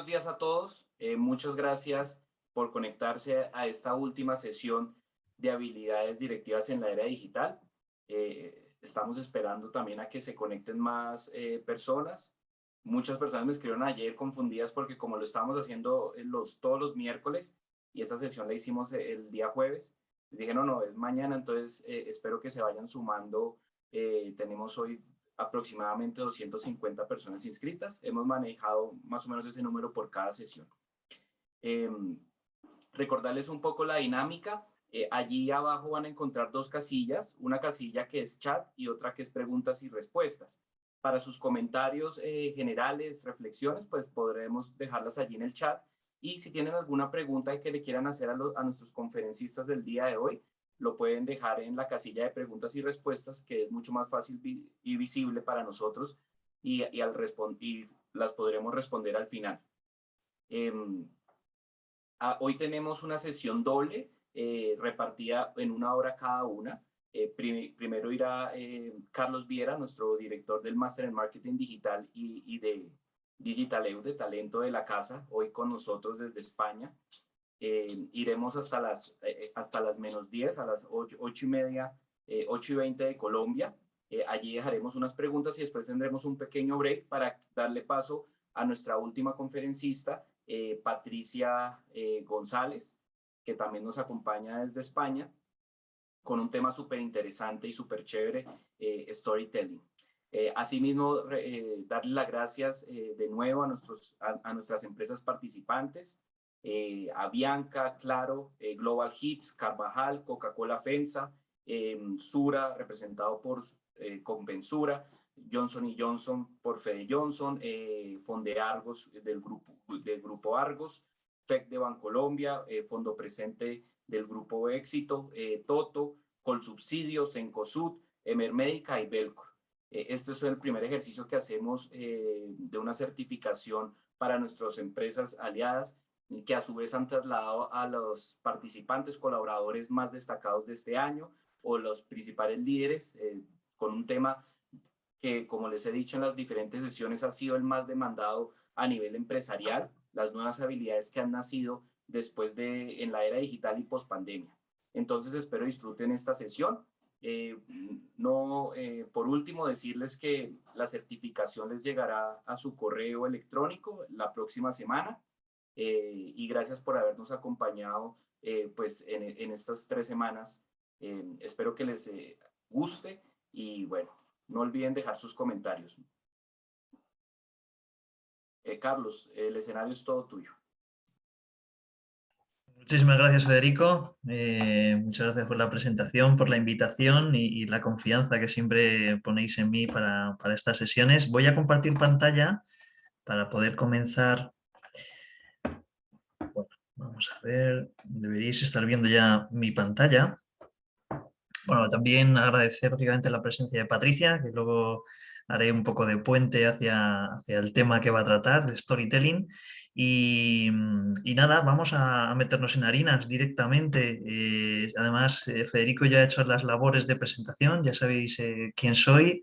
buenos días a todos. Eh, muchas gracias por conectarse a esta última sesión de habilidades directivas en la era digital. Eh, estamos esperando también a que se conecten más personas. Muchas personas me escribieron ayer confundidas porque como lo estamos haciendo los, todos los miércoles y esta sesión la hicimos el día jueves, dije no, no, es mañana, entonces espero que se vayan sumando. tenemos hoy aproximadamente 250 personas inscritas. Hemos manejado más o menos ese número por cada sesión. Em, recordarles un poco la dinámica. Eh, allí abajo van a encontrar dos casillas, una casilla que es chat y otra que es preguntas y respuestas. Para sus comentarios eh, generales, reflexiones, pues podremos dejarlas allí en el chat. Y si tienen alguna pregunta que le quieran hacer a, a nuestros conferencistas del día de hoy, lo pueden dejar en la casilla de preguntas y respuestas, que es mucho más fácil y visible para nosotros y, y al y las podremos responder al final. Em, hoy tenemos una sesión doble, eh, repartida en una hora cada una. Eh, primero irá eh, Carlos Viera, nuestro director del Máster en Marketing Digital y, de Digitaleu, de talento de la casa, hoy con nosotros desde España. Eh, iremos hasta las, eh, eh, hasta las menos 10, a las 8, 8 y media, 8 y 20 de Colombia. allí dejaremos unas preguntas y después tendremos un pequeño break para darle paso a nuestra última conferencista, Patricia González, que también nos acompaña desde España, con un tema súper interesante y súper chévere, storytelling. asimismo, darle las gracias de nuevo a, nuestros, a nuestras empresas participantes, eh, Avianca, Claro, eh, Global Hits, Carvajal, Coca-Cola FEMSA, em, Sura, representado por eh, Compensura, Johnson Johnson por Fede Johnson, Fonde Argos del grupo, del grupo Argos, FEC de Bancolombia, Fondo Presente del Grupo Éxito, Toto, Colsubsidios, Encosud, Emermédica y Belcor. este es el primer ejercicio que hacemos de una certificación para nuestras empresas aliadas que a su vez han trasladado a los participantes, colaboradores más destacados de este año o los principales líderes eh, con un tema que, como les he dicho en las diferentes sesiones, ha sido el más demandado a nivel empresarial, las nuevas habilidades que han nacido después de en la era digital y post pandemia. Entonces espero disfruten esta sesión. Eh, no, eh, por último, decirles que la certificación les llegará a su correo electrónico la próxima semana eh, y gracias por habernos acompañado eh, pues en, estas tres semanas. Eh, espero que les guste y bueno, no olviden dejar sus comentarios. Carlos, el escenario es todo tuyo. Muchísimas gracias, Federico. muchas gracias por la presentación, por la invitación y, la confianza que siempre ponéis en mí para, para, estas sesiones. Voy a compartir pantalla para poder comenzar A ver, deberíais estar viendo ya mi pantalla. Bueno, también agradecer la presencia de Patricia, que luego haré un poco de puente hacia, hacia el tema que va a tratar, de storytelling. Y, nada, vamos a, meternos en harinas directamente. Eh, además, eh, Federico ya ha hecho las labores de presentación, ya sabéis eh, quién soy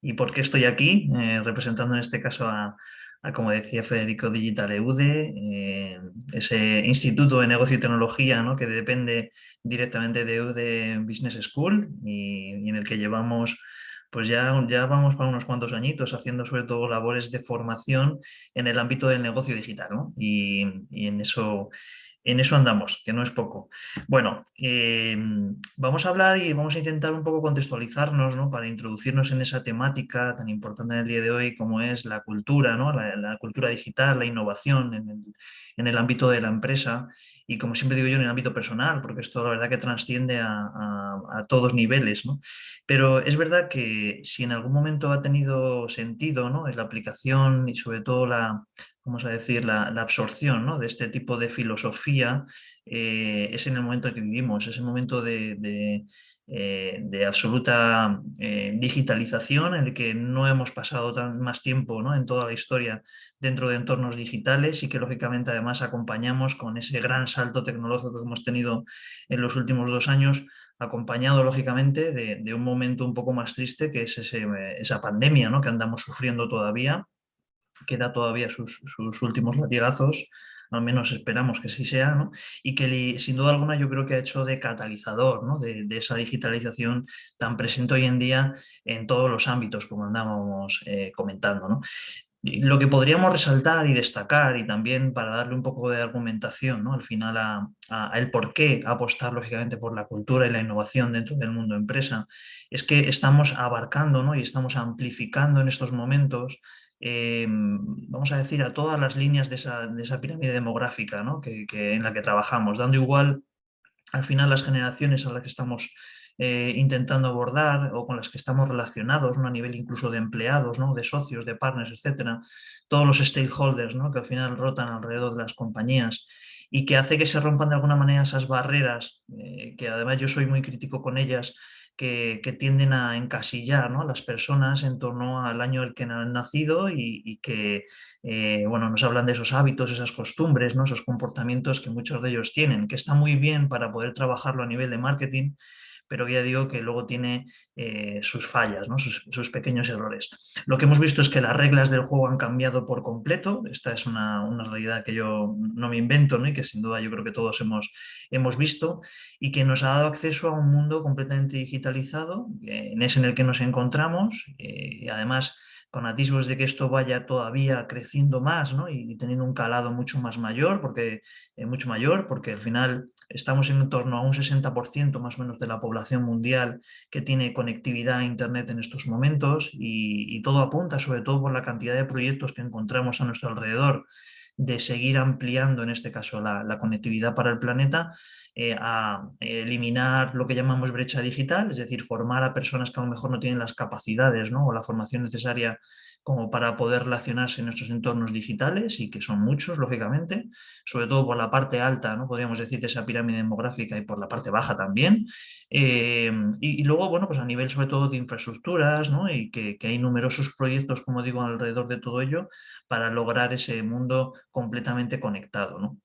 y por qué estoy aquí, representando en este caso a, como decía Federico Digital EUDE, eh, ese instituto de negocio y tecnología ¿no? que depende directamente de EUDE Business School y, en el que llevamos pues ya, ya vamos para unos cuantos añitos haciendo sobre todo labores de formación en el ámbito del negocio digital y, y en eso en eso andamos, que no es poco. Bueno, em, vamos a hablar y vamos a intentar un poco contextualizarnos ¿no? para introducirnos en esa temática tan importante en el día de hoy como es la cultura, ¿no? la, cultura digital, la innovación en el, ámbito de la empresa y como siempre digo yo en el ámbito personal, porque esto la verdad que trasciende a, a, todos niveles. ¿no? Pero es verdad que si en algún momento ha tenido sentido ¿no? la aplicación y sobre todo la, vamos a decir, la, absorción de este tipo de filosofía eh, es en el momento en que vivimos, es el momento de, eh, absoluta eh, digitalización en el que no hemos pasado tan, más tiempo ¿no? en toda la historia dentro de entornos digitales y que lógicamente además acompañamos con ese gran salto tecnológico que hemos tenido en los últimos dos años acompañado lógicamente de, un momento un poco más triste que es esa pandemia ¿no? que andamos sufriendo todavía queda todavía sus, últimos latigazos, al menos esperamos que sí sea, y que sin duda alguna yo creo que ha hecho de catalizador ¿no? de, esa digitalización tan presente hoy en día en todos los ámbitos, como andábamos eh, comentando. ¿no? lo que podríamos resaltar y destacar y también para darle un poco de argumentación ¿no? al final a, el por qué apostar lógicamente por la cultura y la innovación dentro del mundo empresa es que estamos abarcando ¿no? y estamos amplificando en estos momentos Em, vamos a decir, a todas las líneas de esa, pirámide demográfica que, en la que trabajamos, dando igual al final las generaciones a las que estamos eh, intentando abordar o con las que estamos relacionados a nivel incluso de empleados, ¿no? de socios, de partners, etcétera, todos los stakeholders ¿no? que al final rotan alrededor de las compañías y que hace que se rompan de alguna manera esas barreras, eh, que además yo soy muy crítico con ellas, que, tienden a encasillar a las personas en torno al año en el que han nacido y, que eh, bueno, nos hablan de esos hábitos, esas costumbres, ¿no? esos comportamientos que muchos de ellos tienen, que está muy bien para poder trabajarlo a nivel de marketing, pero ya digo que luego tiene eh, sus fallas, ¿no? sus, pequeños errores. Lo que hemos visto es que las reglas del juego han cambiado por completo, esta es una, realidad que yo no me invento y que sin duda yo creo que todos hemos, hemos visto y que nos ha dado acceso a un mundo completamente digitalizado, en ese en el que nos encontramos eh, y además con atisbos de que esto vaya todavía creciendo más ¿no? y, teniendo un calado mucho más mayor, porque, eh, mucho mayor, porque al final estamos en torno a un 60% más o menos de la población mundial que tiene conectividad a Internet en estos momentos y, todo apunta, sobre todo por la cantidad de proyectos que encontramos a nuestro alrededor, de seguir ampliando, en este caso, la conectividad para el planeta, eh, a eliminar lo que llamamos brecha digital, es decir, formar a personas que a lo mejor no tienen las capacidades o la formación necesaria como para poder relacionarse en nuestros entornos digitales y que son muchos, lógicamente, sobre todo por la parte alta, ¿no? podríamos decir, de esa pirámide demográfica y por la parte baja también. Eh, y, luego, bueno, pues a nivel sobre todo de infraestructuras y que, que, hay numerosos proyectos, como digo, alrededor de todo ello para lograr ese mundo completamente conectado. ¿no?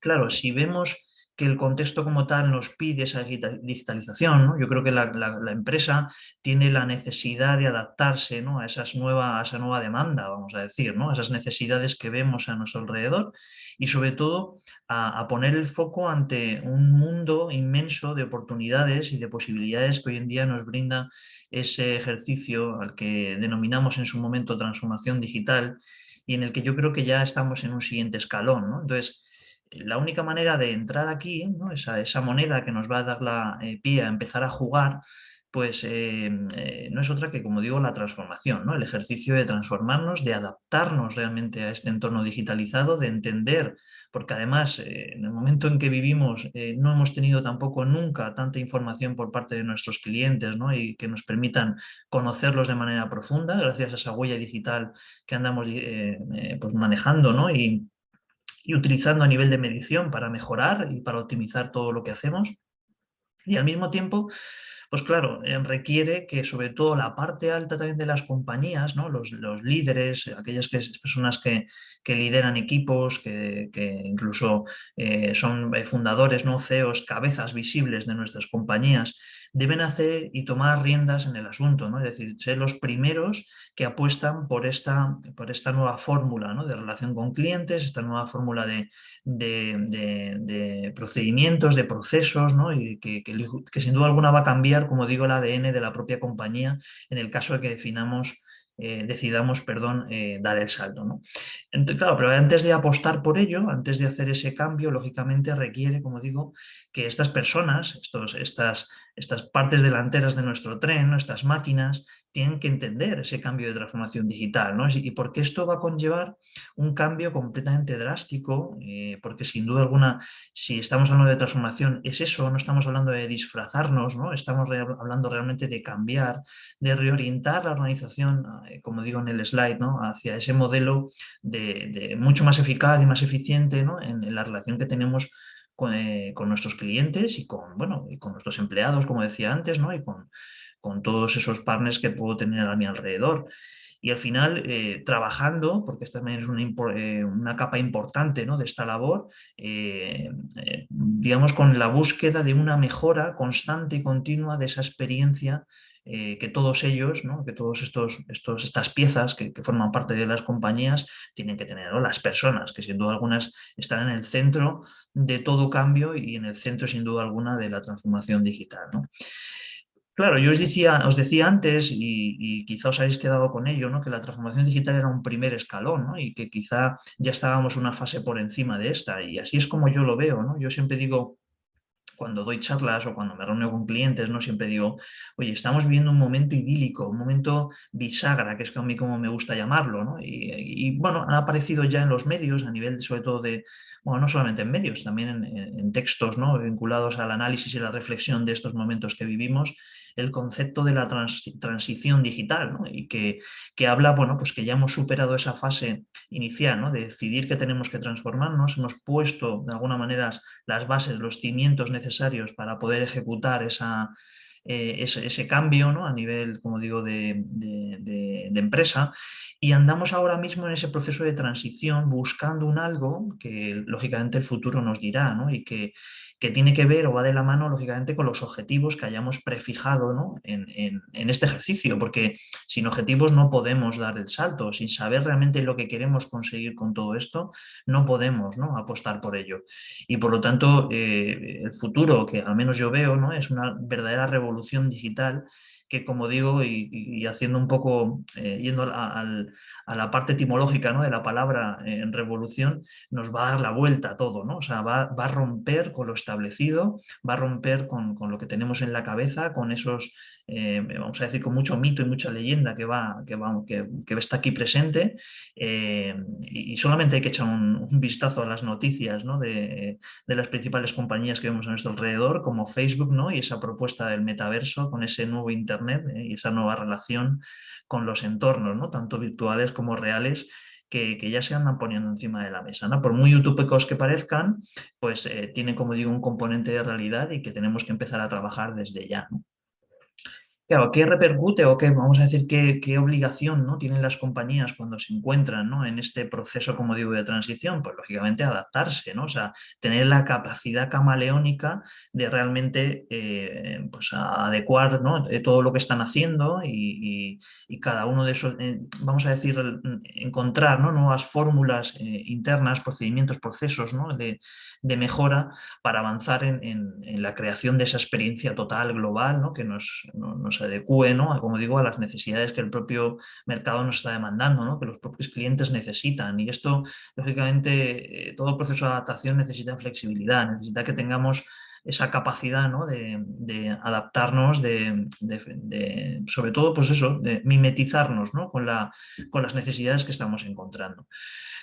Claro, si vemos que el contexto como tal nos pide esa digitalización. Yo creo que la, empresa tiene la necesidad de adaptarse ¿no? a, esas nueva, esa nueva demanda, vamos a decir, ¿no? a esas necesidades que vemos a nuestro alrededor y sobre todo a, poner el foco ante un mundo inmenso de oportunidades y de posibilidades que hoy en día nos brinda ese ejercicio al que denominamos en su momento transformación digital y en el que yo creo que ya estamos en un siguiente escalón. Entonces, la única manera de entrar aquí, esa, moneda que nos va a dar la eh, a empezar a jugar, pues eh, eh, no es otra que, como digo, la transformación, ¿no? el ejercicio de transformarnos, de adaptarnos realmente a este entorno digitalizado, de entender, porque además en el momento en que vivimos no hemos tenido tampoco nunca tanta información por parte de nuestros clientes ¿no? y que nos permitan conocerlos de manera profunda, gracias a esa huella digital que andamos pues manejando y, y utilizando a nivel de medición para mejorar y para optimizar todo lo que hacemos. Y al mismo tiempo, pues claro, eh, requiere que sobre todo la parte alta también de las compañías, ¿no? los, líderes, aquellas personas que, lideran equipos, que, incluso eh, son fundadores, ¿no? CEOs, cabezas visibles de nuestras compañías, deben hacer y tomar riendas en el asunto, ¿no? es decir, ser los primeros que apuestan por esta, por esta nueva fórmula ¿no? de relación con clientes, esta nueva fórmula de, de, procedimientos, de procesos, ¿no? y que, que, sin duda alguna va a cambiar, como digo, el ADN de la propia compañía en el caso de que definamos eh, decidamos perdón, eh, dar el salto. ¿no? Entonces, claro, pero antes de apostar por ello, antes de hacer ese cambio, lógicamente requiere, como digo, que estas personas, estos, estas, estas partes delanteras de nuestro tren, nuestras máquinas, tienen que entender ese cambio de transformación digital, ¿no? Y porque esto va a conllevar un cambio completamente drástico, eh, porque sin duda alguna, si estamos hablando de transformación, es eso, no estamos hablando de disfrazarnos, ¿no? Estamos hablando realmente de cambiar, de reorientar la organización, eh, como digo en el slide, ¿no? Hacia ese modelo de, mucho más eficaz y más eficiente, ¿no? en la relación que tenemos eh, con, nuestros clientes y con, bueno, con nuestros empleados, como decía antes, ¿no? y con, con todos esos partners que puedo tener a mi alrededor. Y al final, eh, trabajando, porque esta también es una, eh, una capa importante ¿no? de esta labor, digamos con la búsqueda de una mejora constante y continua de esa experiencia eh, que todos ellos, ¿no? que todos estos, estos, estas piezas que, forman parte de las compañías tienen que tener, las personas, que sin duda algunas están en el centro de todo cambio y en el centro sin duda alguna de la transformación digital. Claro, yo os decía, os decía antes, y, quizá os habéis quedado con ello, ¿no? que la transformación digital era un primer escalón y que quizá ya estábamos una fase por encima de esta. Y así es como yo lo veo. ¿no? Yo siempre digo, cuando doy charlas o cuando me reúno con clientes, ¿no? siempre digo, oye, estamos viviendo un momento idílico, un momento bisagra, que es a mí como me gusta llamarlo. ¿no? Y, bueno, han aparecido ya en los medios, a nivel sobre todo de, bueno, no solamente en medios, también en, textos ¿no? vinculados al análisis y la reflexión de estos momentos que vivimos, el concepto de la transición digital y que, que, habla, bueno, pues que ya hemos superado esa fase inicial ¿no? de decidir que tenemos que transformarnos, hemos puesto de alguna manera las bases, los cimientos necesarios para poder ejecutar esa, eh, ese, cambio ¿no? a nivel, como digo, de, de, empresa y andamos ahora mismo en ese proceso de transición buscando un algo que lógicamente el futuro nos dirá ¿no? y que, que tiene que ver o va de la mano, lógicamente, con los objetivos que hayamos prefijado ¿no? en, en, este ejercicio, porque sin objetivos no podemos dar el salto, sin saber realmente lo que queremos conseguir con todo esto, no podemos ¿no? apostar por ello. Y por lo tanto, eh, el futuro que al menos yo veo ¿no? es una verdadera revolución digital que como digo, y, haciendo un poco, eh, yendo a, la parte etimológica ¿no? de la palabra eh, en revolución, nos va a dar la vuelta a todo, ¿no? o sea, va, a romper con lo establecido, va a romper con, con, lo que tenemos en la cabeza, con esos eh, vamos a decir, con mucho mito y mucha leyenda que, va, que, va, que, está aquí presente eh, y, solamente hay que echar un, vistazo a las noticias ¿no? de, de, las principales compañías que vemos a nuestro alrededor, como Facebook ¿no? y esa propuesta del metaverso con ese nuevo Internet ¿eh? y esa nueva relación con los entornos, ¿no? tanto virtuales como reales, que, que, ya se andan poniendo encima de la mesa. ¿no? Por muy utópicos que parezcan, pues eh, tiene, como digo, un componente de realidad y que tenemos que empezar a trabajar desde ya. Claro, ¿qué repercute o qué, vamos a decir, qué, qué, obligación ¿no? tienen las compañías cuando se encuentran ¿no? en este proceso, como digo, de transición? Pues lógicamente adaptarse, ¿no? O sea, tener la capacidad camaleónica de realmente eh, pues, adecuar ¿no? Eh, todo lo que están haciendo y, y, cada uno de esos, eh, vamos a decir, encontrar ¿no? nuevas fórmulas internas, procedimientos, procesos ¿no? de, de, mejora para avanzar en, en, la creación de esa experiencia total, global, ¿no? que nos, se adecue, ¿no? como digo, a las necesidades que el propio mercado nos está demandando, ¿no? que los propios clientes necesitan. Y esto, lógicamente, eh, todo proceso de adaptación necesita flexibilidad, necesita que tengamos esa capacidad ¿no? de, adaptarnos, de, sobre todo pues eso, de mimetizarnos ¿no? con, la, con las necesidades que estamos encontrando.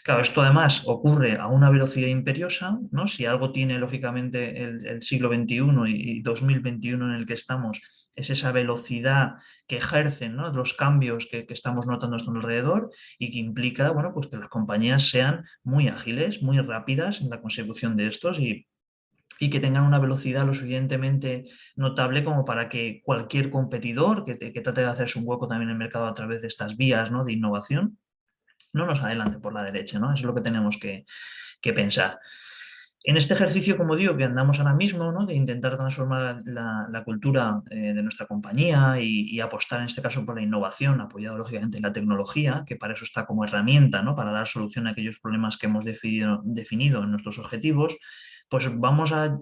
Claro, esto además ocurre a una velocidad imperiosa, ¿no? si algo tiene lógicamente el, siglo XXI y 2021 en el que estamos, es esa velocidad que ejercen los cambios que, estamos notando a nuestro alrededor y que implica bueno, pues que las compañías sean muy ágiles, muy rápidas en la consecución de estos y y que tengan una velocidad lo suficientemente notable como para que cualquier competidor que, trate de hacerse un hueco también en el mercado a través de estas vías ¿no? de innovación, no nos adelante por la derecha, ¿no? Eso es lo que tenemos que, pensar. En este ejercicio, como digo, que andamos ahora mismo, ¿no? de intentar transformar la, cultura eh, de nuestra compañía y, apostar en este caso por la innovación, apoyado lógicamente en la tecnología, que para eso está como herramienta, ¿no? para dar solución a aquellos problemas que hemos definido, definido en nuestros objetivos, pues vamos a,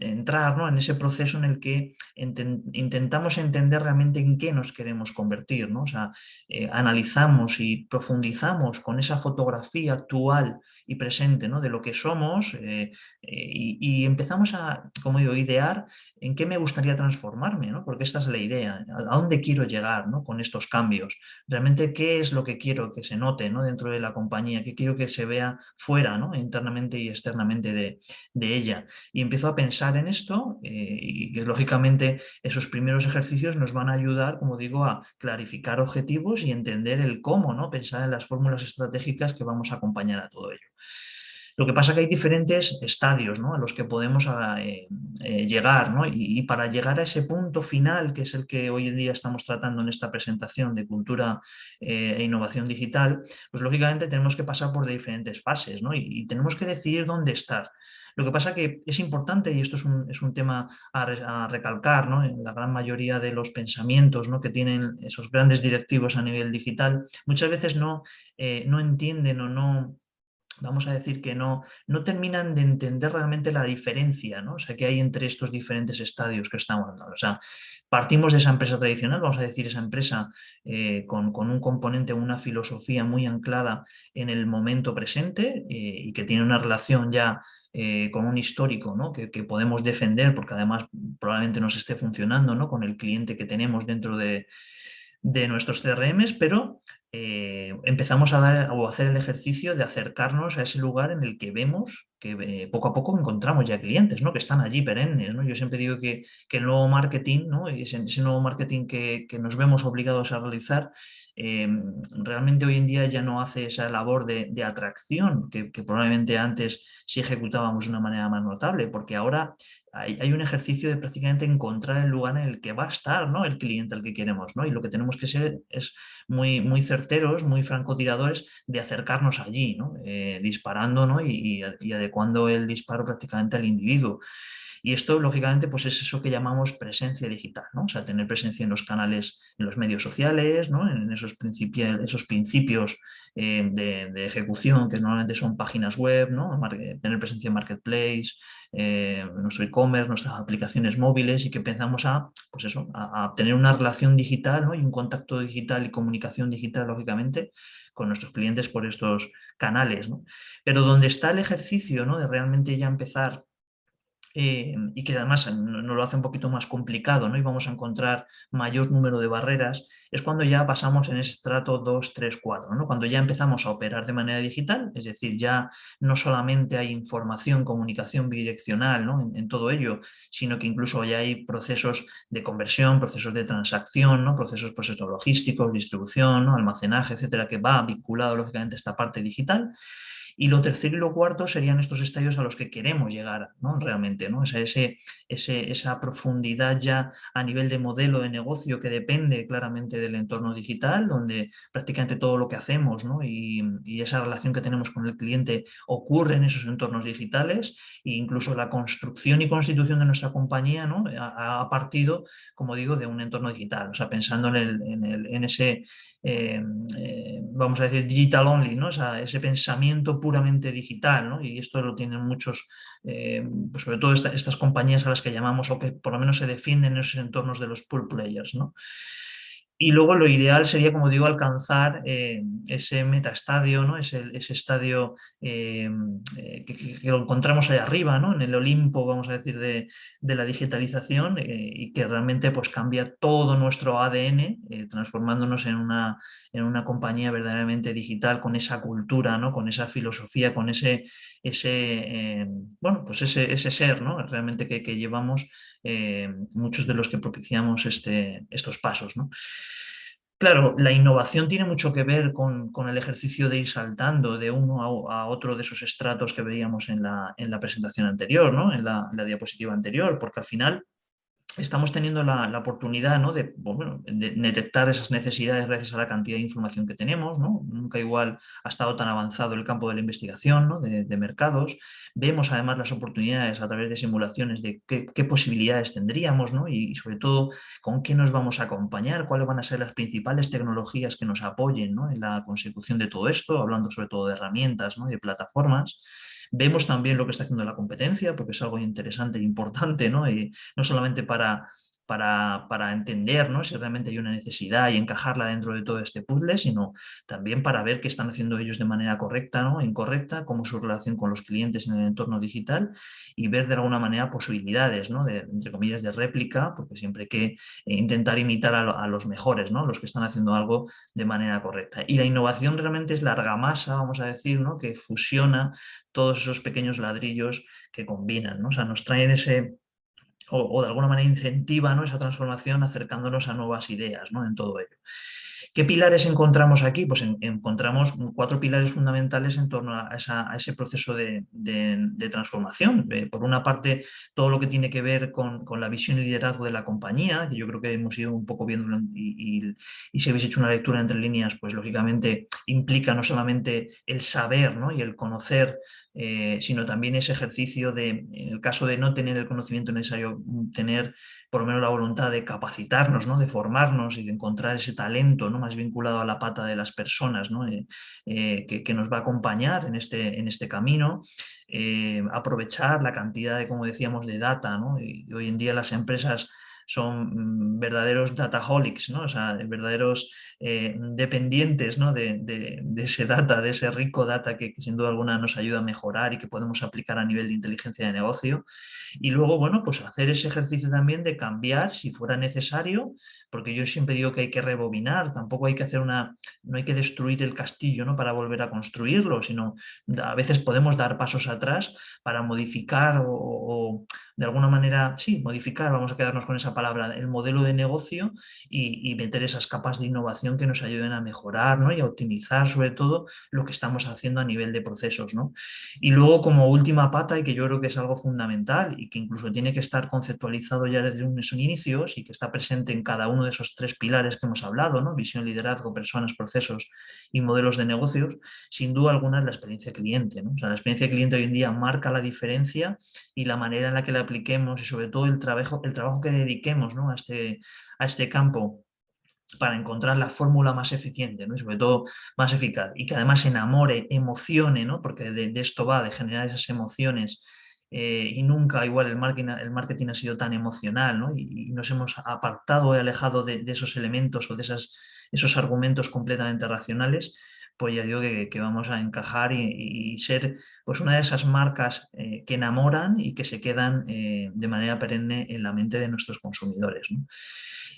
entrar en ese proceso en el que intentamos entender realmente en qué nos queremos convertir. ¿no? O sea, eh, analizamos y profundizamos con esa fotografía actual y presente ¿no? de lo que somos eh, eh, y, empezamos a, como digo, idear en qué me gustaría transformarme, ¿no? porque esta es la idea, a dónde quiero llegar ¿no? con estos cambios, realmente qué es lo que quiero que se note ¿no? dentro de la compañía, qué quiero que se vea fuera, ¿no? internamente y externamente de, de ella. Y empiezo a pensar en esto eh, y que lógicamente esos primeros ejercicios nos van a ayudar, como digo, a clarificar objetivos y entender el cómo, ¿no? pensar en las fórmulas estratégicas que vamos a acompañar a todo ello. Lo que pasa es que hay diferentes estadios a los que podemos ah, eh, eh, llegar y, para llegar a ese punto final, que es el que hoy en día estamos tratando en esta presentación de cultura eh, e innovación digital, pues lógicamente tenemos que pasar por diferentes fases y, tenemos que decidir dónde estar. Lo que pasa que es importante, y esto es un, tema a, recalcar, en la gran mayoría de los pensamientos que tienen esos grandes directivos a nivel digital, muchas veces no, no entienden o no vamos a decir que no, no terminan de entender realmente la diferencia ¿no? o sea, que hay entre estos diferentes estadios que estamos hablando. O sea, partimos de esa empresa tradicional, vamos a decir esa empresa eh, con, un componente, una filosofía muy anclada en el momento presente eh, y que tiene una relación ya eh, con un histórico ¿no? que, que, podemos defender porque además probablemente nos esté funcionando ¿no? con el cliente que tenemos dentro de, de nuestros CRMs, pero eh, empezamos a dar o hacer el ejercicio de acercarnos a ese lugar en el que vemos que eh, poco a poco encontramos ya clientes, ¿no? que están allí perennes. ¿no? Yo siempre digo que, el nuevo marketing, ¿no? ese, ese nuevo marketing que, que, nos vemos obligados a realizar, eh, realmente hoy en día ya no hace esa labor de, atracción que, probablemente antes sí ejecutábamos de una manera más notable, porque ahora hay, un ejercicio de prácticamente encontrar el lugar en el que va a estar ¿no? el cliente al que queremos, ¿no? y lo que tenemos que ser es muy, muy certeros, muy francotiradores de acercarnos allí, ¿no? Eh, disparando ¿no? y, y adecuando el disparo prácticamente al individuo. Y esto, lógicamente, pues es eso que llamamos presencia digital, ¿no? O sea, tener presencia en los canales, en los medios sociales, ¿no? En esos, esos principios eh, de, ejecución que normalmente son páginas web, ¿no? Tener presencia en Marketplace, eh, nuestro e-commerce, nuestras aplicaciones móviles y que pensamos a, pues eso, a, tener una relación digital ¿no? y un contacto digital y comunicación digital, lógicamente, con nuestros clientes por estos canales. ¿no? Pero donde está el ejercicio ¿no? de realmente ya empezar eh, y que además nos lo hace un poquito más complicado ¿no? y vamos a encontrar mayor número de barreras, es cuando ya pasamos en ese estrato 2, 3, 4, ¿no? cuando ya empezamos a operar de manera digital, es decir, ya no solamente hay información, comunicación bidireccional ¿no? en, todo ello, sino que incluso ya hay procesos de conversión, procesos de transacción, ¿no? procesos pues, logísticos, distribución, almacenaje, etcétera, que va vinculado lógicamente a esta parte digital. Y lo tercero y lo cuarto serían estos estadios a los que queremos llegar ¿no? realmente, ¿no? ese, ese, esa profundidad ya a nivel de modelo de negocio que depende claramente del entorno digital, donde prácticamente todo lo que hacemos ¿no? y, esa relación que tenemos con el cliente ocurre en esos entornos digitales e incluso la construcción y constitución de nuestra compañía ¿no? ha, partido, como digo, de un entorno digital, o sea, pensando en, el, en, el, en ese eh, eh, vamos a decir, digital only, ¿no? ese pensamiento puramente digital, ¿no? y esto lo tienen muchos, eh, pues sobre todo estas compañías a las que llamamos o que por lo menos se defienden en esos entornos de los pool players. ¿no? Y luego lo ideal sería, como digo, alcanzar eh, ese metaestadio, ¿no? ese, ese estadio eh, eh, que, encontramos ahí arriba, ¿no? en el Olimpo, vamos a decir, de, la digitalización y que realmente pues, cambia todo nuestro ADN, transformándonos en una, en una compañía verdaderamente digital con esa cultura, ¿no? con esa filosofía, con ese, ese, bueno, pues ese, ese ser ¿no? realmente que, que llevamos muchos de los que propiciamos este, estos pasos. ¿no? Claro, la innovación tiene mucho que ver con, el ejercicio de ir saltando de uno a, otro de esos estratos que veíamos en la, en la presentación anterior, ¿no? en la, diapositiva anterior, porque al final estamos teniendo la, oportunidad ¿no? de, detectar esas necesidades gracias a la cantidad de información que tenemos. ¿no? Nunca igual ha estado tan avanzado el campo de la investigación de, mercados. Vemos además las oportunidades a través de simulaciones de qué, posibilidades tendríamos ¿no? y, sobre todo con qué nos vamos a acompañar, cuáles van a ser las principales tecnologías que nos apoyen en la consecución de todo esto, hablando sobre todo de herramientas y de plataformas. Vemos también lo que está haciendo la competencia, porque es algo interesante e importante, ¿no? Y no solamente para para, entender ¿no? si realmente hay una necesidad y encajarla dentro de todo este puzzle, sino también para ver qué están haciendo ellos de manera correcta o incorrecta, cómo su relación con los clientes en el entorno digital y ver de alguna manera posibilidades, ¿no? de, entre comillas, de réplica, porque siempre hay que eh, intentar imitar a, los mejores, ¿no? los que están haciendo algo de manera correcta. Y la innovación realmente es la argamasa, vamos a decir, ¿no? que fusiona todos esos pequeños ladrillos que combinan, ¿no? o sea, nos traen ese o, de alguna manera incentiva ¿no? esa transformación acercándonos a nuevas ideas ¿no? en todo ello. ¿Qué pilares encontramos aquí? Pues encontramos cuatro pilares fundamentales en torno a, ese proceso de, transformación. Eh, por una parte, todo lo que tiene que ver con, la visión y liderazgo de la compañía, que yo creo que hemos ido un poco viendo y, si habéis hecho una lectura entre líneas, pues lógicamente implica no solamente el saber ¿no? y el conocer eh, sino también ese ejercicio de, en el caso de no tener el conocimiento necesario, tener por lo menos la voluntad de capacitarnos, ¿no? de formarnos y de encontrar ese talento ¿no? más vinculado a la pata de las personas ¿no? Eh, eh, que, nos va a acompañar en este, en este camino, aprovechar la cantidad de, como decíamos, de data. ¿no? Y hoy en día las empresas son mm, verdaderos dataholics, ¿no? o sea, verdaderos eh, dependientes ¿no? de, ese data, de ese rico data que, sin duda alguna nos ayuda a mejorar y que podemos aplicar a nivel de inteligencia de negocio. Y luego, bueno, pues hacer ese ejercicio también de cambiar si fuera necesario, porque yo siempre digo que hay que rebobinar, tampoco hay que hacer una, no hay que destruir el castillo ¿no? para volver a construirlo, sino a veces podemos dar pasos atrás para modificar o de alguna manera, sí, modificar, vamos a quedarnos con esa palabra, el modelo de negocio y, meter esas capas de innovación que nos ayuden a mejorar ¿no? y a optimizar sobre todo lo que estamos haciendo a nivel de procesos. ¿no? Y luego como última pata, y que yo creo que es algo fundamental y que incluso tiene que estar conceptualizado ya desde unos inicios y que está presente en cada uno de esos tres pilares que hemos hablado, ¿no? visión, liderazgo, personas, procesos y modelos de negocios, sin duda alguna es la experiencia cliente. ¿no? O sea, la experiencia cliente hoy en día marca la diferencia y la manera en la que la apliquemos y sobre todo el trabajo, el trabajo que dediquemos a, este, a este campo para encontrar la fórmula más eficiente ¿no? y sobre todo más eficaz y que además enamore, emocione, ¿no? porque de, esto va, de generar esas emociones eh, y nunca igual el marketing, el marketing ha sido tan emocional ¿no? y, nos hemos apartado y alejado de, esos elementos o de esas, esos argumentos completamente racionales pues ya digo que, vamos a encajar y, ser pues una de esas marcas eh, que enamoran y que se quedan eh, de manera perenne en la mente de nuestros consumidores.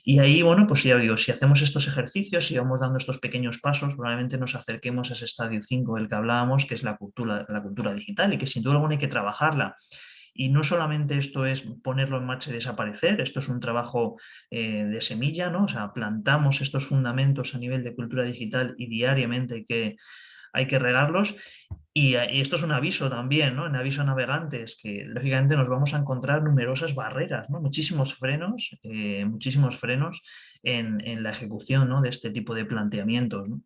Y ahí, bueno, pues ya digo, si hacemos estos ejercicios y vamos dando estos pequeños pasos, probablemente nos acerquemos a ese estadio 5 del que hablábamos, que es la cultura, la cultura digital y que sin duda alguna hay que trabajarla. Y no solamente esto es ponerlo en marcha y desaparecer, esto es un trabajo eh, de semilla, ¿no? O sea, plantamos estos fundamentos a nivel de cultura digital y diariamente que, hay que regarlos. Y, esto es un aviso también, ¿no? Un aviso a navegantes, que lógicamente nos vamos a encontrar numerosas barreras, ¿no? Muchísimos frenos, eh, muchísimos frenos en, en, la ejecución ¿no? de este tipo de planteamientos, ¿no?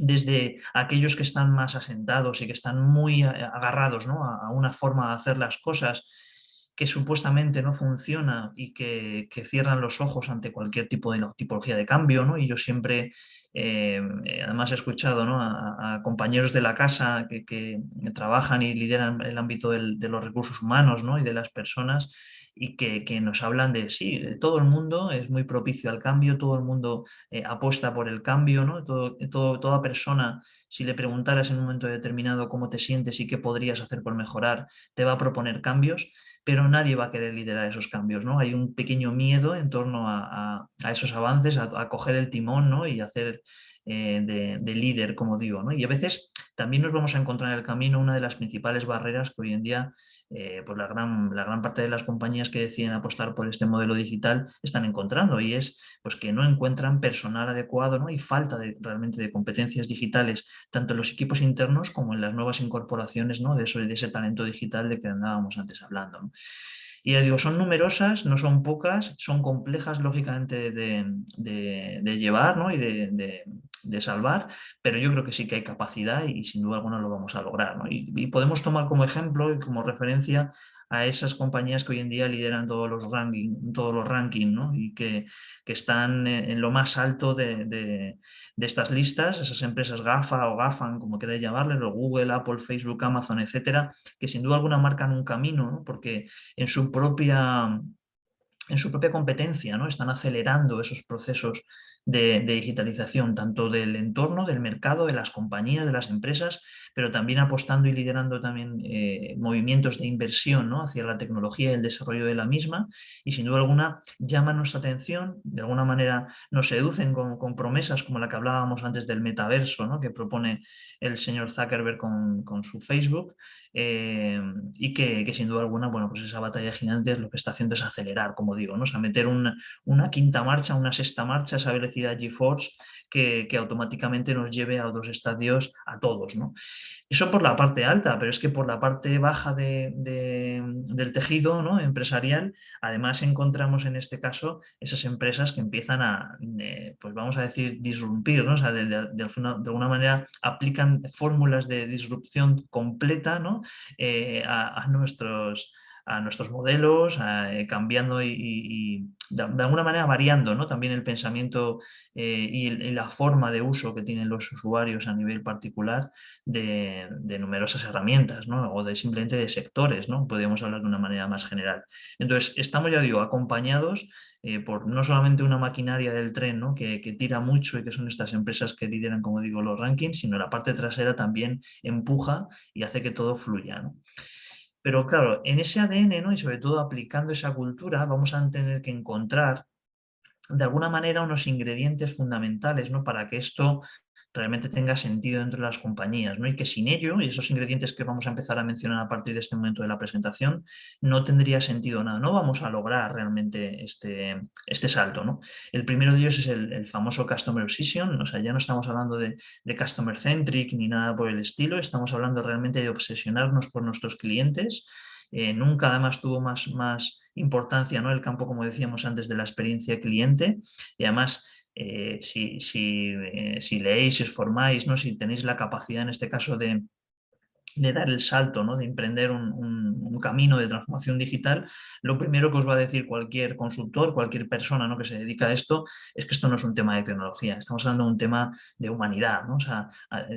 desde aquellos que están más asentados y que están muy agarrados a, una forma de hacer las cosas que supuestamente no funciona y que, cierran los ojos ante cualquier tipo de tipología de cambio. ¿no? Y yo siempre, eh, además he escuchado a, compañeros de la casa que, trabajan y lideran el ámbito de los recursos humanos ¿no? y de las personas y que, nos hablan de, sí, todo el mundo es muy propicio al cambio, todo el mundo eh, apuesta por el cambio, ¿no? Todo, toda persona, si le preguntaras en un momento determinado cómo te sientes y qué podrías hacer por mejorar, te va a proponer cambios, pero nadie va a querer liderar esos cambios, ¿no? Hay un pequeño miedo en torno a, esos avances, a, coger el timón ¿no? y hacer eh, de, de, líder, como digo. ¿no? Y a veces también nos vamos a encontrar en el camino una de las principales barreras que hoy en día eh, pues la, gran, la gran parte de las compañías que deciden apostar por este modelo digital están encontrando y es pues, que no encuentran personal adecuado ¿no? y falta realmente de competencias digitales tanto en los equipos internos como en las nuevas incorporaciones ¿no? de, de ese talento digital de que andábamos antes hablando. Y ya digo, son numerosas, no son pocas, son complejas lógicamente de, llevar y de, salvar, pero yo creo que sí que hay capacidad y, sin duda alguna lo vamos a lograr. y podemos tomar como ejemplo y como referencia a esas compañías que hoy en día lideran todos los rankings todos los rankings y que, están en lo más alto de, estas listas, esas empresas GAFA o GAFAN, como queráis llamarles, Google, Apple, Facebook, Amazon, etcétera, que sin duda alguna marcan un camino, porque en su propia en su propia competencia, ¿no? están acelerando esos procesos de, digitalización, tanto del entorno, del mercado, de las compañías, de las empresas, pero también apostando y liderando también eh, movimientos de inversión ¿no? hacia la tecnología y el desarrollo de la misma y sin duda alguna llaman nuestra atención, de alguna manera nos seducen con, promesas como la que hablábamos antes del metaverso ¿no? que propone el señor Zuckerberg con, con su Facebook eh, y que, sin duda alguna, bueno, pues esa batalla gigante lo que está haciendo es acelerar, como digo, ¿no? o sea, meter una, quinta marcha, una sexta marcha, esa velocidad GeForce que, que, automáticamente nos lleve a dos estadios a todos. ¿no? Eso por la parte alta, pero es que por la parte baja de, del tejido ¿no? empresarial, además encontramos en este caso esas empresas que empiezan a, eh, pues vamos a decir, disrumpir, ¿no? o sea, de, de, alguna manera aplican fórmulas de disrupción completa ¿no? Eh, a, nuestros a nuestros modelos, eh, cambiando y, de, alguna manera variando ¿no? también el pensamiento eh, y, la forma de uso que tienen los usuarios a nivel particular de, numerosas herramientas ¿no? o de simplemente de sectores, ¿no? podríamos hablar de una manera más general. Entonces, estamos, ya digo, acompañados por no solamente una maquinaria del tren ¿no? que, que, tira mucho y que son estas empresas que lideran, como digo, los rankings, sino la parte trasera también empuja y hace que todo fluya. Pero claro, en ese ADN ¿no? y sobre todo aplicando esa cultura vamos a tener que encontrar de alguna manera unos ingredientes fundamentales ¿no? para que esto realmente tenga sentido dentro de las compañías, ¿no? y que sin ello, y esos ingredientes que vamos a empezar a mencionar a partir de este momento de la presentación, no tendría sentido nada, no vamos a lograr realmente este, este salto. ¿no? El primero de ellos es el, famoso Customer Obsession, o sea, ya no estamos hablando de, de Customer Centric ni nada por el estilo, estamos hablando realmente de obsesionarnos por nuestros clientes, eh, nunca además tuvo más, más importancia ¿no? el campo, como decíamos antes, de la experiencia cliente y además eh, si, si, eh, si, leéis, si os formáis, ¿no? si tenéis la capacidad en este caso de, de dar el salto, ¿no? de emprender un, camino de transformación digital, lo primero que os va a decir cualquier consultor, cualquier persona ¿no? que se dedica a esto, es que esto no es un tema de tecnología, estamos hablando de un tema de humanidad. ¿no? O sea,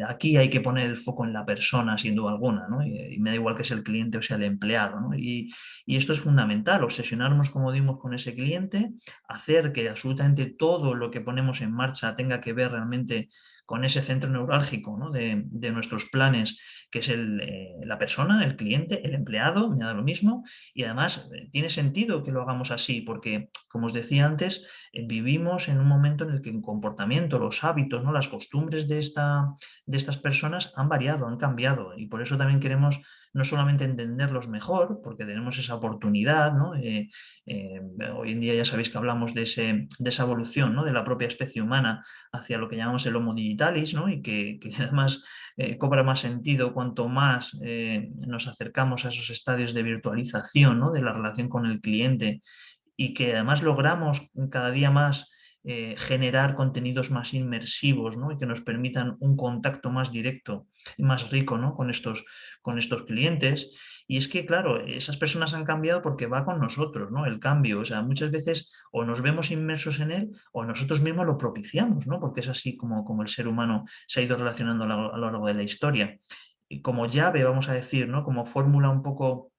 aquí hay que poner el foco en la persona, sin duda alguna, ¿no? y, me da igual que sea el cliente o sea el empleado. ¿no? Y, y, esto es fundamental, obsesionarnos, como dimos, con ese cliente, hacer que absolutamente todo lo que ponemos en marcha tenga que ver realmente con ese centro neurálgico ¿no? de, de, nuestros planes, que es el, eh, la persona, el cliente, el empleado, me da lo mismo, y además eh, tiene sentido que lo hagamos así, porque, como os decía antes, vivimos en un momento en el que el comportamiento, los hábitos, ¿no? las costumbres de, esta, de estas personas han variado, han cambiado, y por eso también queremos no solamente entenderlos mejor, porque tenemos esa oportunidad, ¿no? Eh, eh, hoy en día ya sabéis que hablamos de, ese, de esa evolución ¿no? de la propia especie humana hacia lo que llamamos el Homo digitalis, ¿no? y que, además eh, cobra más sentido cuanto más nos acercamos a esos estadios de virtualización de la relación con el cliente y que además logramos cada día más eh, generar contenidos más inmersivos ¿no? y que nos permitan un contacto más directo y más rico ¿no? con, estos, con estos clientes. Y es que, claro, esas personas han cambiado porque va con nosotros, ¿no? El cambio. O sea, muchas veces o nos vemos inmersos en él o nosotros mismos lo propiciamos, ¿no? Porque es así como, como el ser humano se ha ido relacionando a lo, largo de la historia. Y como llave, vamos a decir, ¿no? Como fórmula un poco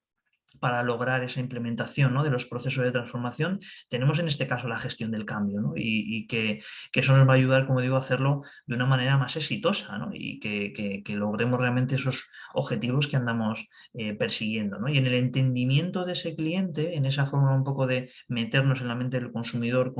para lograr esa implementación de los procesos de transformación, tenemos en este caso la gestión del cambio y, que, eso nos va a ayudar, como digo, a hacerlo de una manera más exitosa y que, logremos realmente esos objetivos que andamos eh, persiguiendo. Y en el entendimiento de ese cliente, en esa forma un poco de meternos en la mente del consumidor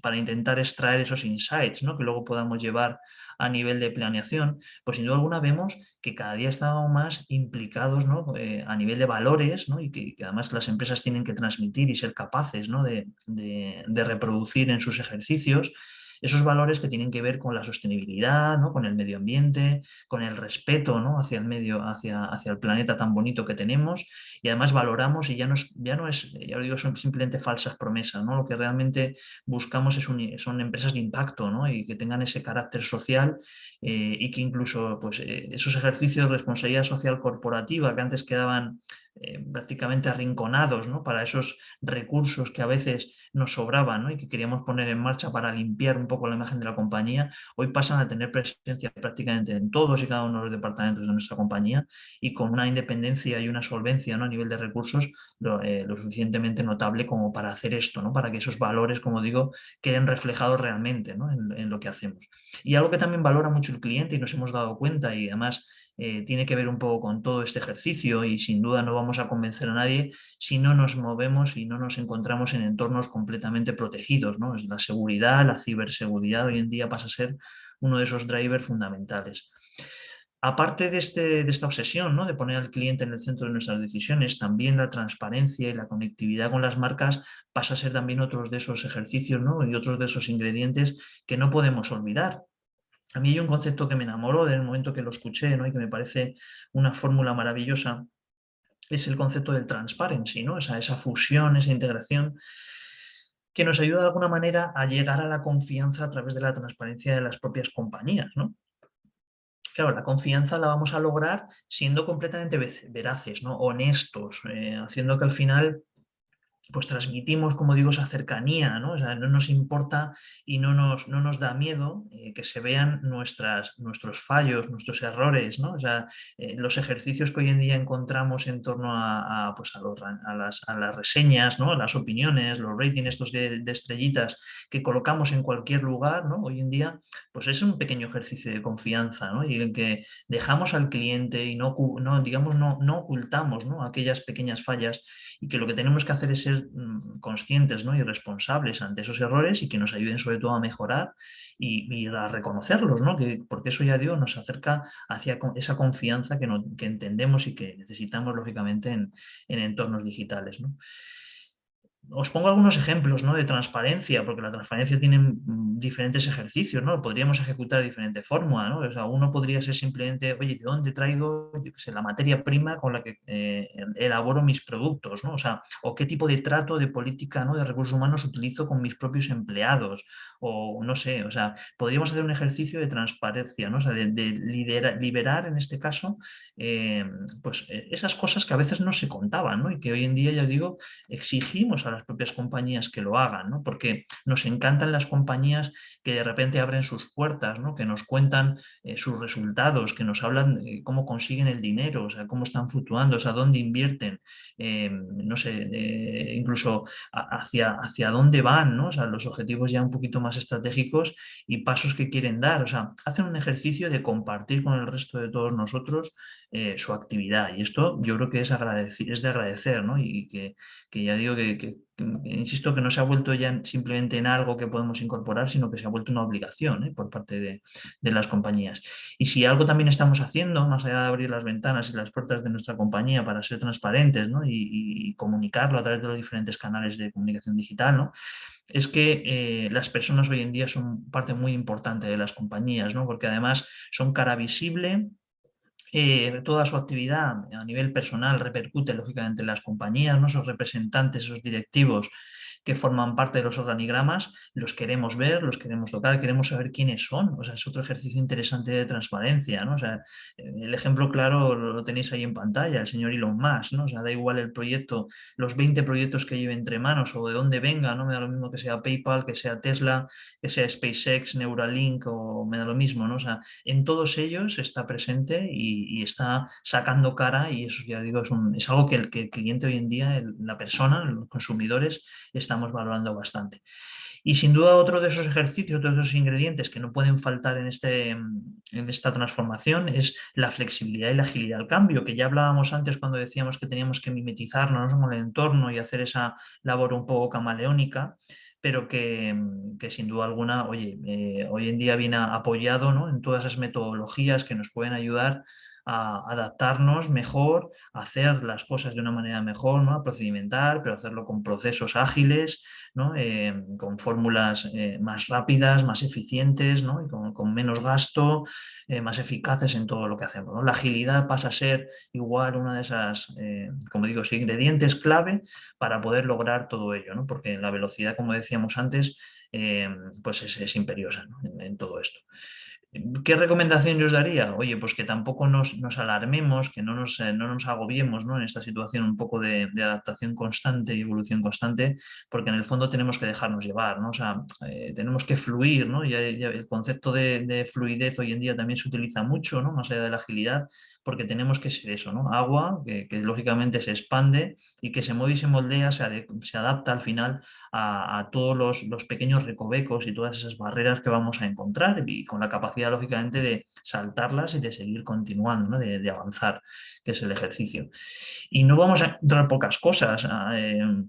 para intentar extraer esos insights que luego podamos llevar a nivel de planeación, pues sin duda alguna vemos que cada día estamos más implicados eh, a nivel de valores y que, además las empresas tienen que transmitir y ser capaces de, reproducir en sus ejercicios Esos valores que tienen que ver con la sostenibilidad, ¿no? con el medio ambiente, con el respeto ¿no? hacia el medio, hacia, hacia el planeta tan bonito que tenemos y además valoramos y ya no es, ya no es ya lo digo, son simplemente falsas promesas, ¿no? Lo que realmente buscamos es son empresas de impacto ¿no? y que tengan ese carácter social eh, y que incluso pues, eh, esos ejercicios de responsabilidad social corporativa que antes quedaban eh, prácticamente arrinconados ¿no? para esos recursos que a veces nos sobraban y que queríamos poner en marcha para limpiar un poco la imagen de la compañía, hoy pasan a tener presencia prácticamente en todos y cada uno de los departamentos de nuestra compañía y con una independencia y una solvencia ¿no? a nivel de recursos lo, eh, suficientemente notable como para hacer esto, ¿no? para que esos valores, como digo, queden reflejados realmente en, en lo que hacemos. Y algo que también valora mucho el cliente y nos hemos dado cuenta y además eh, tiene que ver un poco con todo este ejercicio y sin duda no vamos a convencer a nadie si no nos movemos y no nos encontramos en entornos completamente protegidos. ¿no? La seguridad, la ciberseguridad hoy en día pasa a ser uno de esos drivers fundamentales. Aparte de, este, de esta obsesión ¿no? de poner al cliente en el centro de nuestras decisiones, también la transparencia y la conectividad con las marcas pasa a ser también otros de esos ejercicios ¿no? y otros de esos ingredientes que no podemos olvidar. A mí hay un concepto que me enamoró desde el momento que lo escuché ¿no? y que me parece una fórmula maravillosa, es el concepto del transparency, ¿no? esa, esa fusión, esa integración que nos ayuda de alguna manera a llegar a la confianza a través de la transparencia de las propias compañías. ¿no? Claro, la confianza la vamos a lograr siendo completamente veraces, ¿no? honestos, eh, haciendo que al final pues transmitimos, como digo, esa cercanía, ¿no? no nos importa y no nos, no nos da miedo eh, que se vean nuestras, nuestros fallos, nuestros errores, ¿no? O sea, eh, los ejercicios que hoy en día encontramos en torno a, pues a, las, a, las, reseñas, ¿no? las opiniones, los ratings estos de, estrellitas que colocamos en cualquier lugar, ¿no? Hoy en día, pues es un pequeño ejercicio de confianza, ¿no? Y en que dejamos al cliente y no, no digamos, no, no ocultamos ¿no? aquellas pequeñas fallas y que lo que tenemos que hacer es ser mm, conscientes ¿no? y responsables ante esos errores y que nos ayuden sobre todo a mejorar y, a reconocerlos, ¿no? que, porque eso ya digo, nos acerca hacia esa confianza que, que entendemos y que necesitamos lógicamente en, en entornos digitales. ¿no? Os pongo algunos ejemplos ¿no? de transparencia, porque la transparencia tiene mm, diferentes ejercicios, ¿no? Podríamos ejecutar de diferente forma, ¿no? O sea, uno podría ser simplemente, oye, ¿de dónde traigo la materia prima con la que eh, elaboro mis productos? ¿no? O sea, o qué tipo de trato de política ¿no? de recursos humanos utilizo con mis propios empleados, o no sé, o sea, podríamos hacer un ejercicio de transparencia, ¿no? O sea, de, liberar en este caso, eh, pues eh, esas cosas que a veces no se contaban, ¿no? Y que hoy en día, ya digo, exigimos a las propias compañías que lo hagan, ¿no? porque nos encantan las compañías que de repente abren sus puertas, ¿no? que nos cuentan eh, sus resultados, que nos hablan de cómo consiguen el dinero, o sea, cómo están fluctuando, o sea, dónde invierten, eh, no sé, eh, incluso hacia, hacia dónde van, ¿no? o sea, los objetivos ya un poquito más estratégicos y pasos que quieren dar, o sea, hacen un ejercicio de compartir con el resto de todos nosotros su actividad y esto yo creo que es, es de agradecer ¿no? y que, que ya digo que, insisto que no se ha vuelto ya simplemente en algo que podemos incorporar, sino que se ha vuelto una obligación ¿eh? por parte de, las compañías. Y si algo también estamos haciendo, más allá de abrir las ventanas y las puertas de nuestra compañía para ser transparentes y, comunicarlo a través de los diferentes canales de comunicación digital, es que eh, las personas hoy en día son parte muy importante de las compañías, porque además son cara visible, eh, toda su actividad a nivel personal repercute lógicamente en las compañías, ¿no? esos representantes, esos directivos que forman parte de los organigramas, los queremos ver, los queremos tocar, queremos saber quiénes son. O sea, es otro ejercicio interesante de transparencia. ¿no? O sea, el ejemplo claro lo tenéis ahí en pantalla, el señor Elon Musk. ¿no? O sea, da igual el proyecto, los 20 proyectos que lleve entre manos o de dónde venga, no me da lo mismo que sea PayPal, que sea Tesla, que sea SpaceX, Neuralink o me da lo mismo. ¿no? O sea, en todos ellos está presente y, está sacando cara y eso ya digo, es, es algo que el, que el, cliente hoy en día, la persona, los consumidores, está estamos valorando bastante. Y sin duda otro de esos ejercicios, otro de esos ingredientes que no pueden faltar en, este, en esta transformación es la flexibilidad y la agilidad al cambio, que ya hablábamos antes cuando decíamos que teníamos que mimetizarnos con el entorno y hacer esa labor un poco camaleónica, pero que, que sin duda alguna, oye, eh, hoy en día viene apoyado ¿no? en todas esas metodologías que nos pueden ayudar a adaptarnos mejor, a hacer las cosas de una manera mejor, ¿no? a procedimentar, pero hacerlo con procesos ágiles, ¿no? Eh, con fórmulas eh, más rápidas, más eficientes ¿no? y con, menos gasto, eh, más eficaces en todo lo que hacemos. La agilidad pasa a ser igual una de esas, como digo, ingredientes clave para poder lograr todo ello, porque la velocidad, como decíamos antes, pues es, imperiosa en todo esto. ¿Qué recomendación yo os daría? Oye, pues que tampoco nos, alarmemos, que no nos, eh, no nos agobiemos ¿no? en esta situación un poco de, adaptación constante y evolución constante, porque en el fondo tenemos que dejarnos llevar, ¿no? o sea, eh, tenemos que fluir, ¿no? Y, el concepto de, de, fluidez hoy en día también se utiliza mucho, ¿no? más allá de la agilidad, porque tenemos que ser eso, ¿no? Agua, que, lógicamente se expande y que se mueve y se moldea, se, adapta al final a, todos los, pequeños recovecos y todas esas barreras que vamos a encontrar y con la capacidad, lógicamente, de saltarlas y de seguir continuando, de, avanzar, que es el ejercicio. Y no vamos a encontrar pocas cosas. Ah, em,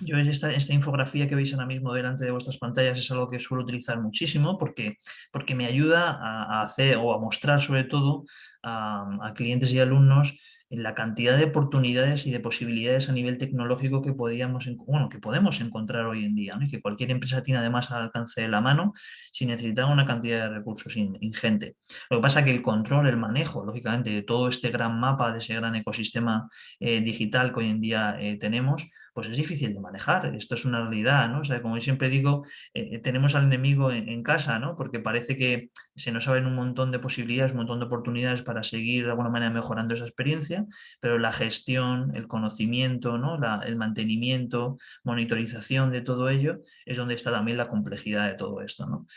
yo esta, esta infografía que veis ahora mismo delante de vuestras pantallas es algo que suelo utilizar muchísimo porque, porque me ayuda a, hacer o a mostrar sobre todo a, clientes y alumnos la cantidad de oportunidades y de posibilidades a nivel tecnológico que, podíamos, bueno, que podemos encontrar hoy en día y que cualquier empresa tiene además al alcance de la mano sin necesitar una cantidad de recursos ingente. Lo que pasa es que el control, el manejo, lógicamente, de todo este gran mapa, de ese gran ecosistema eh, digital que hoy en día eh, tenemos, pues es difícil de manejar. Esto es una realidad, ¿no? O como yo siempre digo, eh, eh, tenemos al enemigo en, casa, ¿no? Porque parece que se nos abren un montón de posibilidades, un montón de oportunidades para seguir de alguna manera mejorando esa experiencia, pero la gestión, el conocimiento, ¿no? el mantenimiento, monitorización de todo ello es donde está también la complejidad de todo esto, ¿no?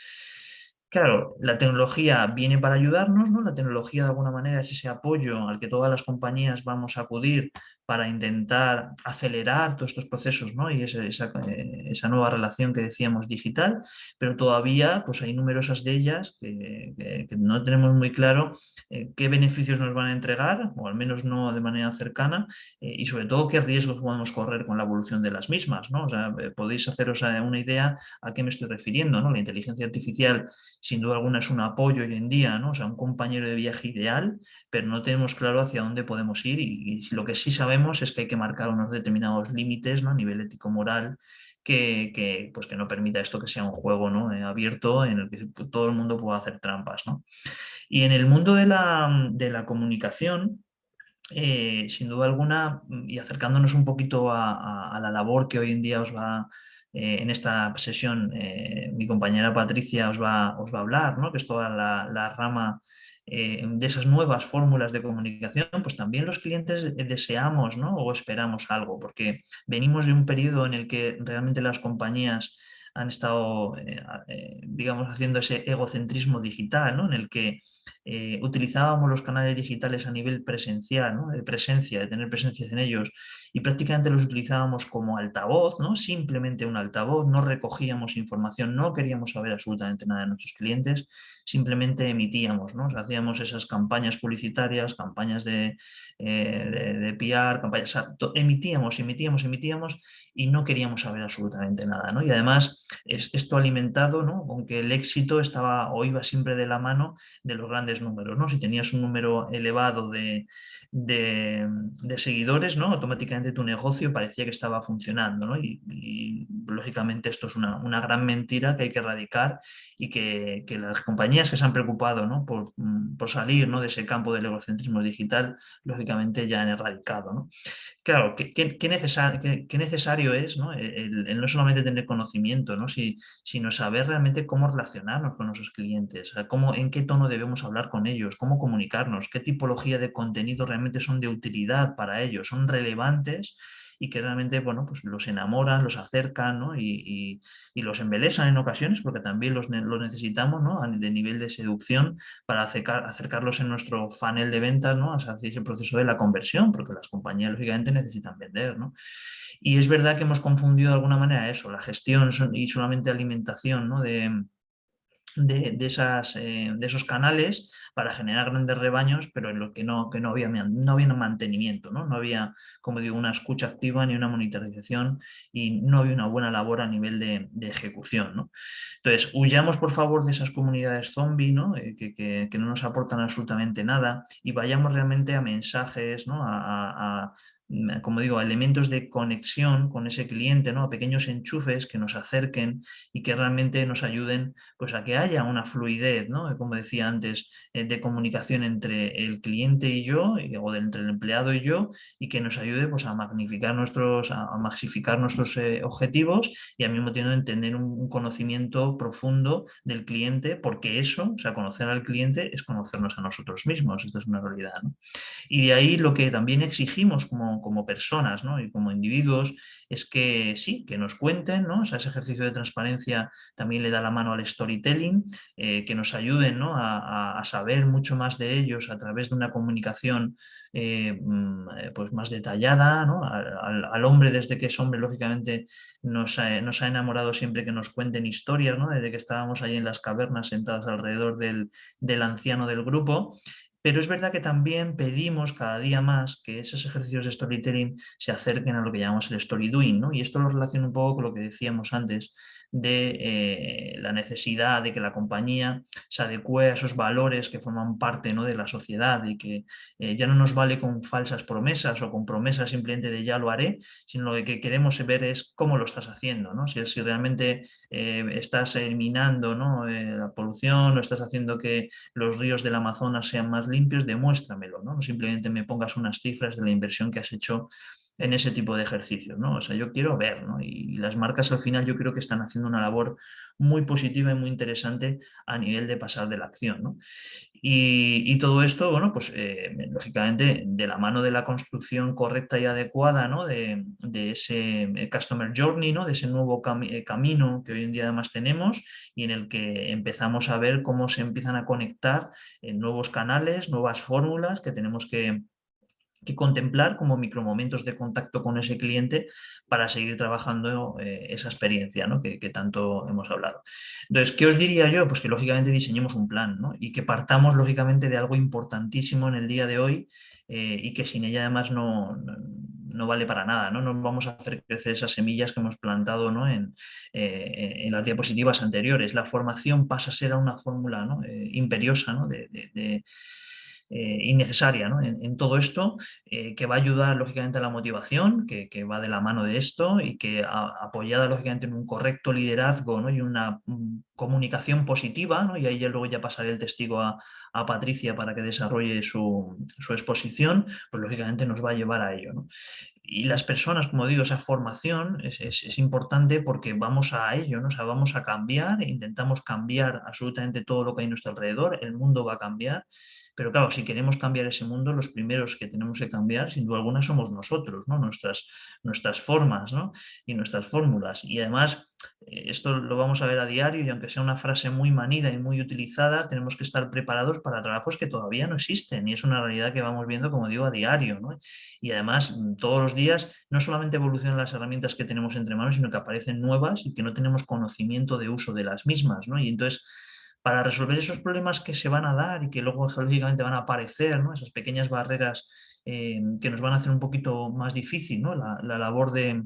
Claro, la tecnología viene para ayudarnos, ¿no? La tecnología de alguna manera es ese apoyo al que todas las compañías vamos a acudir para intentar acelerar todos estos procesos ¿no? y esa, eh, esa, nueva relación que decíamos digital, pero todavía pues hay numerosas de ellas que, no tenemos muy claro eh, qué beneficios nos van a entregar, o al menos no de manera cercana, eh, y sobre todo qué riesgos podemos correr con la evolución de las mismas. ¿no? O sea, podéis haceros una idea a qué me estoy refiriendo. ¿no? La inteligencia artificial sin duda alguna es un apoyo hoy en día, ¿no? o sea, un compañero de viaje ideal, pero no tenemos claro hacia dónde podemos ir y, y lo que sí sabemos es que hay que marcar unos determinados límites ¿no? a nivel ético-moral que, pues que no permita esto que sea un juego ¿no? Eh, abierto en el que todo el mundo pueda hacer trampas. ¿no? Y en el mundo de la, de la comunicación, eh, sin duda alguna, y acercándonos un poquito a, la labor que hoy en día os va, eh, en esta sesión, mi compañera Patricia os va, os va a hablar, ¿no? que es toda la, la rama eh, de esas nuevas fórmulas de comunicación, pues también los clientes deseamos ¿no? o esperamos algo, porque venimos de un periodo en el que realmente las compañías han estado, eh, eh, digamos, haciendo ese egocentrismo digital, ¿no? en el que utilizábamos los canales digitales a nivel presencial, de presencia, de tener presencia en ellos, y prácticamente los utilizábamos como altavoz, ¿no? simplemente un altavoz, no recogíamos información, no queríamos saber absolutamente nada de nuestros clientes, simplemente emitíamos, ¿no? hacíamos esas campañas publicitarias, campañas de, eh, de, PR, campañas, emitíamos, emitíamos, emitíamos y no queríamos saber absolutamente nada. ¿no? Y además es, esto alimentado ¿no? con que el éxito estaba o iba siempre de la mano de los grandes números. ¿no? Si tenías un número elevado de, de, seguidores, ¿no? automáticamente tu negocio parecía que estaba funcionando. ¿no? Y, lógicamente esto es una, una, gran mentira que hay que erradicar y que, que las compañías que se han preocupado ¿no? por, por, salir ¿no? de ese campo del egocentrismo digital, lógicamente ya han erradicado. ¿no? Claro, ¿qué, qué, qué, necesario es ¿no? El, no solamente tener conocimiento, ¿no? Si, sino saber realmente cómo relacionarnos con nuestros clientes, cómo, en qué tono debemos hablar con ellos, cómo comunicarnos, qué tipología de contenido realmente son de utilidad para ellos, son relevantes y que realmente bueno, pues los enamoran, los acercan y, los embelesan en ocasiones porque también los, necesitamos ¿no? de nivel de seducción para acercarlos en nuestro funnel de ventas ¿no? hacia ese proceso de la conversión porque las compañías lógicamente necesitan vender. ¿no? Y es verdad que hemos confundido de alguna manera eso, la gestión y solamente alimentación ¿no? de, de, eh, de esos canales para generar grandes rebaños, pero en lo que no, que no, había, no había mantenimiento, ¿no? no había, como digo, una escucha activa ni una monitorización y no había una buena labor a nivel de, ejecución. ¿no? Entonces, huyamos por favor de esas comunidades zombie ¿no? Eh, que, que, no nos aportan absolutamente nada y vayamos realmente a mensajes, ¿no? a como digo, elementos de conexión con ese cliente, ¿no? a pequeños enchufes que nos acerquen y que realmente nos ayuden pues, a que haya una fluidez, ¿no? como decía antes, eh, de comunicación entre el cliente y yo, o entre el empleado y yo, y que nos ayude pues, a magnificar nuestros, a, maxificar nuestros eh, objetivos y al mismo tiempo entender un, conocimiento profundo del cliente, porque eso, o sea, conocer al cliente es conocernos a nosotros mismos, esto es una realidad. Y de ahí lo que también exigimos como como personas y como individuos es que sí, que nos cuenten, ¿no? ese ejercicio de transparencia también le da la mano al storytelling, eh, que nos ayuden a, saber mucho más de ellos a través de una comunicación eh, mm, eh, pues más detallada, al, hombre desde que es hombre lógicamente nos ha, nos ha, enamorado siempre que nos cuenten historias, ¿no? desde que estábamos ahí en las cavernas sentados alrededor del, del anciano del grupo pero es verdad que también pedimos cada día más que esos ejercicios de storytelling se acerquen a lo que llamamos el story doing, ¿no? Y esto lo relaciona un poco con lo que decíamos antes de eh, la necesidad de que la compañía se adecue a esos valores que forman parte ¿no? de la sociedad y que eh, ya no nos vale con falsas promesas o con promesas simplemente de ya lo haré, sino lo que queremos ver es cómo lo estás haciendo, ¿no? si, si realmente eh, estás eliminando ¿no? la polución o estás haciendo que los ríos del Amazonas sean más limpios, demuéstramelo, ¿no? simplemente me pongas unas cifras de la inversión que has hecho en ese tipo de ejercicios, ¿no? O sea, yo quiero ver, ¿no? Y, las marcas al final yo creo que están haciendo una labor muy positiva y muy interesante a nivel de pasar de la acción, ¿no? Y, todo esto, bueno, pues eh, lógicamente de la mano de la construcción correcta y adecuada, ¿no? De, ese eh, Customer Journey, ¿no? De ese nuevo eh, camino que hoy en día además tenemos y en el que empezamos a ver cómo se empiezan a conectar nuevos canales, nuevas fórmulas que tenemos que que contemplar como micromomentos de contacto con ese cliente para seguir trabajando eh, esa experiencia ¿no? que, tanto hemos hablado. Entonces, ¿qué os diría yo? Pues que lógicamente diseñemos un plan ¿no? y que partamos lógicamente de algo importantísimo en el día de hoy eh, y que sin ella además no, no, vale para nada, ¿no? vamos a hacer crecer esas semillas que hemos plantado ¿no? en, eh, en, las diapositivas anteriores. La formación pasa a ser una fórmula ¿no? imperiosa de eh, innecesaria en, todo esto, eh, que va a ayudar lógicamente a la motivación, que, va de la mano de esto y que apoyada lógicamente en un correcto liderazgo y una mm, comunicación positiva, y ahí ya luego ya pasaré el testigo a, Patricia para que desarrolle su, exposición, pues lógicamente nos va a llevar a ello. Y las personas, como digo, esa formación es, importante porque vamos a ello, ¿no? o vamos a cambiar, intentamos cambiar absolutamente todo lo que hay a nuestro alrededor, el mundo va a cambiar pero claro, si queremos cambiar ese mundo, los primeros que tenemos que cambiar, sin duda alguna, somos nosotros, ¿no? nuestras, nuestras formas y nuestras fórmulas. Y además, eh, esto lo vamos a ver a diario y aunque sea una frase muy manida y muy utilizada, tenemos que estar preparados para trabajos que todavía no existen y es una realidad que vamos viendo, como digo, a diario. Y además, mm, todos los días, no solamente evolucionan las herramientas que tenemos entre manos, sino que aparecen nuevas y que no tenemos conocimiento de uso de las mismas. ¿no? Y entonces, para resolver esos problemas que se van a dar y que luego geológicamente van a aparecer, esas pequeñas barreras eh, que nos van a hacer un poquito más difícil la, la labor de,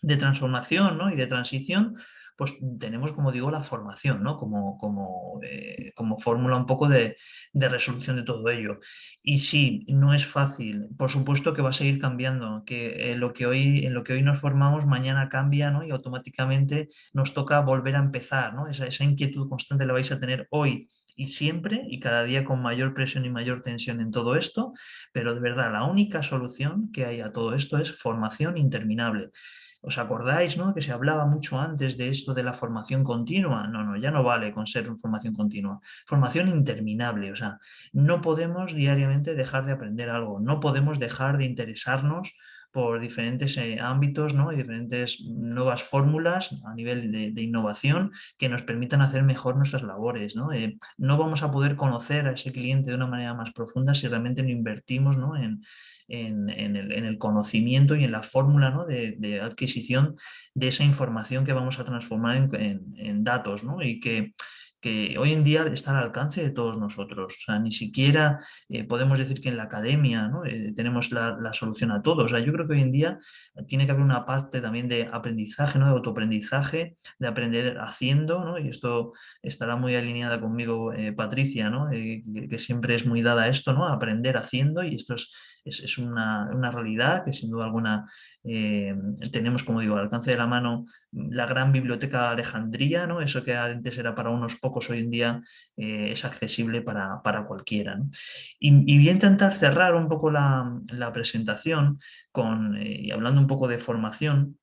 de transformación y de transición, pues tenemos, como digo, la formación, ¿no? como, como, eh, como fórmula un poco de, resolución de todo ello. Y sí, no es fácil, por supuesto que va a seguir cambiando, que, lo, que hoy, en lo que hoy nos formamos mañana cambia ¿no? y automáticamente nos toca volver a empezar, ¿no? esa, esa inquietud constante la vais a tener hoy y siempre y cada día con mayor presión y mayor tensión en todo esto, pero de verdad la única solución que hay a todo esto es formación interminable. ¿Os acordáis ¿no? que se hablaba mucho antes de esto de la formación continua? No, no, ya no vale con ser formación continua. Formación interminable, o sea, no podemos diariamente dejar de aprender algo, no podemos dejar de interesarnos por diferentes eh, ámbitos ¿no? y diferentes nuevas fórmulas a nivel de, innovación que nos permitan hacer mejor nuestras labores. ¿no? Eh, no vamos a poder conocer a ese cliente de una manera más profunda si realmente no invertimos ¿no? En, en, el, conocimiento y en la fórmula de, adquisición de esa información que vamos a transformar en, datos y que que hoy en día está al alcance de todos nosotros. Ni siquiera eh, podemos decir que en la academia ¿no? Eh, tenemos la, solución a todo. O sea, yo creo que hoy en día tiene que haber una parte también de aprendizaje, ¿no? de autoaprendizaje, de aprender haciendo, ¿no? y esto estará muy alineada conmigo eh, Patricia, ¿no? que, siempre es muy dada a esto, ¿no? aprender haciendo, y esto es, es, una, una, realidad que sin duda alguna eh, tenemos, como digo, al alcance de la mano la gran biblioteca Alejandría, ¿no? eso que antes era para unos pocos, hoy en día eh, es accesible para, para cualquiera. Y, voy a intentar cerrar un poco la, la presentación con, eh, y hablando un poco de formación,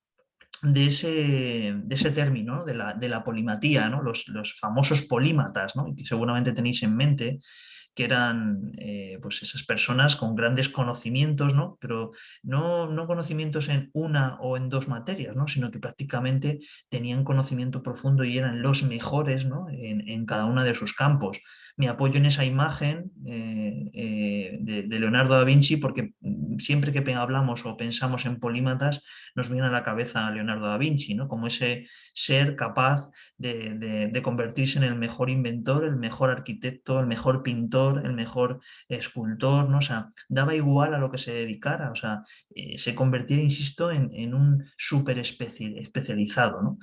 de ese, de ese término, de la, de la polimatía, ¿no? los, los famosos polímatas, ¿no? que seguramente tenéis en mente, que eran eh, pues esas personas con grandes conocimientos, ¿no? pero no, no, conocimientos en una o en dos materias, ¿no? sino que prácticamente tenían conocimiento profundo y eran los mejores en, en cada uno de sus campos me apoyo en esa imagen eh, eh, de, Leonardo da Vinci porque siempre que hablamos o pensamos en polímatas nos viene a la cabeza Leonardo da Vinci, ¿no? como ese ser capaz de, convertirse en el mejor inventor, el mejor arquitecto, el mejor pintor, el mejor escultor, ¿no? o sea, daba igual a lo que se dedicara, o sea, eh, se convertía, insisto, en, un súper especializado. ¿no?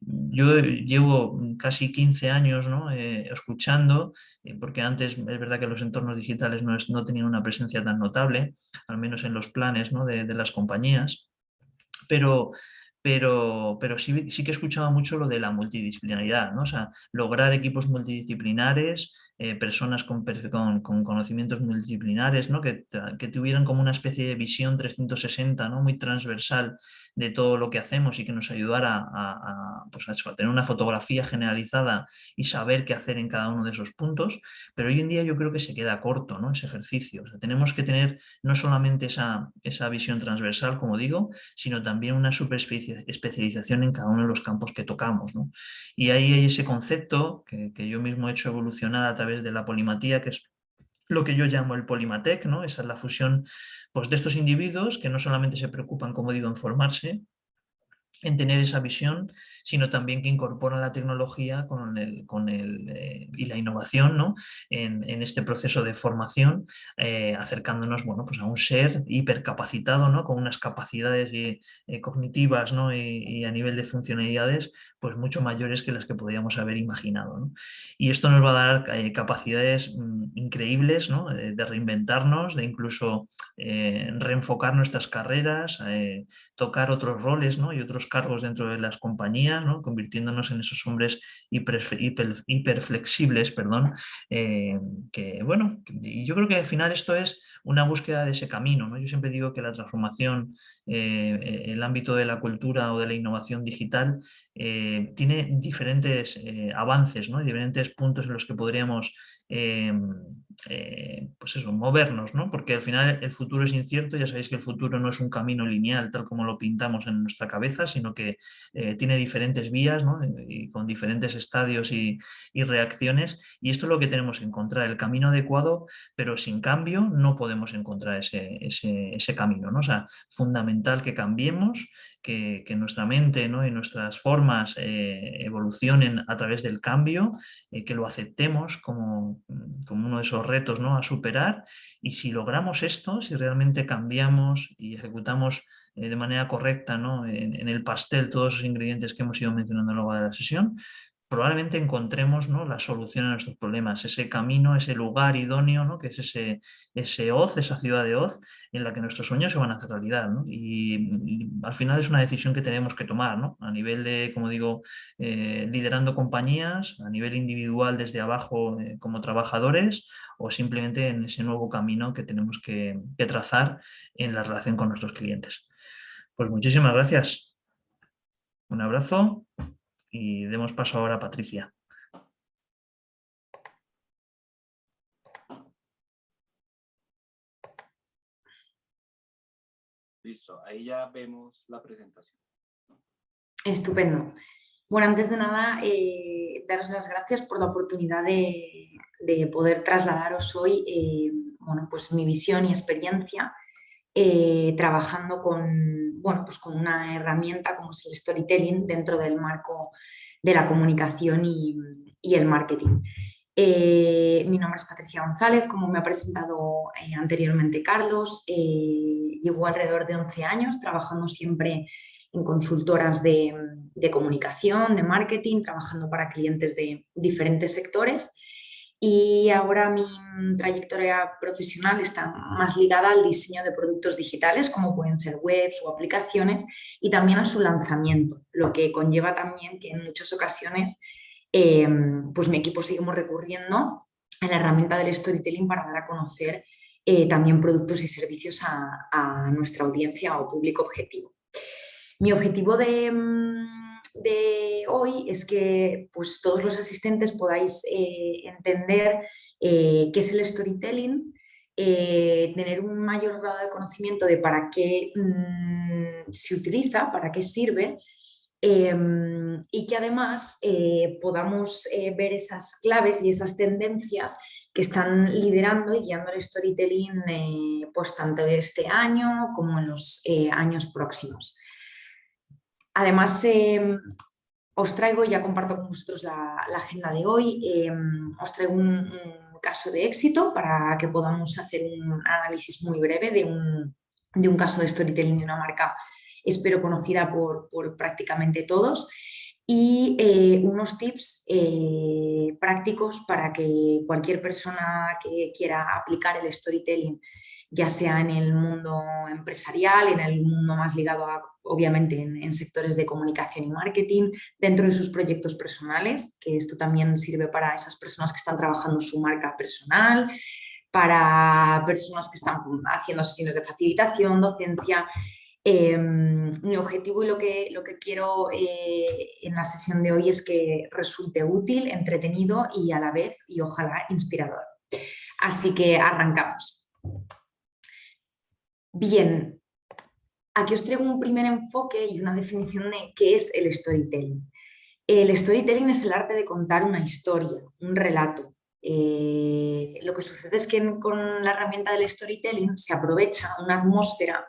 Yo llevo casi 15 años ¿no? escuchando porque antes es verdad que los entornos digitales no, no tenían una presencia tan notable, al menos en los planes de, las compañías, pero, pero, pero sí, sí, que escuchaba mucho lo de la multidisciplinaridad, ¿no? o sea, lograr equipos multidisciplinares, eh, personas con, con, conocimientos multidisciplinares, ¿no? que, que, tuvieran como una especie de visión 360, ¿no? muy transversal de todo lo que hacemos y que nos ayudara a, pues tener una fotografía generalizada y saber qué hacer en cada uno de esos puntos, pero hoy en día yo creo que se queda corto ¿no? ese ejercicio. tenemos que tener no solamente esa, esa visión transversal, como digo, sino también una super especialización en cada uno de los campos que tocamos. Y ahí hay ese concepto que, que yo mismo he hecho evolucionar a través de la polimatía, que es lo que yo llamo el polimatec, ¿no? esa es la fusión pues, de estos individuos que no solamente se preocupan, como digo, en formarse, en tener esa visión, sino también que incorporan la tecnología con el, con el, eh, y la innovación ¿no? en, en, este proceso de formación, eh, acercándonos bueno, pues a un ser hipercapacitado, ¿no? con unas capacidades eh, cognitivas ¿no? y, a nivel de funcionalidades pues mucho mayores que las que podríamos haber imaginado. ¿no? Y esto nos va a dar capacidades mm, increíbles ¿no? de, reinventarnos, de incluso reenfocar nuestras carreras, tocar otros roles ¿no? y otros cargos dentro de las compañías, ¿no? convirtiéndonos en esos hombres hiper, hiperflexibles, perdón, eh, que bueno, yo creo que al final esto es una búsqueda de ese camino. ¿no? Yo siempre digo que la transformación, eh, el ámbito de la cultura o de la innovación digital eh, tiene diferentes avances, ¿no? diferentes puntos en los que podríamos eh, pues eso, movernos, ¿no? porque al final el futuro es incierto, ya sabéis que el futuro no es un camino lineal tal como lo pintamos en nuestra cabeza, sino que eh, tiene diferentes vías ¿no? y con diferentes estadios y, reacciones y esto es lo que tenemos que encontrar, el camino adecuado, pero sin cambio no podemos encontrar ese, ese, camino, ¿no? o sea, fundamental que cambiemos, que, nuestra mente ¿no? y nuestras formas eh, evolucionen a través del cambio, que lo aceptemos como, como uno de esos retos ¿no? a superar y si logramos esto, si realmente cambiamos y ejecutamos eh, de manera correcta ¿no? en, el pastel todos los ingredientes que hemos ido mencionando a lo largo de la sesión, probablemente encontremos ¿no? la solución a nuestros problemas, ese camino, ese lugar idóneo, ¿no? que es ese, ese Oz, esa ciudad de Oz, en la que nuestros sueños se van a hacer realidad. Y, al final es una decisión que tenemos que tomar, a nivel de, como digo, eh, liderando compañías, a nivel individual desde abajo eh, como trabajadores, o simplemente en ese nuevo camino que tenemos que, trazar en la relación con nuestros clientes. Pues muchísimas gracias. Un abrazo y demos paso ahora a Patricia. Listo, ahí ya vemos la presentación. Estupendo. Bueno, antes de nada, eh, daros las gracias por la oportunidad de, poder trasladaros hoy eh, bueno, pues mi visión y experiencia eh, trabajando con, bueno, pues con una herramienta como es el storytelling dentro del marco de la comunicación y, el marketing. Eh, mi nombre es Patricia González, como me ha presentado eh, anteriormente Carlos. Llevo alrededor de 11 años trabajando siempre en consultoras de, comunicación, de marketing, trabajando para clientes de diferentes sectores. Y ahora mi trayectoria profesional está más ligada al diseño de productos digitales, como pueden ser webs o aplicaciones, y también a su lanzamiento, lo que conlleva también que en muchas ocasiones Em, pues mi equipo seguimos recurriendo a la herramienta del storytelling para dar a conocer eh, también productos y servicios a, nuestra audiencia o público objetivo. Mi objetivo de, mm, de hoy es que pues, todos los asistentes podáis eh, entender eh, qué es el storytelling, tener un mayor grado de conocimiento de para qué mm, se utiliza, para qué sirve Em, y que además eh, podamos eh, ver esas claves y esas tendencias que están liderando y guiando el storytelling eh, pues tanto este año como en los años próximos. Además, em, os traigo, ya comparto con vosotros la, agenda de hoy, em, os traigo un, caso de éxito para que podamos hacer un análisis muy breve de un, de un caso de storytelling de una marca espero conocida por, prácticamente todos, y eh, unos tips eh, prácticos para que cualquier persona que quiera aplicar el storytelling, ya sea en el mundo empresarial, en el mundo más ligado a, obviamente, en, sectores de comunicación y marketing, dentro de sus proyectos personales, que esto también sirve para esas personas que están trabajando su marca personal, para personas que están haciendo sesiones de facilitación, docencia, Em, mi objetivo y lo que, lo que quiero eh, en la sesión de hoy es que resulte útil, entretenido y a la vez, y ojalá, inspirador. Así que arrancamos. Bien, aquí os traigo un primer enfoque y una definición de qué es el storytelling. El storytelling es el arte de contar una historia, un relato. Eh, lo que sucede es que con la herramienta del storytelling se aprovecha una atmósfera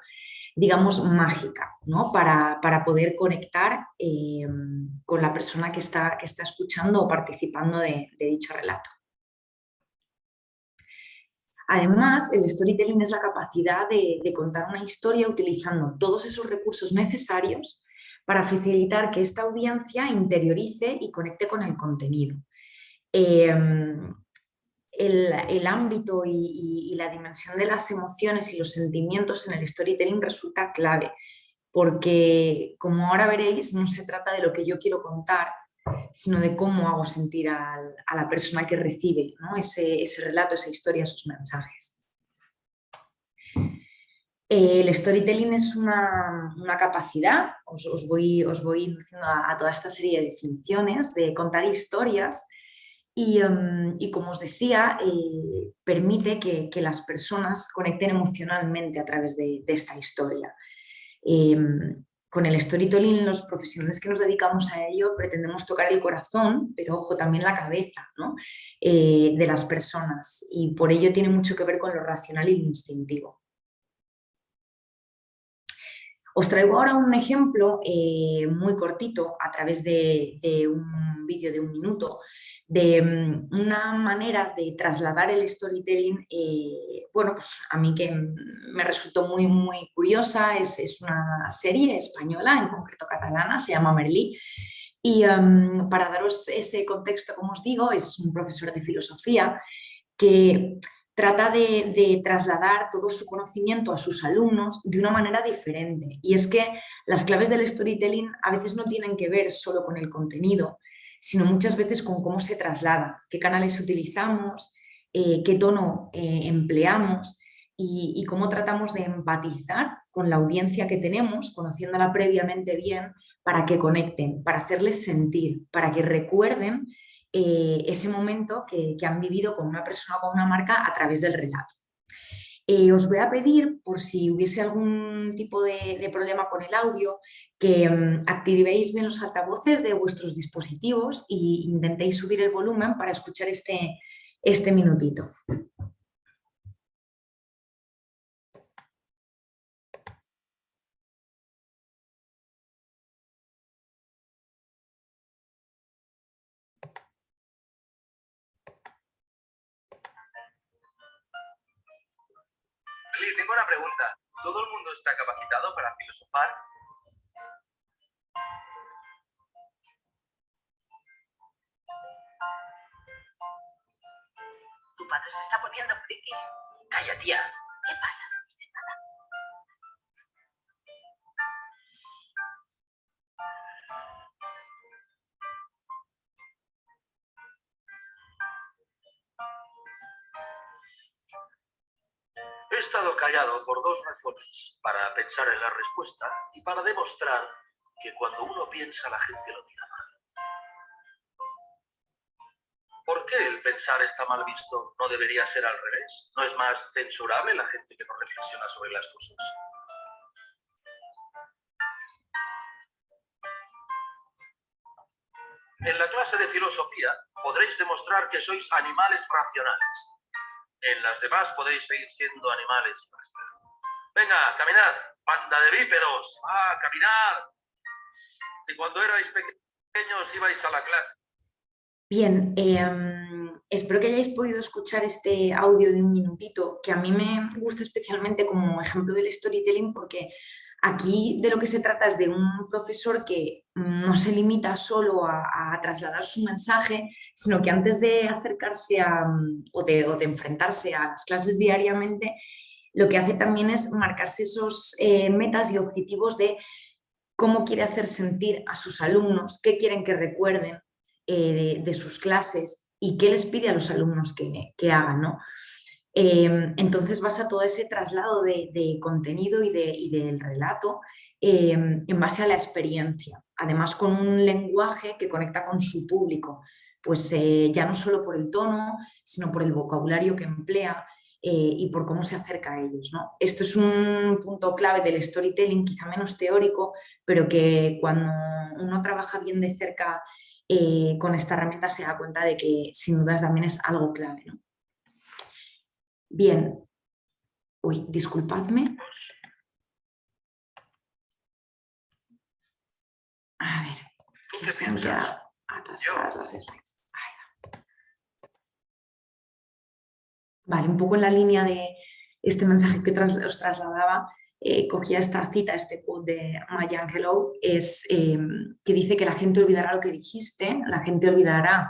digamos, mágica, ¿no? para, poder conectar eh, con la persona que está, que está escuchando o participando de, dicho relato. Además, el storytelling es la capacidad de, contar una historia utilizando todos esos recursos necesarios para facilitar que esta audiencia interiorice y conecte con el contenido. Eh, el, ámbito y, la dimensión de las emociones y los sentimientos en el storytelling resulta clave, porque como ahora veréis, no se trata de lo que yo quiero contar, sino de cómo hago sentir a la persona que recibe ese, relato, esa historia, esos mensajes. El storytelling es una, capacidad, os, voy, os induciendo a, toda esta serie de definiciones, de contar historias Em, y, como os decía, eh, permite que, las personas conecten emocionalmente a través de, esta historia. Em, con el storytelling, los profesionales que nos dedicamos a ello pretendemos tocar el corazón, pero ojo, también la cabeza eh, de las personas y por ello tiene mucho que ver con lo racional y lo instintivo. Os traigo ahora un ejemplo eh, muy cortito a través de, un vídeo de un minuto de mm, una manera de trasladar el storytelling, eh, bueno, pues a mí que me resultó muy, muy curiosa, es, una serie española, en concreto catalana, se llama Merlí, y em, para daros ese contexto, como os digo, es un profesor de filosofía que trata de, trasladar todo su conocimiento a sus alumnos de una manera diferente. Y es que las claves del storytelling a veces no tienen que ver solo con el contenido, sino muchas veces con cómo se traslada, qué canales utilizamos, eh, qué tono eh, empleamos y, cómo tratamos de empatizar con la audiencia que tenemos, conociéndola previamente bien, para que conecten, para hacerles sentir, para que recuerden eh, ese momento que, han vivido con una persona o con una marca a través del relato. Os voy a pedir, por si hubiese algún tipo de, problema con el audio, que mm, activéis bien los altavoces de vuestros dispositivos e intentéis subir el volumen para escuchar este, este minutito. Tengo una pregunta. ¿Todo el mundo está capacitado para filosofar padre se está poniendo friki. Calla, tía. ¿Qué pasa? He estado callado por dos razones. Para pensar en la respuesta y para demostrar que cuando uno piensa la gente lo mira ¿Por qué el pensar está mal visto? ¿No debería ser al revés? ¿No es más censurable la gente que no reflexiona sobre las cosas? En la clase de filosofía podréis demostrar que sois animales racionales. En las demás podéis seguir siendo animales. Venga, caminad, banda de bípedos. Ah, caminad. Si cuando erais pequeños ibais a la clase. Bien, em, espero que hayáis podido escuchar este audio de un minutito, que a mí me gusta especialmente como ejemplo del storytelling porque Aquí de lo que se trata es de un profesor que no se limita solo a, trasladar su mensaje, sino que antes de acercarse a, o, de, enfrentarse a las clases diariamente, lo que hace también es marcarse esos eh, metas y objetivos de cómo quiere hacer sentir a sus alumnos, qué quieren que recuerden eh, de, sus clases y qué les pide a los alumnos que, hagan. ¿no? Em, entonces basa todo ese traslado de, contenido y, del relato em, en base a la experiencia, además con un lenguaje que conecta con su público, pues eh, ya no solo por el tono, sino por el vocabulario que emplea eh, y por cómo se acerca a ellos. ¿no? Esto es un punto clave del storytelling, quizá menos teórico, pero que cuando uno trabaja bien de cerca eh, con esta herramienta se da cuenta de que sin dudas también es algo clave. ¿no? Bien. Uy, disculpadme. A ver, que se han quedado atascadas las slides. Vale, un poco en la línea de este mensaje que os trasladaba, eh, cogía esta cita, este quote de Maya Angelou, es, em, que dice que la gente olvidará lo que dijiste, la gente olvidará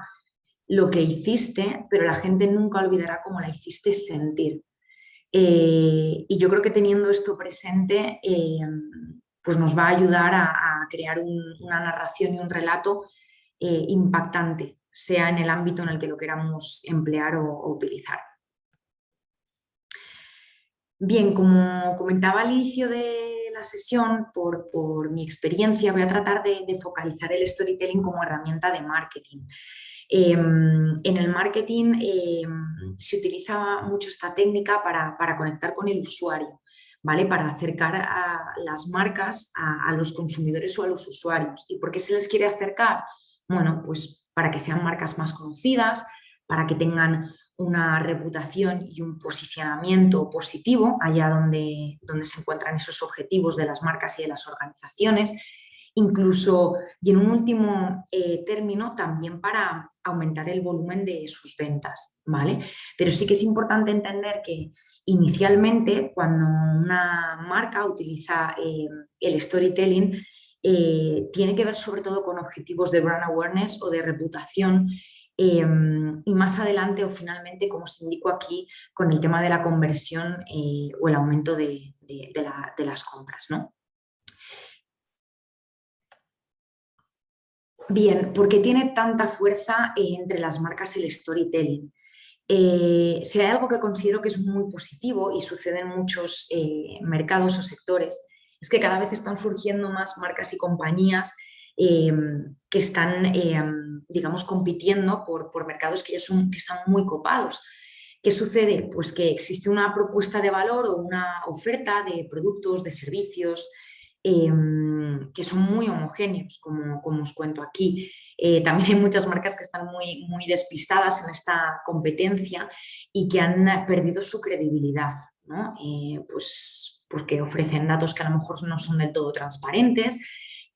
lo que hiciste, pero la gente nunca olvidará cómo la hiciste sentir. Eh, y yo creo que teniendo esto presente, eh, pues nos va a ayudar a, crear una narración y un relato eh, impactante, sea en el ámbito en el que lo queramos emplear o, utilizar. Bien, como comentaba al inicio de la sesión, por, mi experiencia voy a tratar de focalizar el storytelling como herramienta de marketing. Em, en el marketing em, se utiliza mucho esta técnica para, conectar con el usuario, ¿vale? para acercar a las marcas a, los consumidores o a los usuarios. ¿Y por qué se les quiere acercar? Bueno, pues para que sean marcas más conocidas, para que tengan una reputación y un posicionamiento positivo allá donde, donde se encuentran esos objetivos de las marcas y de las organizaciones incluso y en un último eh, término también para aumentar el volumen de sus ventas, ¿vale? Pero sí que es importante entender que inicialmente cuando una marca utiliza eh, el storytelling eh, tiene que ver sobre todo con objetivos de brand awareness o de reputación y más adelante o finalmente, como os indico aquí, con el tema de la conversión o el aumento de, las compras, ¿no? Bien, porque tiene tanta fuerza eh, entre las marcas el storytelling. Eh, si hay algo que considero que es muy positivo y sucede en muchos eh, mercados o sectores, es que cada vez están surgiendo más marcas y compañías que están, digamos, compitiendo por, por, mercados que ya son, que están muy copados. ¿Qué sucede? Pues que existe una propuesta de valor o una oferta de productos, de servicios, Em, que son muy homogéneos, como, como os cuento aquí. Eh, también hay muchas marcas que están muy, muy despistadas en esta competencia y que han perdido su credibilidad, ¿no? Eh, pues porque ofrecen datos que a lo mejor no son del todo transparentes,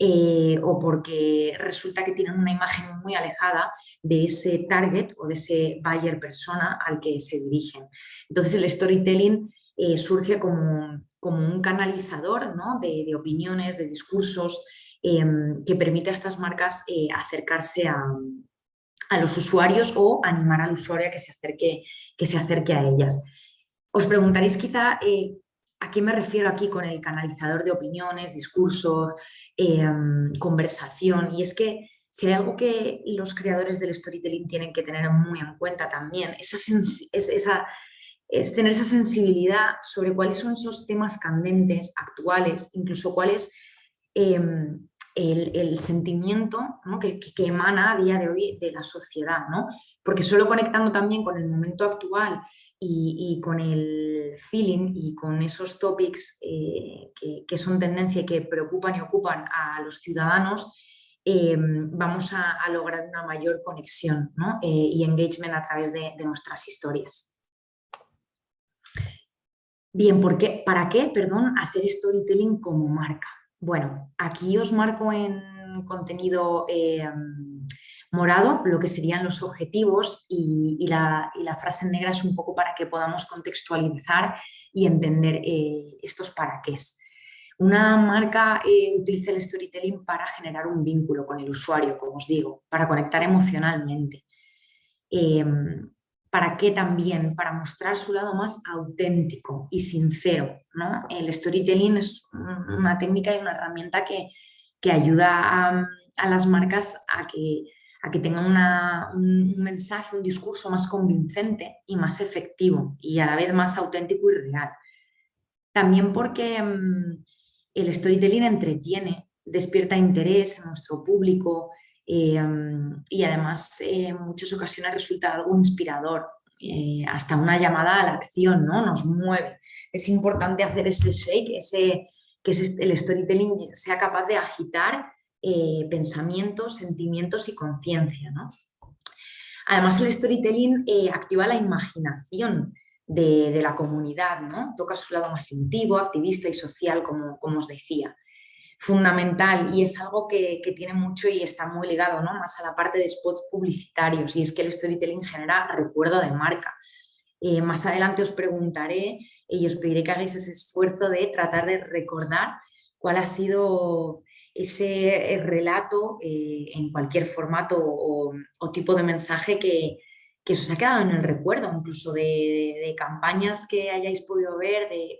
eh, o porque resulta que tienen una imagen muy alejada de ese target o de ese buyer persona al que se dirigen. Entonces el storytelling eh, surge como, un canalizador de, opiniones, de discursos, em, que permite a estas marcas eh, acercarse a, los usuarios o animar al usuario a que se acerque, que se acerque a ellas. Os preguntaréis quizá a qué me refiero aquí con el canalizador de opiniones, discursos, em, conversación, y es que si hay algo que los creadores del storytelling tienen que tener muy en cuenta también, esa, es, esa, es tener esa sensibilidad sobre cuáles son esos temas candentes, actuales, incluso cuál es em, el, sentimiento que, emana a día de hoy de la sociedad, ¿no? porque solo conectando también con el momento actual y, con el feeling y con esos topics eh, que, son tendencia y que preocupan y ocupan a los ciudadanos, eh, vamos a, lograr una mayor conexión eh, y engagement a través de, nuestras historias. Bien, ¿por ¿para qué perdón, hacer storytelling como marca? Bueno, aquí os marco en contenido morado lo que serían los objetivos y, la, frase negra es un poco para que podamos contextualizar y entender estos para qué. Una marca eh, utiliza el storytelling para generar un vínculo con el usuario, como os digo, para conectar emocionalmente. Em, ¿Para qué también? Para mostrar su lado más auténtico y sincero. El storytelling es una técnica y una herramienta que, ayuda a, las marcas a que, a que tengan un mensaje, un discurso más convincente y más efectivo y a la vez más auténtico y real. También porque em, el storytelling entretiene, despierta interés en nuestro público eh, y además eh, en muchas ocasiones resulta algo inspirador, eh, hasta una llamada a la acción, ¿no? nos mueve. Es importante hacer ese shake, ese, que el storytelling sea capaz de agitar pensamientos, sentimientos y conciencia. Además el storytelling activa la imaginación, de, la comunidad, ¿no? Toca su lado más intuitivo, activista y social, como, como os decía. Fundamental y es algo que, tiene mucho y está muy ligado ¿no? más a la parte de spots publicitarios y es que el storytelling genera recuerdo de marca. Eh, más adelante os preguntaré y os pediré que hagáis ese esfuerzo de tratar de recordar cuál ha sido ese relato eh, en cualquier formato o, tipo de mensaje que, que os ha quedado en el recuerdo, incluso de, campañas que hayáis podido ver de,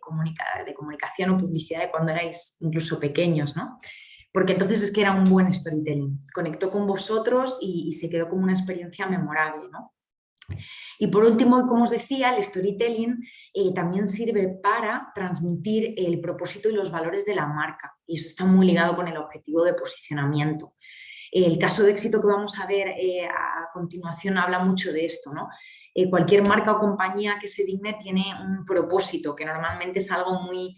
de comunicación o publicidad de cuando erais incluso pequeños, ¿no? Porque entonces es que era un buen storytelling, conectó con vosotros y, se quedó como una experiencia memorable, ¿no? Y por último, como os decía, el storytelling eh, también sirve para transmitir el propósito y los valores de la marca y eso está muy ligado con el objetivo de posicionamiento. El caso de éxito que vamos a ver eh, a continuación habla mucho de esto. ¿no? Eh, cualquier marca o compañía que se digne tiene un propósito, que normalmente es algo muy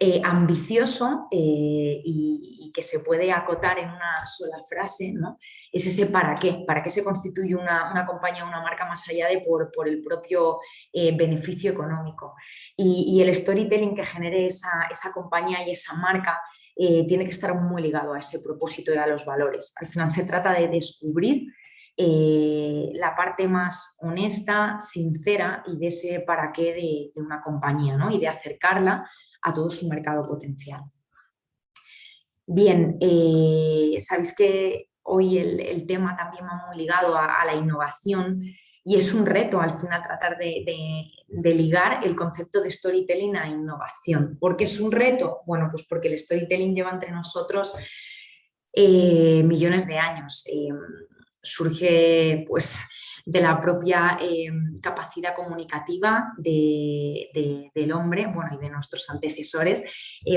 eh, ambicioso y, que se puede acotar en una sola frase. ¿no? Es ese para qué, para qué se constituye una, compañía o una marca más allá de por, el propio beneficio económico. Y, el storytelling que genere esa, esa compañía y esa marca eh, tiene que estar muy ligado a ese propósito y a los valores. Al final se trata de descubrir eh, la parte más honesta, sincera y de ese para qué de, una compañía ¿no? y de acercarla a todo su mercado potencial. Bien, eh, sabéis que hoy el, tema también va muy ligado a la innovación y es un reto al final tratar de, ligar el concepto de storytelling a innovación. ¿Por qué es un reto? Bueno, pues porque el storytelling lleva entre nosotros eh, millones de años. Eh, surge pues de la propia eh, capacidad comunicativa del hombre bueno, y de nuestros antecesores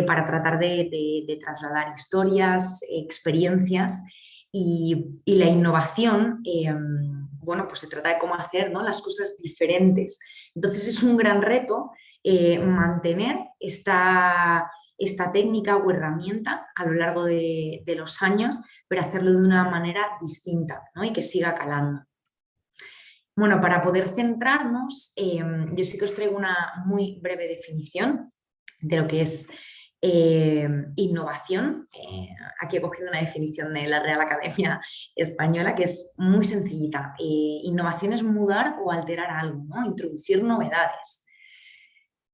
para tratar de, trasladar historias, experiencias y, la innovación bueno, pues se trata de cómo hacer ¿no? las cosas diferentes. Entonces es un gran reto eh, mantener esta, esta, técnica o herramienta a lo largo de, los años, pero hacerlo de una manera distinta ¿no? y que siga calando. Bueno, para poder centrarnos, em, yo sí que os traigo una muy breve definición de lo que es eh, innovación, eh, aquí he cogido una definición de la Real Academia Española que es muy sencillita. Eh, innovación es mudar o alterar algo, introducir novedades.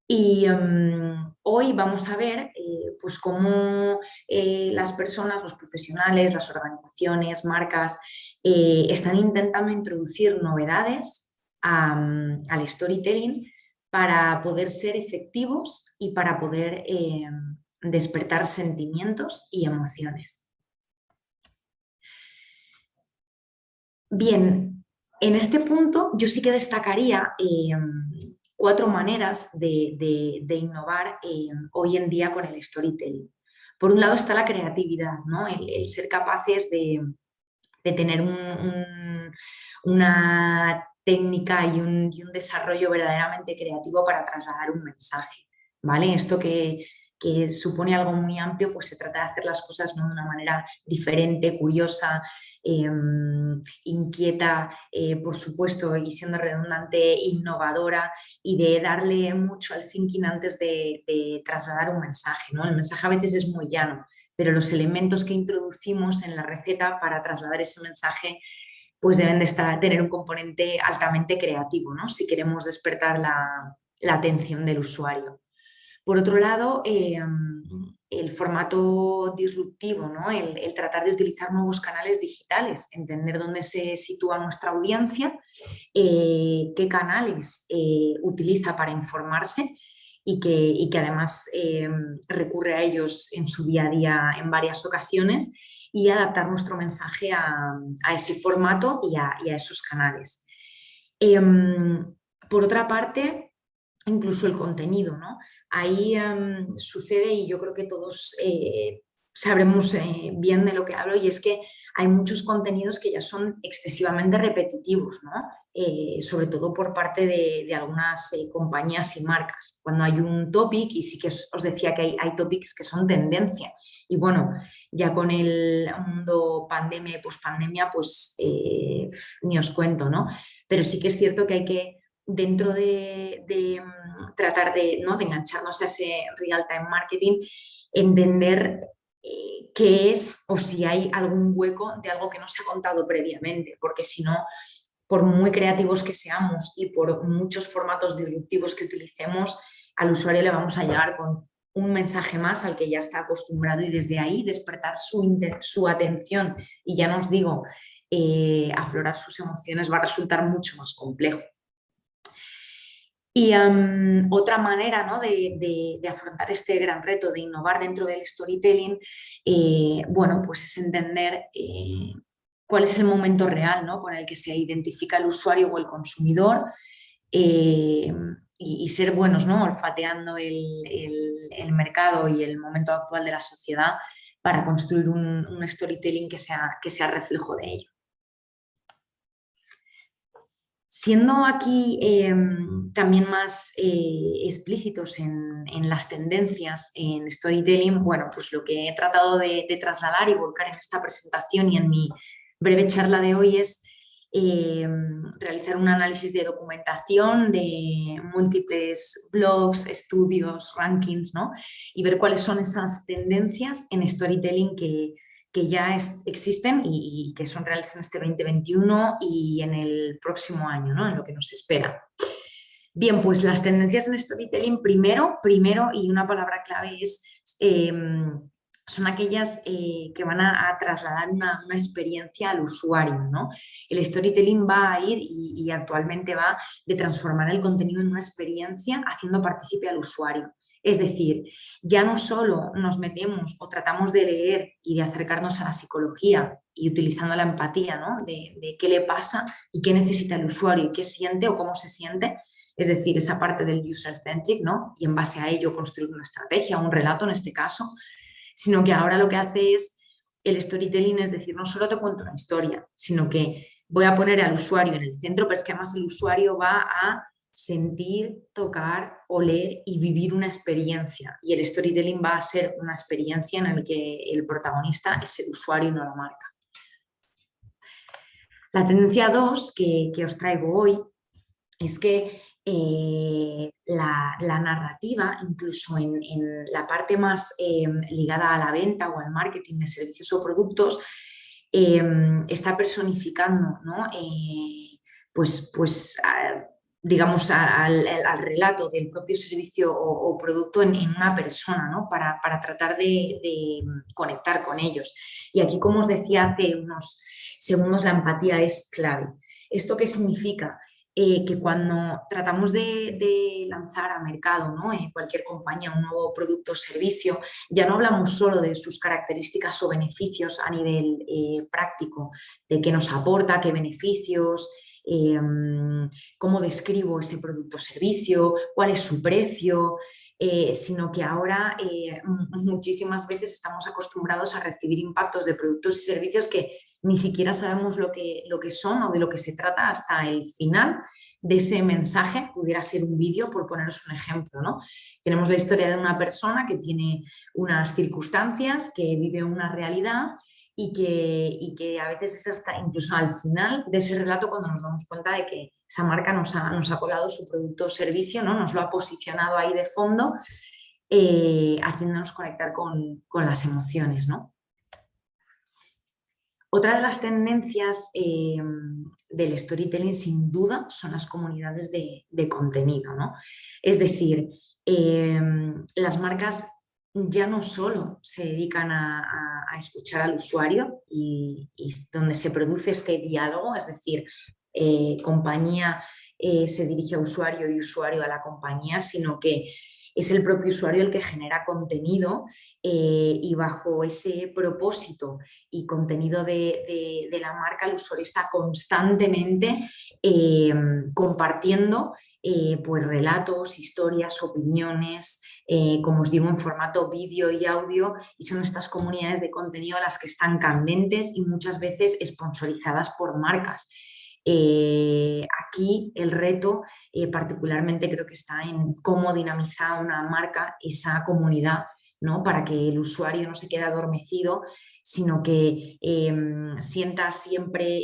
Y em, hoy vamos a ver eh, pues cómo las personas, los profesionales, las organizaciones, marcas, eh, están intentando introducir novedades al storytelling para poder ser efectivos y para poder em, despertar sentimientos y emociones. Bien, en este punto yo sí que destacaría em, cuatro maneras de, innovar eh, hoy en día con el storytelling. Por un lado está la creatividad, ¿no? el, ser capaces de, tener una técnica y un, desarrollo verdaderamente creativo para trasladar un mensaje. ¿vale? Esto que, que supone algo muy amplio, pues se trata de hacer las cosas de una manera diferente, curiosa, Em, inquieta, eh, por supuesto, y siendo redundante, innovadora y de darle mucho al thinking antes de, trasladar un mensaje. ¿no? El mensaje a veces es muy llano, pero los elementos que introducimos en la receta para trasladar ese mensaje pues deben de estar, tener un componente altamente creativo, ¿no? si queremos despertar la, atención del usuario. Por otro lado, em, el formato disruptivo, ¿no? el, tratar de utilizar nuevos canales digitales, entender dónde se sitúa nuestra audiencia, eh, qué canales eh, utiliza para informarse y que, además eh, recurre a ellos en su día a día en varias ocasiones y adaptar nuestro mensaje a, ese formato y a, y a esos canales. Em, por otra parte, incluso el contenido, ¿no? ahí em, sucede y yo creo que todos eh, sabremos eh, bien de lo que hablo y es que hay muchos contenidos que ya son excesivamente repetitivos, ¿no? Eh, sobre todo por parte de, algunas compañías y marcas. Cuando hay un topic, y sí que os, decía que hay, topics que son tendencia, y bueno, ya con el mundo pandemia y pospandemia, pues ni os cuento, ¿no? Pero sí que es cierto que hay que dentro de, mm, tratar de, ¿no? de engancharnos a ese real-time marketing, entender eh, qué es o si hay algún hueco de algo que no se ha contado previamente, porque si no, por muy creativos que seamos y por muchos formatos disruptivos que utilicemos, al usuario le vamos a llegar con un mensaje más al que ya está acostumbrado y desde ahí despertar su, su atención y ya nos digo, eh, aflorar sus emociones va a resultar mucho más complejo. Y otra manera ¿no? de, afrontar este gran reto de innovar dentro del storytelling, eh, bueno, pues es entender eh, cuál es el momento real ¿no? con el que se identifica el usuario o el consumidor eh, y, ser buenos, ¿no? olfateando el, mercado y el momento actual de la sociedad para construir un, un storytelling que sea, que sea reflejo de ello. Siendo aquí em, también más eh, explícitos en, las tendencias en storytelling, bueno, pues lo que he tratado de, trasladar y volcar en esta presentación y en mi breve charla de hoy es em, realizar un análisis de documentación de múltiples blogs, estudios, rankings, ¿no? Y ver cuáles son esas tendencias en storytelling que, que ya existen y, que son reales en este 2021 y en el próximo año, ¿no? en lo que nos espera. Bien, pues las tendencias en storytelling, primero, primero y una palabra clave es, em, son aquellas eh, que van a, trasladar una, experiencia al usuario. ¿no? El storytelling va a ir y, y actualmente va de transformar el contenido en una experiencia haciendo partícipe al usuario. Es decir, ya no solo nos metemos o tratamos de leer y de acercarnos a la psicología y utilizando la empatía ¿no? de, qué le pasa y qué necesita el usuario y qué siente o cómo se siente, es decir, esa parte del user-centric, ¿no? y en base a ello construir una estrategia, un relato en este caso, sino que ahora lo que hace es el storytelling, es decir, no solo te cuento una historia, sino que voy a poner al usuario en el centro, pero es que además el usuario va a sentir, tocar, oler y vivir una experiencia. Y el storytelling va a ser una experiencia en la que el protagonista es el usuario y no la marca. La tendencia 2 que, os traigo hoy es que eh, la, narrativa, incluso en, la parte más em, ligada a la venta o al marketing de servicios o productos, em, está personificando ¿no? Eh, pues, pues digamos, al, relato del propio servicio o, producto en, una persona, ¿no? para, tratar de, conectar con ellos. Y aquí, como os decía hace unos segundos, la empatía es clave. ¿Esto qué significa? Eh, que cuando tratamos de, lanzar a mercado ¿no? en cualquier compañía un nuevo producto o servicio, ya no hablamos solo de sus características o beneficios a nivel eh, práctico, de qué nos aporta, qué beneficios, Em, cómo describo ese producto o servicio, cuál es su precio, eh, sino que ahora eh, muchísimas veces estamos acostumbrados a recibir impactos de productos y servicios que ni siquiera sabemos lo que, lo que son o de lo que se trata hasta el final de ese mensaje, pudiera ser un vídeo, por poneros un ejemplo. ¿no? Tenemos la historia de una persona que tiene unas circunstancias, que vive una realidad y que, que, a veces es hasta incluso al final de ese relato cuando nos damos cuenta de que esa marca nos ha, nos ha colado su producto o servicio, ¿no? nos lo ha posicionado ahí de fondo, eh, haciéndonos conectar con, las emociones. ¿no? Otra de las tendencias eh, del storytelling sin duda son las comunidades de, contenido. ¿no? Es decir, eh, las marcas ya no solo se dedican a, escuchar al usuario y, donde se produce este diálogo, es decir, eh, compañía eh, se dirige a usuario y usuario a la compañía, sino que es el propio usuario el que genera contenido eh, y bajo ese propósito y contenido de, la marca el usuario está constantemente compartiendo eh, pues relatos, historias, opiniones, eh, como os digo, en formato vídeo y audio, y son estas comunidades de contenido las que están candentes y muchas veces sponsorizadas por marcas. Eh, aquí el reto particularmente creo que está en cómo dinamizar una marca esa comunidad ¿no? para que el usuario no se quede adormecido, sino que em, sienta siempre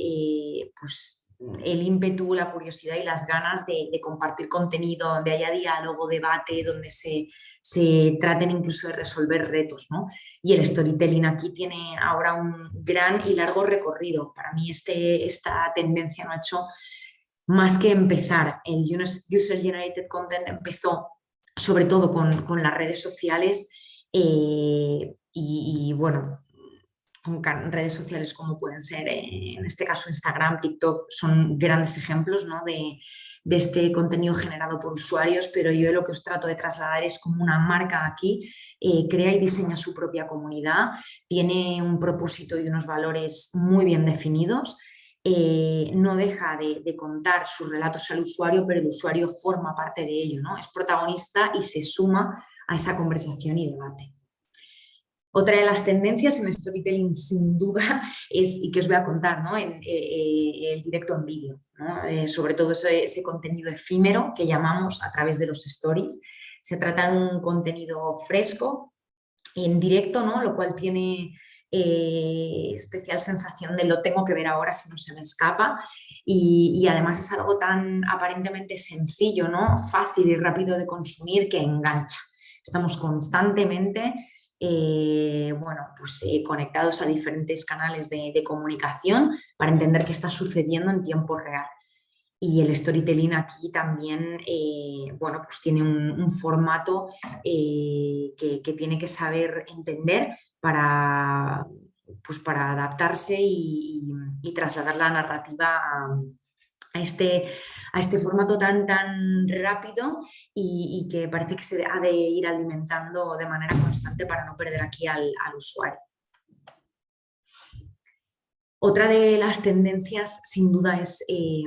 pues, el ímpetu, la curiosidad y las ganas de, compartir contenido, donde haya diálogo, debate, donde se, traten incluso de resolver retos. ¿no? Y el storytelling aquí tiene ahora un gran y largo recorrido. Para mí este, esta tendencia no ha hecho más que empezar. El User Generated Content empezó sobre todo con, las redes sociales eh, y, bueno, redes sociales como pueden ser, eh, en este caso Instagram, TikTok, son grandes ejemplos de, este contenido generado por usuarios, pero yo lo que os trato de trasladar es como una marca aquí, eh, crea y diseña su propia comunidad, tiene un propósito y unos valores muy bien definidos, eh, no deja de, de, contar sus relatos al usuario, pero el usuario forma parte de ello, ¿no? es protagonista y se suma a esa conversación y debate. Otra de las tendencias en storytelling sin duda es, y que os voy a contar, ¿no? en, eh, eh, el directo en vídeo, eh, sobre todo ese, contenido efímero que llamamos a través de los stories. Se trata de un contenido fresco, en directo, ¿no? lo cual tiene especial sensación de lo tengo que ver ahora si no se me escapa y, y, además es algo tan aparentemente sencillo, ¿no? fácil y rápido de consumir que engancha. Estamos constantemente eh, bueno, pues, eh, conectados a diferentes canales de, comunicación para entender qué está sucediendo en tiempo real. Y el storytelling aquí también eh, bueno, pues tiene un, formato que, tiene que saber entender para, pues para adaptarse y, y trasladar la narrativa a, a este, a este formato tan, tan rápido y, que parece que se ha de ir alimentando de manera constante para no perder aquí al, usuario. Otra de las tendencias sin duda es eh,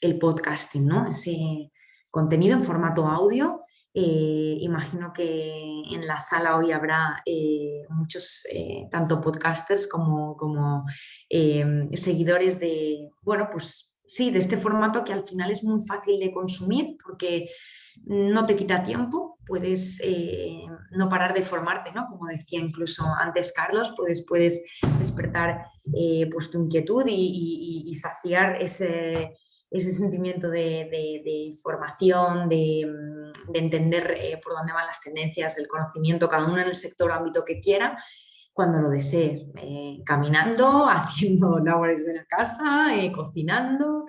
el podcasting, ¿no? ese contenido en formato audio. Eh, imagino que en la sala hoy habrá eh, muchos, tanto podcasters como, como seguidores de, bueno, pues sí, de este formato que al final es muy fácil de consumir porque no te quita tiempo, puedes eh, no parar de formarte, ¿no? Como decía incluso antes Carlos, puedes, puedes despertar eh, pues tu inquietud y, saciar ese, ese sentimiento de, formación, de, entender eh, por dónde van las tendencias, el conocimiento, cada uno en el sector o ámbito que quiera cuando lo desee, eh, caminando, haciendo labores de la casa, eh, cocinando,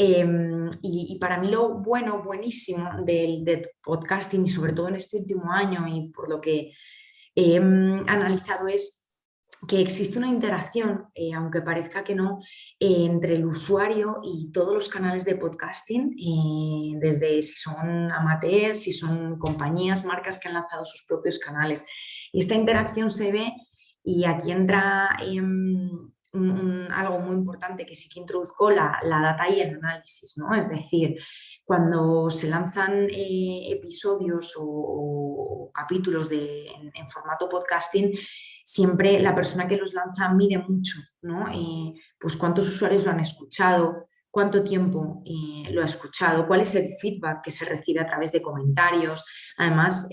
Em, y, para mí lo bueno, buenísimo del, podcasting y sobre todo en este último año y por lo que he analizado es que existe una interacción, eh, aunque parezca que no, entre el usuario y todos los canales de podcasting, desde si son amateurs, si son compañías, marcas que han lanzado sus propios canales. Y esta interacción se ve y aquí entra em, algo muy importante que sí que introduzco, la, data y el análisis, ¿no? Es decir, cuando se lanzan eh, episodios o, capítulos de, en, formato podcasting, siempre la persona que los lanza mide mucho, ¿no? Eh, pues cuántos usuarios lo han escuchado, cuánto tiempo eh, lo ha escuchado, cuál es el feedback que se recibe a través de comentarios. Además,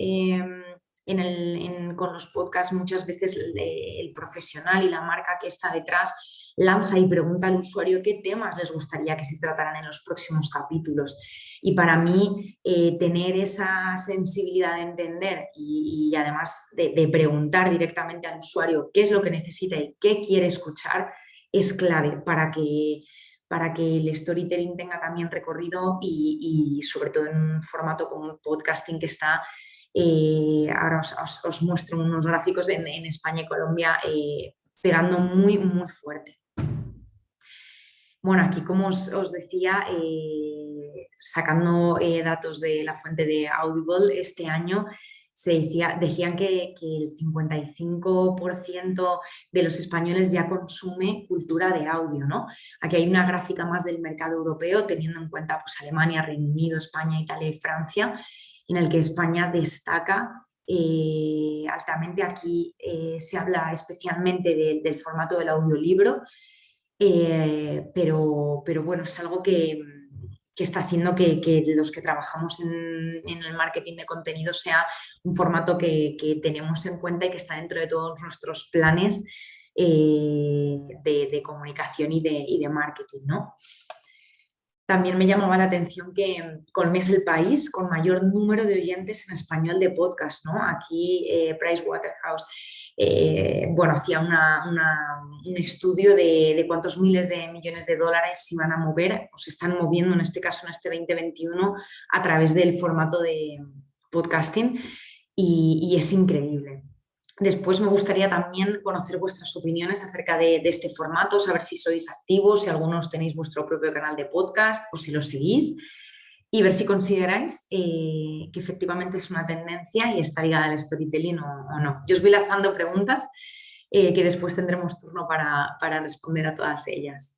em, con los podcasts muchas veces el, profesional y la marca que está detrás lanza y pregunta al usuario qué temas les gustaría que se trataran en los próximos capítulos. Y para mí eh, tener esa sensibilidad de entender y, además de, preguntar directamente al usuario qué es lo que necesita y qué quiere escuchar es clave para que para que el storytelling tenga también recorrido y, y sobre todo en un formato como un podcasting que está eh, ahora os, muestro unos gráficos en, España y Colombia eh, pegando muy, muy fuerte. Bueno, aquí como os, decía, eh, sacando datos de la fuente de Audible este año, se decía, decían que, el 55% de los españoles ya consume cultura de audio. ¿no? Aquí hay una gráfica más del mercado europeo, teniendo en cuenta pues, Alemania, Reino Unido, España, Italia y Francia, en el que España destaca eh, altamente. Aquí eh, se habla especialmente del formato del audiolibro, eh, pero, pero, bueno, es algo que, está haciendo que, los que trabajamos en, el marketing de contenido sea un formato que, tenemos en cuenta y que está dentro de todos nuestros planes de, comunicación y de, y de marketing. ¿no? También me llamaba la atención que Colombia es el país con mayor número de oyentes en español de podcast. ¿no? Aquí eh, Pricewaterhouse eh, bueno, hacía un estudio de, cuántos miles de millones de dólares se iban a mover o se están moviendo en este caso en este 2021 a través del formato de podcasting y es increíble. Después me gustaría también conocer vuestras opiniones acerca de, este formato, saber si sois activos, si algunos tenéis vuestro propio canal de podcast o si lo seguís y ver si consideráis eh, que efectivamente es una tendencia y está ligada al storytelling o, no. Yo os voy lanzando preguntas eh, que después tendremos turno para, responder a todas ellas.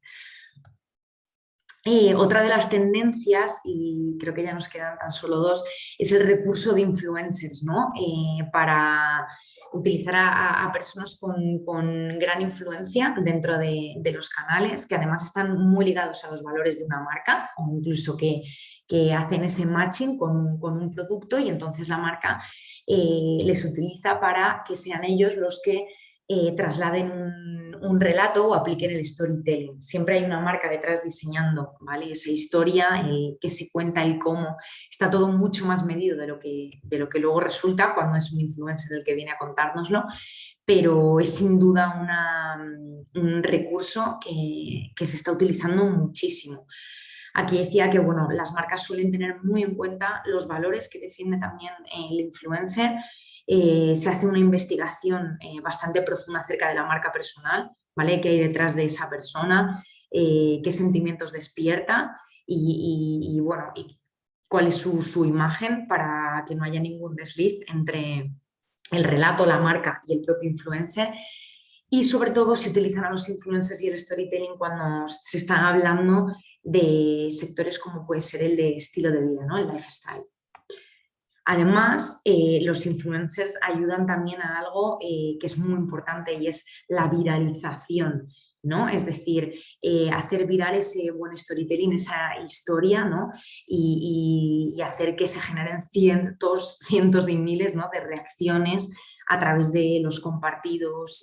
Eh, otra de las tendencias, y creo que ya nos quedan tan solo dos, es el recurso de influencers, ¿no? para utilizar a, personas con, gran influencia dentro de, los canales, que además están muy ligados a los valores de una marca o incluso que, hacen ese matching con, un producto y entonces la marca eh, les utiliza para que sean ellos los que eh, trasladen un, relato o apliquen el storytelling. Siempre hay una marca detrás diseñando ¿vale? esa historia, el que se cuenta, el cómo. Está todo mucho más medido de lo, que, de lo que luego resulta cuando es un influencer el que viene a contárnoslo, pero es sin duda un recurso que, que se está utilizando muchísimo. Aquí decía que bueno, las marcas suelen tener muy en cuenta los valores que defiende también el influencer, eh, se hace una investigación eh, bastante profunda acerca de la marca personal, ¿vale? ¿Qué hay detrás de esa persona? Eh, ¿Qué sentimientos despierta? Y, bueno, cuál es su, imagen para que no haya ningún desliz entre el relato, la marca y el propio influencer. Y sobre todo si utilizan a los influencers y el storytelling cuando se está hablando de sectores como puede ser el de estilo de vida, ¿no? el lifestyle. Además, eh, los influencers ayudan también a algo eh, que es muy importante y es la viralización. ¿no? Es decir, eh, hacer viral ese buen storytelling, esa historia, ¿no? Y, hacer que se generen cientos, cientos y miles ¿no? de reacciones a través de los compartidos,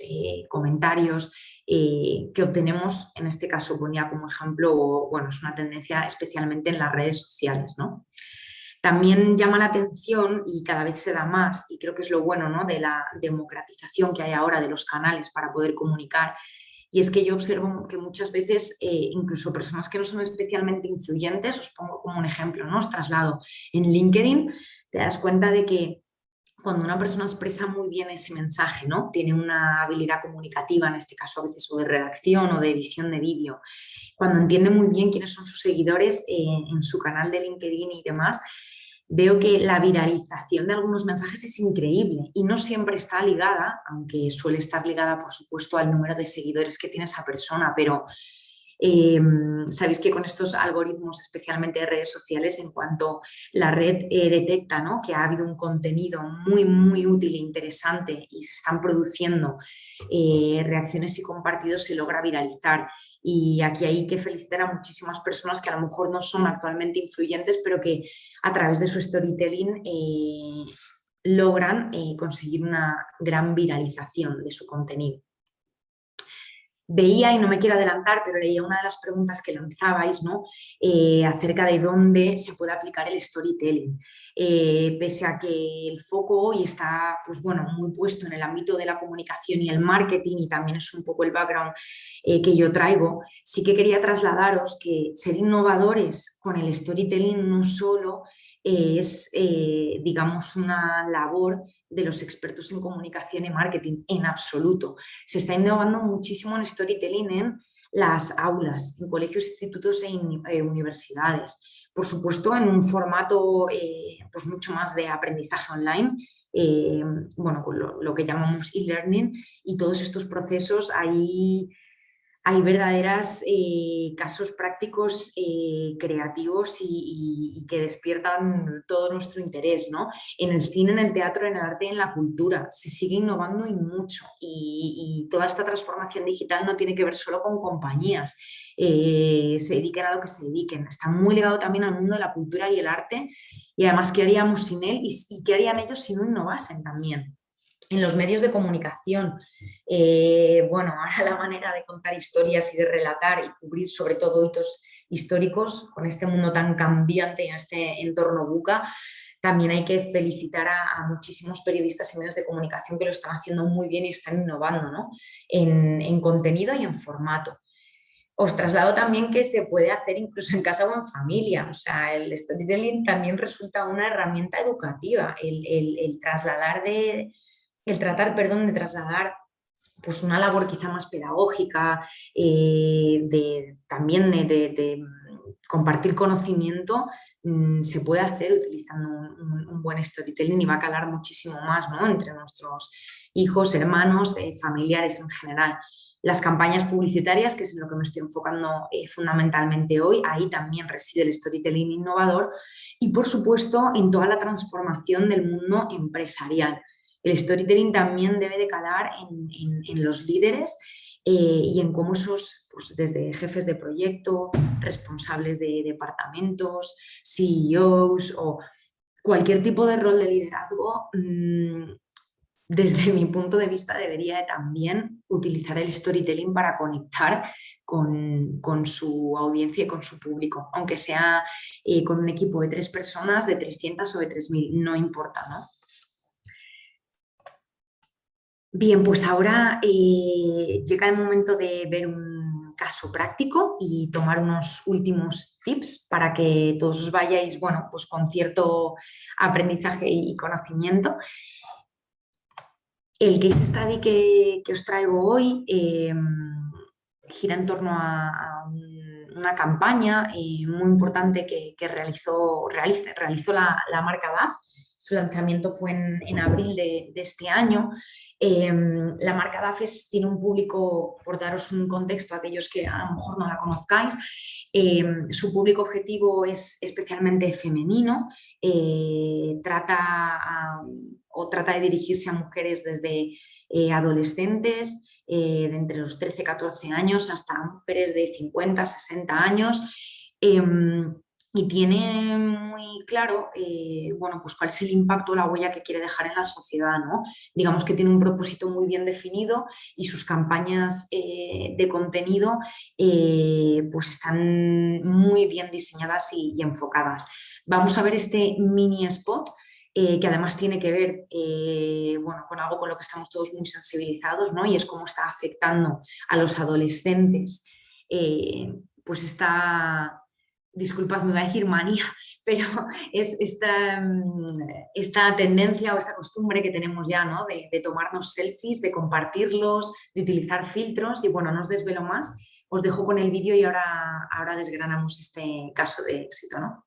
comentarios que obtenemos, en este caso ponía como ejemplo, bueno, es una tendencia especialmente en las redes sociales, ¿no? También llama la atención y cada vez se da más, y creo que es lo bueno ¿no? de la democratización que hay ahora de los canales para poder comunicar, y es que yo observo que muchas veces eh, incluso personas que no son especialmente influyentes, os pongo como un ejemplo, ¿no? os traslado en LinkedIn, te das cuenta de que cuando una persona expresa muy bien ese mensaje, ¿no? Tiene una habilidad comunicativa, en este caso a veces o de redacción o de edición de vídeo, cuando entiende muy bien quiénes son sus seguidores eh, en su canal de LinkedIn y demás, veo que la viralización de algunos mensajes es increíble y no siempre está ligada, aunque suele estar ligada por supuesto al número de seguidores que tiene esa persona, pero Em, sabéis que con estos algoritmos, especialmente de redes sociales, en cuanto la red eh, detecta ¿no? que ha habido un contenido muy, muy útil e interesante y se están produciendo eh, reacciones y compartidos, se logra viralizar. Y aquí hay que felicitar a muchísimas personas que a lo mejor no son actualmente influyentes, pero que a través de su storytelling eh, logran conseguir una gran viralización de su contenido veía, y no me quiero adelantar, pero leía una de las preguntas que lanzabais, ¿no? Eh, acerca de dónde se puede aplicar el storytelling. Eh, pese a que el foco hoy está pues bueno, muy puesto en el ámbito de la comunicación y el marketing y también es un poco el background eh, que yo traigo, sí que quería trasladaros que ser innovadores con el storytelling no solo es, digamos, una labor de los expertos en comunicación y marketing, en absoluto. Se está innovando muchísimo en storytelling en las aulas, en colegios, institutos e eh, universidades. Por supuesto, en un formato eh, pues mucho más de aprendizaje online, eh, bueno, lo, lo, que llamamos e-learning y todos estos procesos ahí hay verdaderos eh, casos prácticos eh, creativos y, que despiertan todo nuestro interés, ¿no? En el cine, en el teatro, en el arte en la cultura. Se sigue innovando y mucho. Y, toda esta transformación digital no tiene que ver solo con compañías. Eh, se dediquen a lo que se dediquen. Está muy ligado también al mundo de la cultura y el arte. Y además, ¿qué haríamos sin él? y, y qué harían ellos si no innovasen también? En los medios de comunicación. Eh, bueno, ahora la manera de contar historias y de relatar y cubrir sobre todo hitos históricos con este mundo tan cambiante en este entorno buca, también hay que felicitar a, muchísimos periodistas y medios de comunicación que lo están haciendo muy bien y están innovando ¿no? en, en contenido y en formato. Os traslado también que se puede hacer incluso en casa o en familia, o sea, el storytelling también resulta una herramienta educativa, el trasladar de, el tratar, perdón, de trasladar pues una labor quizá más pedagógica, eh, de, también de, compartir conocimiento, mm, se puede hacer utilizando un, buen storytelling y va a calar muchísimo más ¿no? entre nuestros hijos, hermanos, eh, familiares en general. Las campañas publicitarias, que es en lo que me estoy enfocando eh, fundamentalmente hoy, ahí también reside el storytelling innovador y por supuesto en toda la transformación del mundo empresarial el storytelling también debe de calar en, los líderes eh, y en cómo esos, pues desde jefes de proyecto, responsables de departamentos, CEOs o cualquier tipo de rol de liderazgo, mm, desde mi punto de vista debería también utilizar el storytelling para conectar con, su audiencia y con su público, aunque sea eh, con un equipo de tres personas, de 300 o de 3.000, no importa, ¿no? Bien, pues ahora eh, llega el momento de ver un caso práctico y tomar unos últimos tips para que todos os vayáis bueno, pues con cierto aprendizaje y conocimiento. El case study que, os traigo hoy em, gira en torno a, una campaña eh, muy importante que, realizó, realizó la, marca DAF su lanzamiento fue en, abril de, este año. Em, la marca DAFES tiene un público, por daros un contexto a aquellos que a lo mejor no la conozcáis, em, su público objetivo es especialmente femenino, eh, trata o trata de dirigirse a mujeres desde eh, adolescentes, eh, de entre los 13 14 años hasta mujeres de 50, 60 años. Y tiene muy claro eh, bueno, pues cuál es el impacto, la huella que quiere dejar en la sociedad. ¿no? Digamos que tiene un propósito muy bien definido y sus campañas eh, de contenido eh, pues están muy bien diseñadas y, enfocadas. Vamos a ver este mini spot que además tiene que ver bueno, con algo con lo que estamos todos muy sensibilizados, ¿no? y es cómo está afectando a los adolescentes, pues está, disculpad, me voy a decir manía, pero es esta, mm, esta tendencia o esta costumbre que tenemos ya, ¿no? De, de, tomarnos selfies, de compartirlos, de utilizar filtros y bueno, no os desvelo más, os dejo con el vídeo y ahora, ahora desgranamos este caso de éxito, ¿no?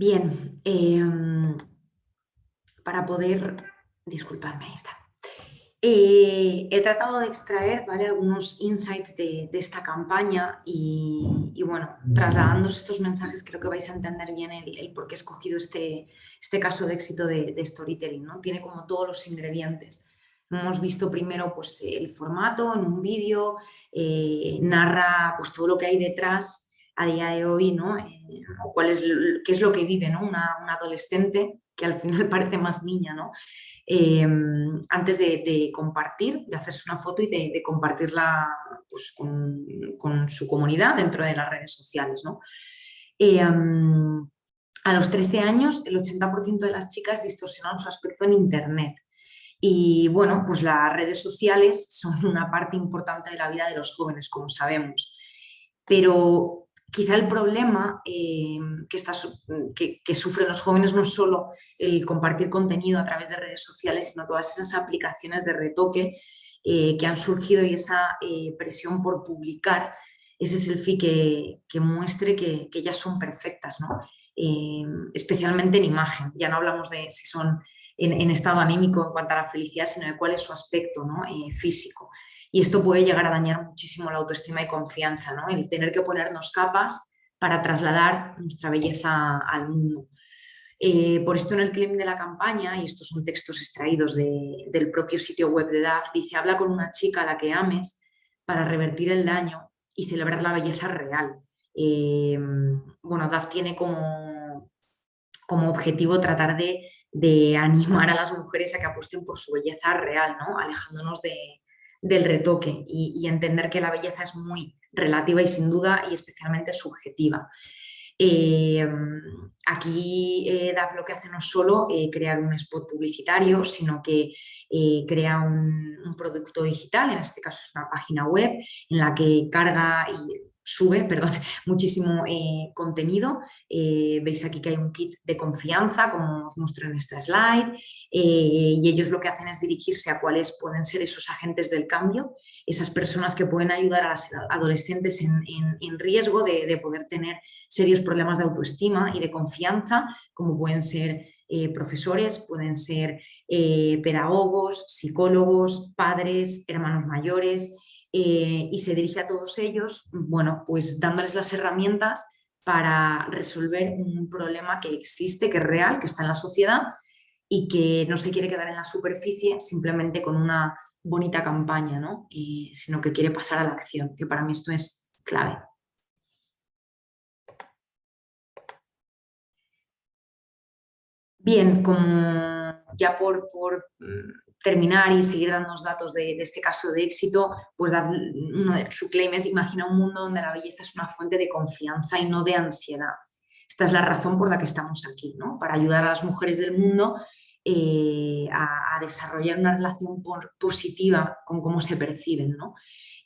Bien, em, para poder, disculparme, ahí está. Eh, he tratado de extraer ¿vale? algunos insights de, esta campaña y, bueno, trasladando estos mensajes creo que vais a entender bien el, por qué he escogido este, este caso de éxito de, storytelling. ¿no? Tiene como todos los ingredientes. Hemos visto primero pues, el formato en un vídeo, eh, narra pues, todo lo que hay detrás a día de hoy, ¿no? Eh, cuál es, qué es lo que vive ¿no? una, adolescente que al final parece más niña, ¿no? Em, antes de, compartir, de hacerse una foto y de, compartirla pues, con, su comunidad dentro de las redes sociales. ¿no? Em, a los 13 años, el 80% de las chicas distorsionan su aspecto en Internet. Y bueno, pues las redes sociales son una parte importante de la vida de los jóvenes, como sabemos. Pero quizá el problema eh, que, sufren los jóvenes no es solo el compartir contenido a través de redes sociales, sino todas esas aplicaciones de retoque eh, que han surgido y esa eh, presión por publicar ese selfie que, muestre que, ellas son perfectas, ¿no? especialmente en imagen. Ya no hablamos de si son en, estado anímico en cuanto a la felicidad, sino de cuál es su aspecto ¿no? físico y esto puede llegar a dañar muchísimo la autoestima y confianza, ¿no? el tener que ponernos capas para trasladar nuestra belleza al mundo. Eh, por esto en el claim de la campaña, y estos son textos extraídos del propio sitio web de DAF, dice habla con una chica a la que ames para revertir el daño y celebrar la belleza real. Eh, bueno, DAF tiene como, como objetivo tratar de, de, animar a las mujeres a que apuesten por su belleza real, ¿no? alejándonos de, del retoque y, entender que la belleza es muy relativa y sin duda y especialmente subjetiva. Eh, aquí eh, DAF lo que hace no es solo eh, crear un spot publicitario, sino que crea un, un, producto digital, en este caso es una página web en la que carga y sube perdón, muchísimo eh, contenido. Eh, veis aquí que hay un kit de confianza, como os muestro en esta slide, eh, y ellos lo que hacen es dirigirse a cuáles pueden ser esos agentes del cambio, esas personas que pueden ayudar a las adolescentes en, riesgo de, de, poder tener serios problemas de autoestima y de confianza, como pueden ser profesores, pueden ser pedagogos, psicólogos, padres, hermanos mayores, eh, y se dirige a todos ellos, bueno, pues dándoles las herramientas para resolver un problema que existe, que es real, que está en la sociedad y que no se quiere quedar en la superficie simplemente con una bonita campaña, ¿no? sino que quiere pasar a la acción, que para mí esto es clave. Bien, como ya por, por mm, terminar y seguir dando datos de, este caso de éxito, pues uno de claim es imagina un mundo donde la belleza es una fuente de confianza y no de ansiedad. Esta es la razón por la que estamos aquí, ¿no? para ayudar a las mujeres del mundo eh, a, desarrollar una relación positiva con cómo se perciben. ¿no?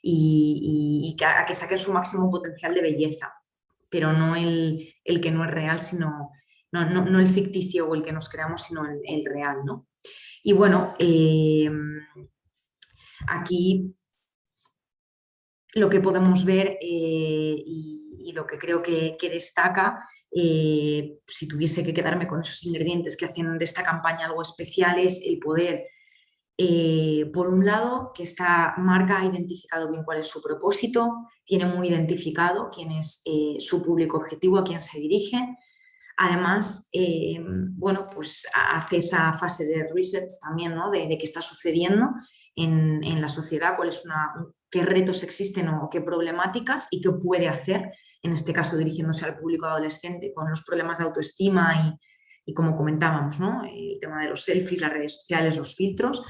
y, a, que saquen su máximo potencial de belleza, pero no el, que no es real, sino no, el ficticio o el que nos creamos, sino el, real. ¿no? Y bueno, eh, aquí lo que podemos ver eh, y, lo que creo que, destaca, eh, si tuviese que quedarme con esos ingredientes que hacen de esta campaña algo especial, es el poder, por un lado, que esta marca ha identificado bien cuál es su propósito, tiene muy identificado quién es su público objetivo, a quién se dirige, Además, bueno, pues hace esa fase de research también, ¿no? de, qué está sucediendo en, la sociedad, cuál es una, qué retos existen o qué problemáticas y qué puede hacer, en este caso dirigiéndose al público adolescente con los problemas de autoestima y, como comentábamos, ¿no? el tema de los selfies, las redes sociales, los filtros.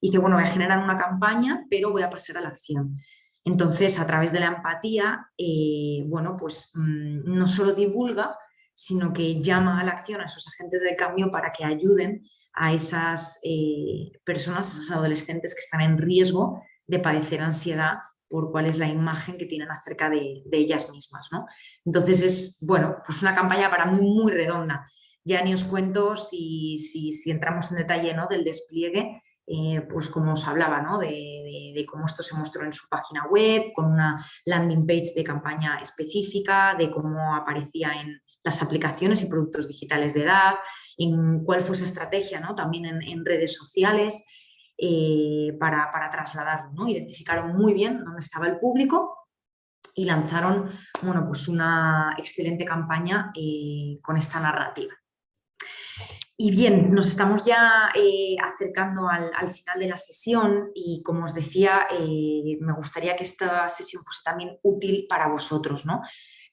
Y dice, bueno, voy a generar una campaña, pero voy a pasar a la acción. Entonces, a través de la empatía, eh, bueno, pues mm, no solo divulga, sino que llama a la acción a esos agentes del cambio para que ayuden a esas eh, personas, a esos adolescentes que están en riesgo de padecer ansiedad por cuál es la imagen que tienen acerca de, ellas mismas. ¿no? Entonces es, bueno, pues una campaña para mí muy redonda. Ya ni os cuento si, si, entramos en detalle ¿no? del despliegue, eh, pues como os hablaba, ¿no? de, de, cómo esto se mostró en su página web, con una landing page de campaña específica, de cómo aparecía en las aplicaciones y productos digitales de edad, en cuál fue esa estrategia ¿no? también en, redes sociales, eh, para, trasladarlo. ¿no? Identificaron muy bien dónde estaba el público y lanzaron bueno, pues una excelente campaña eh, con esta narrativa. Y bien, nos estamos ya eh, acercando al, final de la sesión y como os decía, me gustaría que esta sesión fuese también útil para vosotros. ¿no?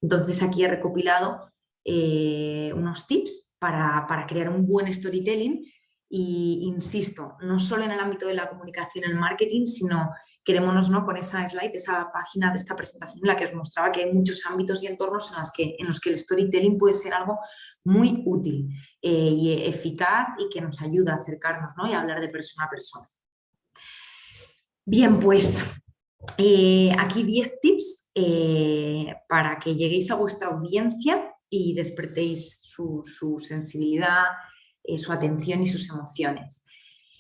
Entonces aquí he recopilado unos tips para, para, crear un buen storytelling y insisto, no solo en el ámbito de la comunicación y el marketing, sino quedémonos ¿no? con esa slide, esa página de esta presentación en la que os mostraba que hay muchos ámbitos y entornos en, que, en los que el storytelling puede ser algo muy útil eh, y eficaz y que nos ayuda a acercarnos ¿no? y a hablar de persona a persona. Bien, pues eh, aquí 10 tips eh, para que lleguéis a vuestra audiencia y despertéis su, sensibilidad, eh, su atención y sus emociones.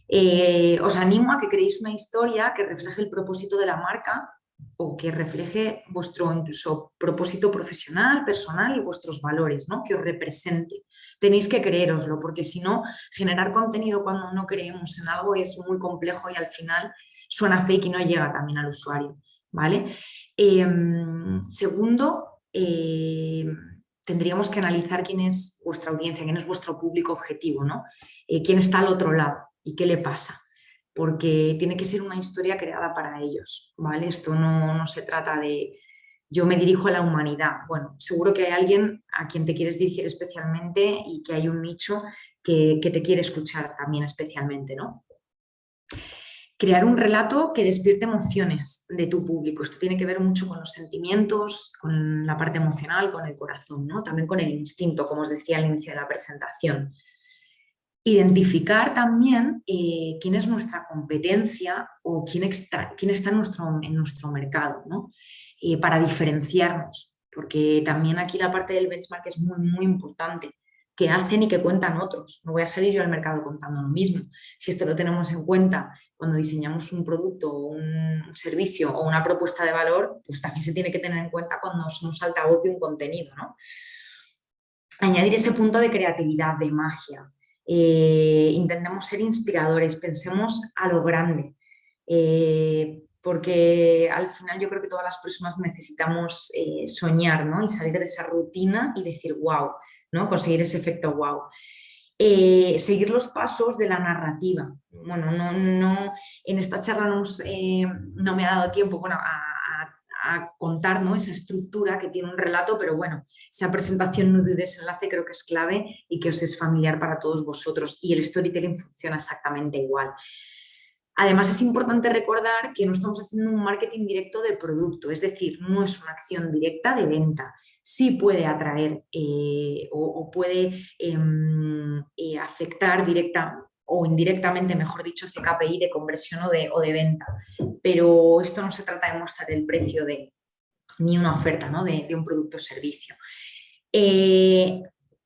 Eh, os animo a que creéis una historia que refleje el propósito de la marca o que refleje vuestro incluso propósito profesional, personal y vuestros valores, ¿no? que os represente. Tenéis que creéroslo, porque si no, generar contenido cuando no creemos en algo es muy complejo y al final suena fake y no llega también al usuario. ¿vale? Em, segundo, em, tendríamos que analizar quién es vuestra audiencia, quién es vuestro público objetivo, ¿no? Eh, quién está al otro lado y qué le pasa, porque tiene que ser una historia creada para ellos, ¿vale? Esto no, se trata de yo me dirijo a la humanidad. Bueno, seguro que hay alguien a quien te quieres dirigir especialmente y que hay un nicho que, que te quiere escuchar también especialmente, ¿no? Crear un relato que despierte emociones de tu público. Esto tiene que ver mucho con los sentimientos, con la parte emocional, con el corazón, ¿no? también con el instinto, como os decía al inicio de la presentación. Identificar también eh, quién es nuestra competencia o quién está, quién está en, nuestro, en nuestro mercado, ¿no? Eh, para diferenciarnos, porque también aquí la parte del benchmark es muy, muy importante que hacen y que cuentan otros. No voy a salir yo al mercado contando lo mismo. Si esto lo tenemos en cuenta cuando diseñamos un producto, un servicio o una propuesta de valor, pues también se tiene que tener en cuenta cuando somos altavoz de un contenido. ¿no? Añadir ese punto de creatividad, de magia. Eh, intentemos ser inspiradores, pensemos a lo grande. Eh, porque al final yo creo que todas las personas necesitamos eh, soñar ¿no? y salir de esa rutina y decir, wow, ¿no? conseguir ese efecto wow. Eh, seguir los pasos de la narrativa. Bueno, no, no, en esta charla no, eh, no me ha dado tiempo bueno, a, contar ¿no? esa estructura que tiene un relato, pero bueno, esa presentación, nudo y desenlace creo que es clave y que os es familiar para todos vosotros y el storytelling funciona exactamente igual. Además es importante recordar que no estamos haciendo un marketing directo de producto, es decir, no es una acción directa de venta, sí puede atraer eh, o, puede em, eh, afectar directa, o indirectamente, mejor dicho, ese KPI de conversión o de, o de venta. Pero esto no se trata de mostrar el precio de ni una oferta ¿no? de, un producto o servicio. Eh,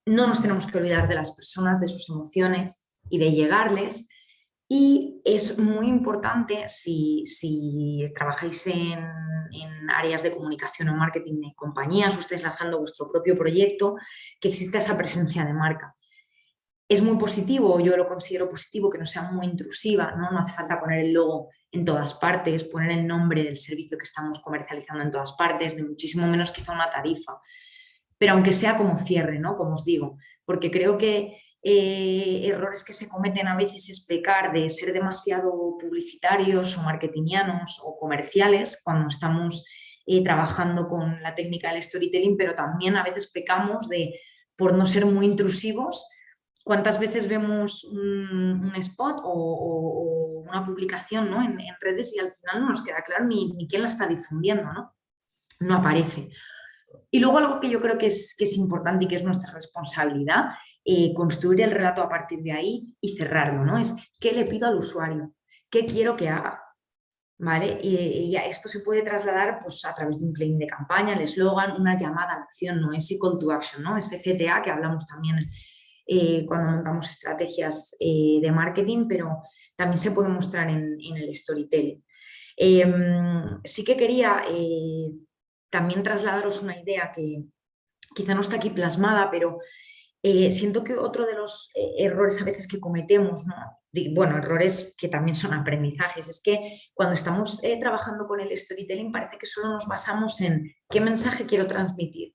no nos tenemos que olvidar de las personas, de sus emociones y de llegarles. Y es muy importante si, si trabajáis en, en, áreas de comunicación o marketing de compañías o estáis lanzando vuestro propio proyecto, que exista esa presencia de marca es muy positivo, yo lo considero positivo, que no sea muy intrusiva, ¿no? no hace falta poner el logo en todas partes, poner el nombre del servicio que estamos comercializando en todas partes, ni muchísimo menos quizá una tarifa. Pero aunque sea como cierre, ¿no? como os digo, porque creo que eh, errores que se cometen a veces es pecar de ser demasiado publicitarios o marketingianos o comerciales cuando estamos eh, trabajando con la técnica del storytelling, pero también a veces pecamos de por no ser muy intrusivos ¿Cuántas veces vemos un, spot o, una publicación ¿no? en, redes y al final no nos queda claro ni, quién la está difundiendo? ¿no? no aparece. Y luego algo que yo creo que es, que es importante y que es nuestra responsabilidad, construir el relato a partir de ahí y cerrarlo, ¿no? Es qué le pido al usuario, qué quiero que haga, ¿vale? Y, esto se puede trasladar pues, a través de un claim de campaña, el eslogan, una llamada a la acción, ¿no? Ese call to action, ¿no? Ese CTA que hablamos también eh, cuando montamos estrategias eh, de marketing, pero también se puede mostrar en, el storytelling. Em, sí que quería eh, también trasladaros una idea que quizá no está aquí plasmada, pero siento que otro de los errores a veces que cometemos, bueno, errores que también son aprendizajes, es que cuando estamos trabajando con el storytelling parece que solo nos basamos en qué mensaje quiero transmitir,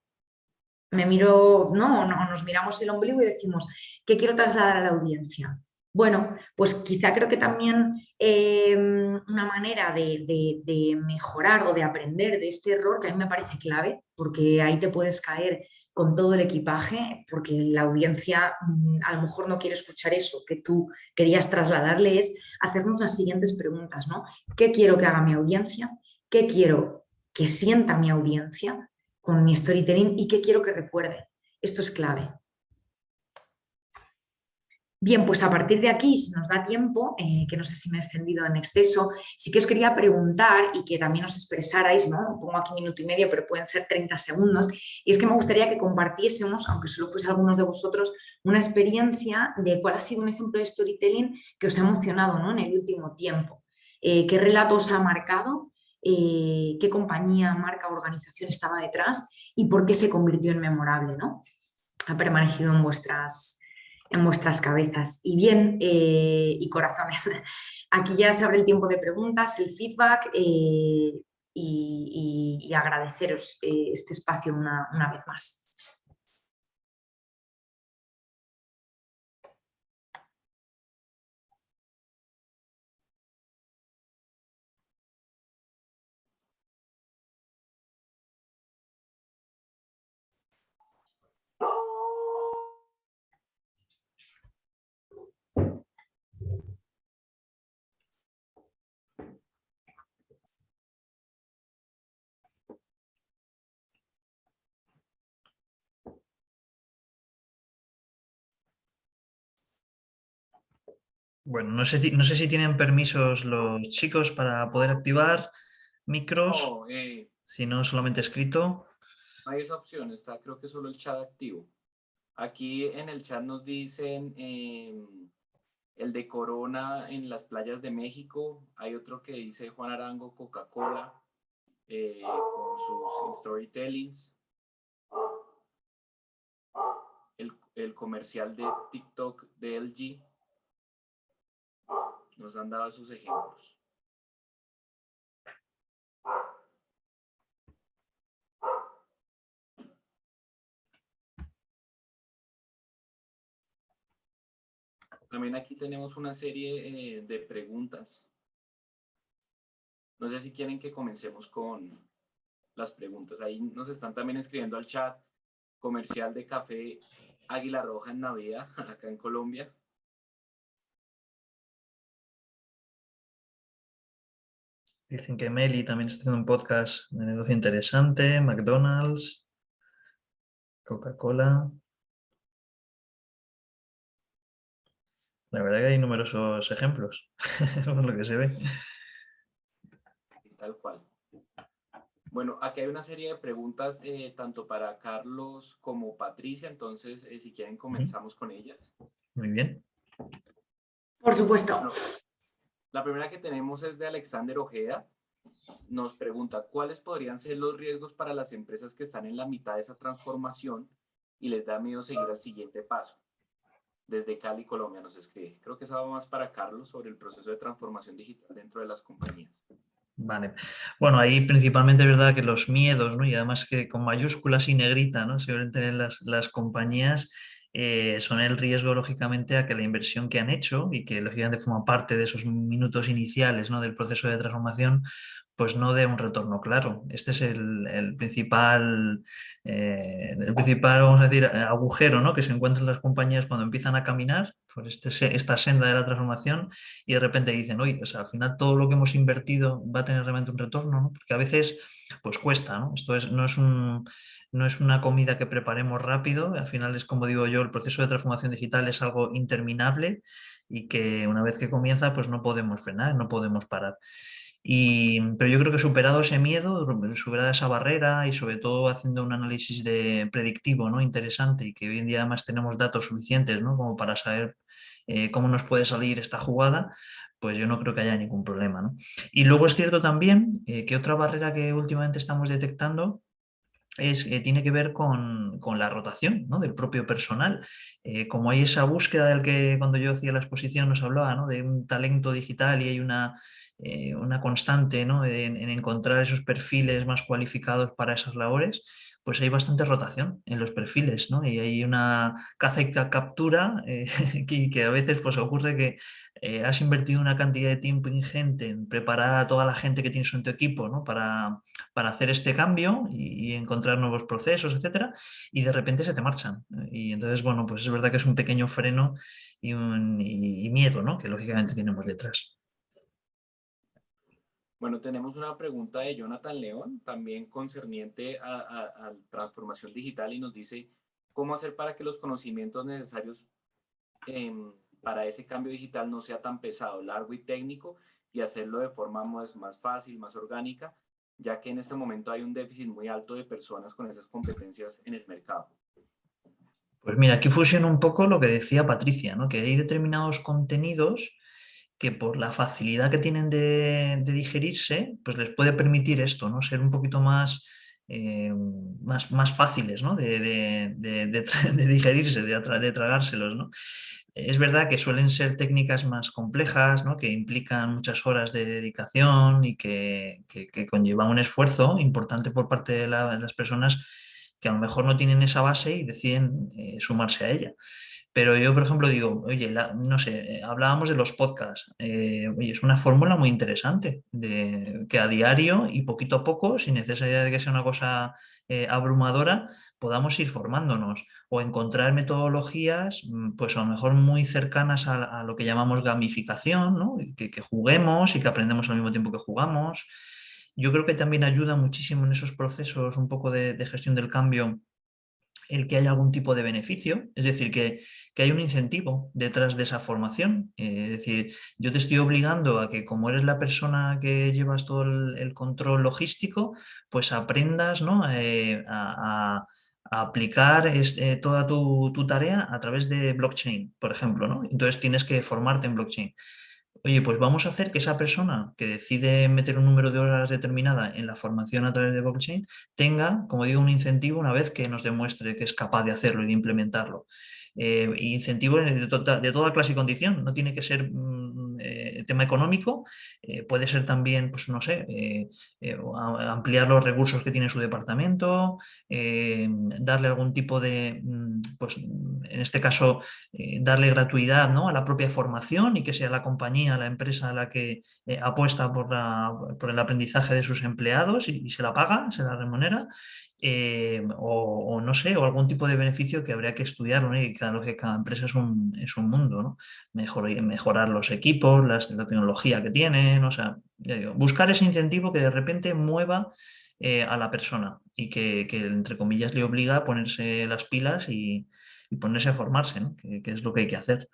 me miro, no, no, nos miramos el ombligo y decimos, ¿qué quiero trasladar a la audiencia? Bueno, pues quizá creo que también em, una manera de, mejorar o de aprender de este error, que a mí me parece clave, porque ahí te puedes caer con todo el equipaje, porque la audiencia mm, a lo mejor no quiere escuchar eso que tú querías trasladarle, es hacernos las siguientes preguntas, ¿no? ¿Qué quiero que haga mi audiencia? ¿Qué quiero que sienta mi audiencia? con mi storytelling y qué quiero que recuerde. Esto es clave. Bien, pues a partir de aquí, si nos da tiempo, eh, que no sé si me he extendido en exceso, sí que os quería preguntar y que también os expresarais, ¿no? pongo aquí minuto y medio, pero pueden ser 30 segundos, y es que me gustaría que compartiésemos, aunque solo fuese algunos de vosotros, una experiencia de cuál ha sido un ejemplo de storytelling que os ha emocionado ¿no? en el último tiempo. Eh, ¿Qué relato os ha marcado eh, qué compañía, marca, organización estaba detrás y por qué se convirtió en memorable, ¿no? Ha permanecido en vuestras, en vuestras cabezas. Y bien, eh, y corazones, aquí ya se abre el tiempo de preguntas, el feedback eh, y, agradeceros este espacio una, una vez más. Bueno, no sé, no sé si tienen permisos los chicos para poder activar micros, eh, si no solamente escrito. No hay esa opción, está creo que solo el chat activo. Aquí en el chat nos dicen em, el de Corona en las playas de México. Hay otro que dice Juan Arango Coca-Cola eh, con sus storytellings. El, el comercial de TikTok de LG nos han dado esos ejemplos. También aquí tenemos una serie eh, de preguntas. No sé si quieren que comencemos con las preguntas. Ahí nos están también escribiendo al chat comercial de café Águila Roja en Navidad, acá en Colombia. Dicen que Meli también está haciendo un podcast de negocio interesante, McDonald's, Coca-Cola. La verdad que hay numerosos ejemplos, por lo que se ve. Tal cual. Bueno, aquí hay una serie de preguntas eh, tanto para Carlos como Patricia, entonces eh, si quieren comenzamos con ellas. Muy bien. Por supuesto. La primera que tenemos es de Alexander Ojeda. Nos pregunta, ¿cuáles podrían ser los riesgos para las empresas que están en la mitad de esa transformación y les da miedo seguir al siguiente paso? Desde Cali, Colombia nos escribe. Creo que eso va más para Carlos sobre el proceso de transformación digital dentro de las compañías. Vale. Bueno, ahí principalmente es verdad que los miedos, ¿no? Y además que con mayúsculas y negrita, ¿no? Se tener las, las compañías eh, son el riesgo, lógicamente, a que la inversión que han hecho y que, lógicamente, forma parte de esos minutos iniciales ¿no? del proceso de transformación, pues no dé un retorno claro. Este es el, principal, eh, el principal, vamos a decir, agujero ¿no? que se encuentran las compañías cuando empiezan a caminar por este, esta senda de la transformación y de repente dicen, oye, o al final todo lo que hemos invertido va a tener realmente un retorno, ¿no? porque a veces pues cuesta, ¿no? Esto es, no es un no es una comida que preparemos rápido, al final es como digo yo, el proceso de transformación digital es algo interminable y que una vez que comienza pues no podemos frenar, no podemos parar. Y, pero yo creo que superado ese miedo, superada esa barrera y sobre todo haciendo un análisis de predictivo ¿no? interesante y que hoy en día además tenemos datos suficientes ¿no? como para saber eh, cómo nos puede salir esta jugada, pues yo no creo que haya ningún problema. Y luego es cierto también eh, que otra barrera que últimamente estamos detectando es, eh, tiene que ver con, la rotación del propio personal. Eh, como hay esa búsqueda del que cuando yo hacía la exposición nos hablaba de un talento digital y hay una, eh, una constante en, encontrar esos perfiles más cualificados para esas labores, pues hay bastante rotación en los perfiles, ¿no? Y hay una caza y captura eh, que, a veces pues ocurre que eh, has invertido una cantidad de tiempo ingente en preparar a toda la gente que tienes en tu equipo, ¿no? Para, para hacer este cambio y, encontrar nuevos procesos, etcétera, y de repente se te marchan. Y entonces, bueno, pues es verdad que es un pequeño freno y, un, y miedo, ¿no? Que lógicamente tenemos detrás. Bueno, tenemos una pregunta de Jonathan León, también concerniente a, transformación digital y nos dice, ¿cómo hacer para que los conocimientos necesarios em, para ese cambio digital no sea tan pesado, largo y técnico y hacerlo de forma más, más fácil, más orgánica, ya que en este momento hay un déficit muy alto de personas con esas competencias en el mercado? Pues mira, aquí fusiona un poco lo que decía Patricia, ¿no? que hay determinados contenidos que por la facilidad que tienen de, digerirse, pues les puede permitir esto, ¿no? Ser un poquito más, eh, más, más, fáciles ¿no? de, digerirse, de, tragárselos. ¿no? Es verdad que suelen ser técnicas más complejas, ¿no? que implican muchas horas de dedicación y que, que, conllevan un esfuerzo importante por parte de, las personas que a lo mejor no tienen esa base y deciden eh, sumarse a ella. Pero yo, por ejemplo, digo, oye, no sé, eh, hablábamos de los podcasts. Eh, oye, es una fórmula muy interesante, de que a diario y poquito a poco, sin necesidad de que sea una cosa eh, abrumadora, podamos ir formándonos o encontrar metodologías, mm, pues a lo mejor muy cercanas a, lo que llamamos gamificación, ¿no? que, juguemos y que aprendemos al mismo tiempo que jugamos. Yo creo que también ayuda muchísimo en esos procesos un poco de, de gestión del cambio el que haya algún tipo de beneficio, es decir, que, hay un incentivo detrás de esa formación. Eh, es decir, yo te estoy obligando a que como eres la persona que llevas todo el, control logístico, pues aprendas eh, a, aplicar eh, toda tu, tu, tarea a través de blockchain, por ejemplo. ¿no? Entonces tienes que formarte en blockchain oye, pues vamos a hacer que esa persona que decide meter un número de horas determinada en la formación a través de blockchain tenga, como digo, un incentivo una vez que nos demuestre que es capaz de hacerlo y de implementarlo. Eh, incentivo de, toda clase y condición, no tiene que ser mm, eh, tema económico, eh, puede ser también, pues no sé, ampliar los recursos que tiene su departamento, darle algún tipo de, mm, pues en este caso, darle gratuidad ¿no? a la propia formación y que sea la compañía, la empresa la que apuesta por, por, el aprendizaje de sus empleados y, se la paga, se la remunera, o, no sé, o algún tipo de beneficio que habría que estudiar, ¿no? y claro que cada empresa es un, es un mundo, ¿no? mejorar los equipos, la tecnología que tienen, o sea, buscar ese incentivo que de repente mueva eh, a la persona y que, entre comillas, le obliga a ponerse las pilas y, ponerse a formarse, que, es lo que hay que hacer.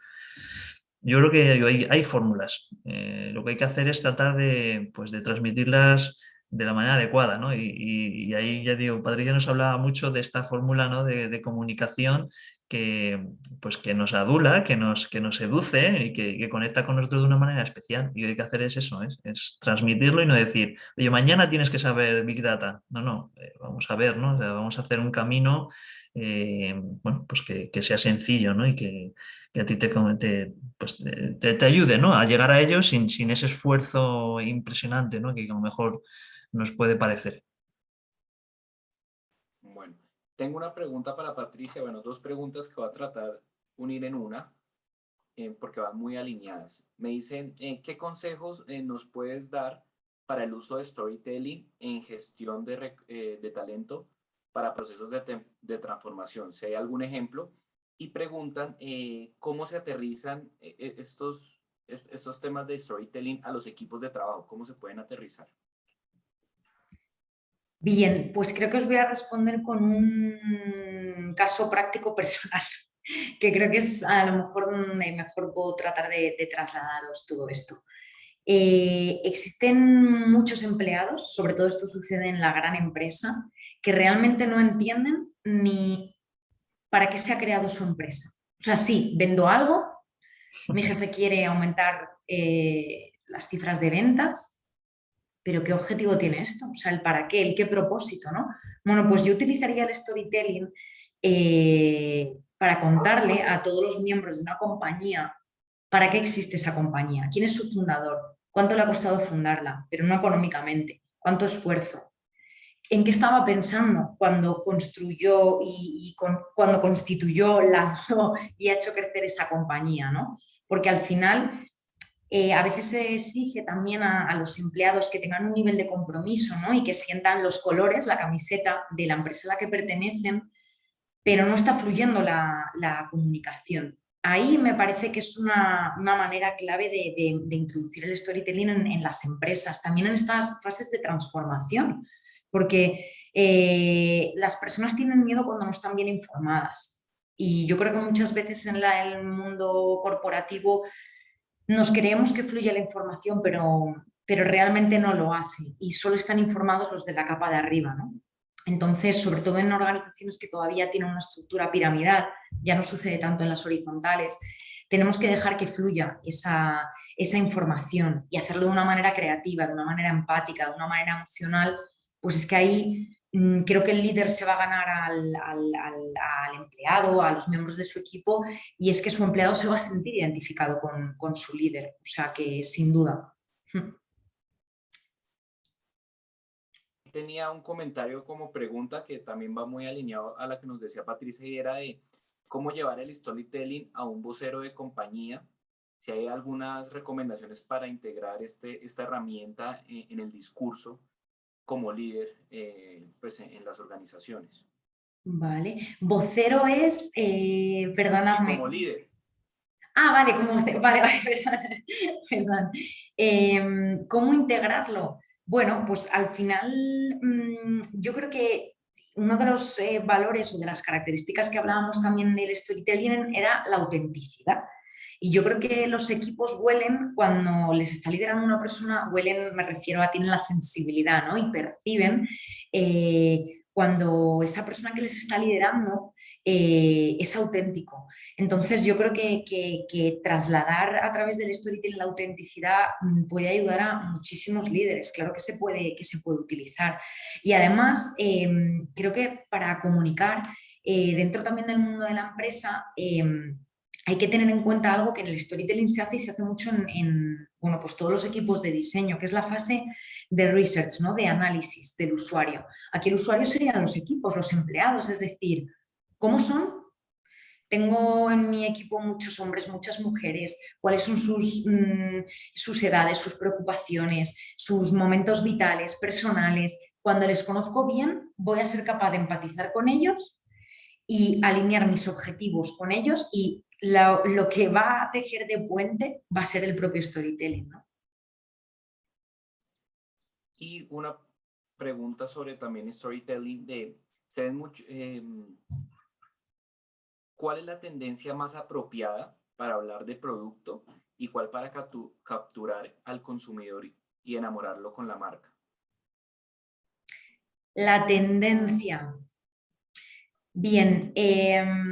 yo creo que hay, hay fórmulas. Eh, lo que hay que hacer es tratar de, pues, de transmitirlas de la manera adecuada, ¿no? Y, ahí ya digo, Patricia nos hablaba mucho de esta fórmula ¿no? de, comunicación que, pues, que nos adula, que nos, que nos seduce y que, conecta con nosotros de una manera especial. Y lo que hay que hacer es eso, es, es transmitirlo y no decir, oye, mañana tienes que saber Big Data. No, no, eh, vamos a ver, ¿no? vamos a hacer un camino eh, bueno, pues que, que, sea sencillo ¿no? y que, que a ti te, te, pues te, te, ayude ¿no? a llegar a ellos sin, sin ese esfuerzo impresionante ¿no? que a lo mejor nos puede parecer. Bueno, tengo una pregunta para Patricia, bueno, dos preguntas que voy a tratar unir en una, eh, porque van muy alineadas. Me dicen, eh, ¿qué consejos eh, nos puedes dar para el uso de storytelling en gestión de, de talento para procesos de, de, transformación? Si hay algún ejemplo. Y preguntan cómo se aterrizan estos, estos temas de storytelling a los equipos de trabajo, cómo se pueden aterrizar. Bien, pues creo que os voy a responder con un caso práctico personal, que creo que es a lo mejor donde mejor puedo tratar de, trasladaros todo esto. Eh, existen muchos empleados, sobre todo esto sucede en la gran empresa, que realmente no entienden ni para qué se ha creado su empresa. O sea, sí, vendo algo, mi jefe quiere aumentar eh, las cifras de ventas, pero ¿qué objetivo tiene esto? O sea, el para qué, el qué propósito, ¿no? Bueno, pues yo utilizaría el storytelling eh, para contarle a todos los miembros de una compañía para qué existe esa compañía, quién es su fundador, cuánto le ha costado fundarla, pero no económicamente, cuánto esfuerzo, en qué estaba pensando cuando construyó y, cuando constituyó, lanzó y ha hecho crecer esa compañía, ¿no? Porque al final eh, a veces se exige también a, los empleados que tengan un nivel de compromiso ¿no? y que sientan los colores, la camiseta de la empresa a la que pertenecen, pero no está fluyendo la, comunicación. Ahí me parece que es una, manera clave de, introducir el storytelling en, las empresas, también en estas fases de transformación, porque eh, las personas tienen miedo cuando no están bien informadas. Y yo creo que muchas veces en el mundo corporativo nos creemos que fluye la información, pero, pero realmente no lo hace y solo están informados los de la capa de arriba. ¿no? Entonces, sobre todo en organizaciones que todavía tienen una estructura piramidal, ya no sucede tanto en las horizontales, tenemos que dejar que fluya esa, esa información y hacerlo de una manera creativa, de una manera empática, de una manera emocional, pues es que ahí creo que el líder se va a ganar al, empleado, a los miembros de su equipo y es que su empleado se va a sentir identificado con, su líder, o sea que sin duda. Hmm. Tenía un comentario como pregunta que también va muy alineado a la que nos decía Patricia y era de cómo llevar el storytelling a un vocero de compañía, si hay algunas recomendaciones para integrar este, esta herramienta en el discurso como líder eh, pues, en, las organizaciones. Vale. Vocero es, eh, perdóname. como líder. Ah, vale, como vocero. Vale, vale, perdón. Em, ¿Cómo integrarlo? Bueno, pues al final mm, yo creo que uno de los eh, valores o de las características que hablábamos también del storytelling era la autenticidad. Y yo creo que los equipos huelen cuando les está liderando una persona, huelen, me refiero a tienen la sensibilidad, ¿no? Y perciben eh, cuando esa persona que les está liderando eh, es auténtico. Entonces yo creo que, trasladar a través del storytelling la autenticidad mm, puede ayudar a muchísimos líderes, claro que se puede, que se puede utilizar. Y además em, creo que para comunicar eh, dentro también del mundo de la empresa, em, hay que tener en cuenta algo que en el storytelling se hace y se hace mucho en, bueno, pues todos los equipos de diseño, que es la fase de research, ¿no? de análisis del usuario. Aquí el usuario serían los equipos, los empleados, es decir, ¿cómo son? Tengo en mi equipo muchos hombres, muchas mujeres, cuáles son sus, mm, sus edades, sus preocupaciones, sus momentos vitales, personales. Cuando les conozco bien, voy a ser capaz de empatizar con ellos y alinear mis objetivos con ellos y lo, que va a tejer de puente va a ser el propio storytelling. ¿no? Y una pregunta sobre también storytelling de, mucho, em, ¿cuál es la tendencia más apropiada para hablar de producto y cuál para capturar al consumidor y enamorarlo con la marca? La tendencia. Bien, em,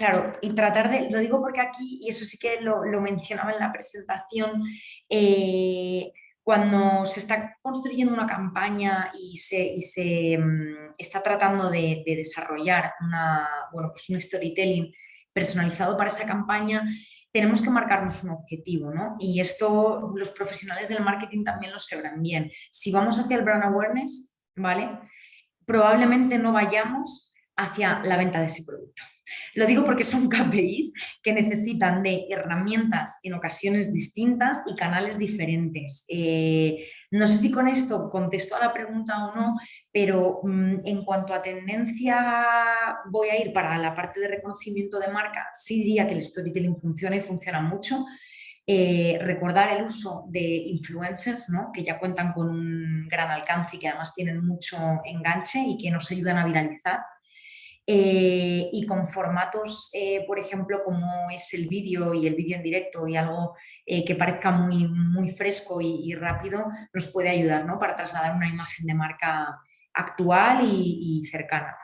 claro, y tratar de, lo digo porque aquí, y eso sí que lo, mencionaba en la presentación, eh, cuando se está construyendo una campaña y se, mm, está tratando de, desarrollar una, bueno, pues un storytelling personalizado para esa campaña, tenemos que marcarnos un objetivo, ¿no? Y esto los profesionales del marketing también lo sabrán bien. Si vamos hacia el brand awareness, ¿vale? Probablemente no vayamos hacia la venta de ese producto. Lo digo porque son KPIs que necesitan de herramientas en ocasiones distintas y canales diferentes. Eh, no sé si con esto contesto a la pregunta o no, pero mm, en cuanto a tendencia voy a ir para la parte de reconocimiento de marca, sí diría que el storytelling funciona y funciona mucho. Eh, recordar el uso de influencers, ¿no? que ya cuentan con un gran alcance y que además tienen mucho enganche y que nos ayudan a viralizar. Eh, y con formatos, eh, por ejemplo, como es el vídeo y el vídeo en directo y algo eh, que parezca muy, muy fresco y, rápido, nos puede ayudar ¿no? para trasladar una imagen de marca actual y, cercana.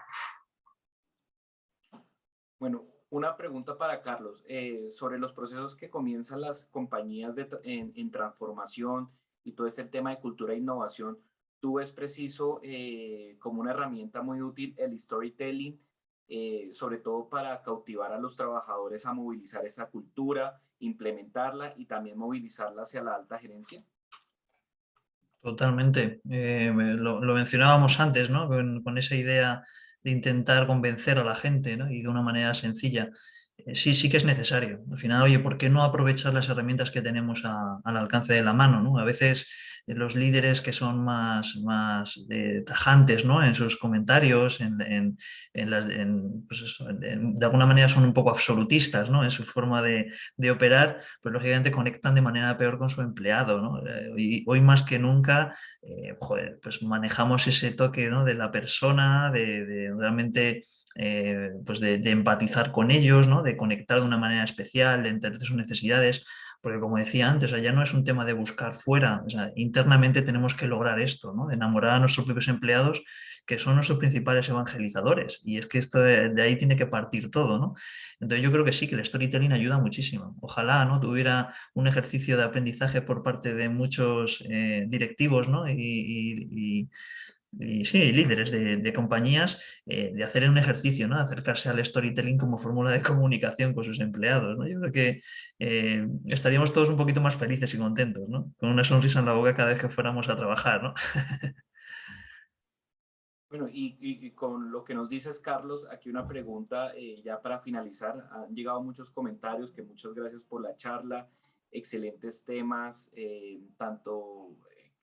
Bueno, una pregunta para Carlos sobre los procesos que comienzan las compañías en, en, transformación y todo este tema de cultura e innovación. Tú ves preciso como una herramienta muy útil el storytelling eh, sobre todo para cautivar a los trabajadores a movilizar esa cultura, implementarla y también movilizarla hacia la alta gerencia? Totalmente. Eh, lo, mencionábamos antes, ¿no? Con, esa idea de intentar convencer a la gente ¿no? y de una manera sencilla. Eh, sí, sí que es necesario. Al final, oye, ¿por qué no aprovechar las herramientas que tenemos al alcance de la mano? ¿no? A veces los líderes que son más, más eh, tajantes ¿no? en sus comentarios, en, en, pues de alguna manera son un poco absolutistas ¿no? en su forma de, de, operar, pues lógicamente conectan de manera peor con su empleado. ¿no? Eh, hoy más que nunca eh, pues manejamos ese toque ¿no? de la persona, de, de realmente pues de, de, empatizar con ellos, ¿no? de conectar de una manera especial, de entender sus necesidades porque como decía antes, ya no es un tema de buscar fuera, internamente tenemos que lograr esto, ¿no? enamorar a nuestros propios empleados que son nuestros principales evangelizadores y es que esto de, ahí tiene que partir todo. ¿no? Entonces yo creo que sí, que el storytelling ayuda muchísimo. Ojalá ¿no? tuviera un ejercicio de aprendizaje por parte de muchos eh, directivos ¿no? y sí, líderes de, compañías, eh, de hacer un ejercicio, ¿no? acercarse al storytelling como fórmula de comunicación con sus empleados. ¿no? Yo creo que eh, estaríamos todos un poquito más felices y contentos, ¿no? con una sonrisa en la boca cada vez que fuéramos a trabajar. ¿no? bueno, y, con lo que nos dices, Carlos, aquí una pregunta eh, ya para finalizar. Han llegado muchos comentarios, que muchas gracias por la charla, excelentes temas, tanto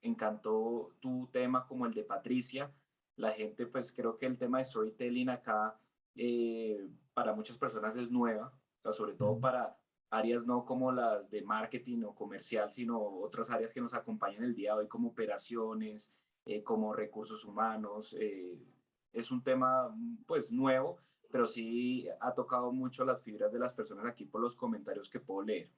encantó tu tema como el de Patricia. La gente, pues creo que el tema de storytelling acá eh, para muchas personas es nueva, sobre todo para áreas no como las de marketing o comercial, sino otras áreas que nos acompañan el día de hoy como operaciones, eh, como recursos humanos. Eh, es un tema pues nuevo, pero sí ha tocado mucho las fibras de las personas aquí por los comentarios que puedo leer.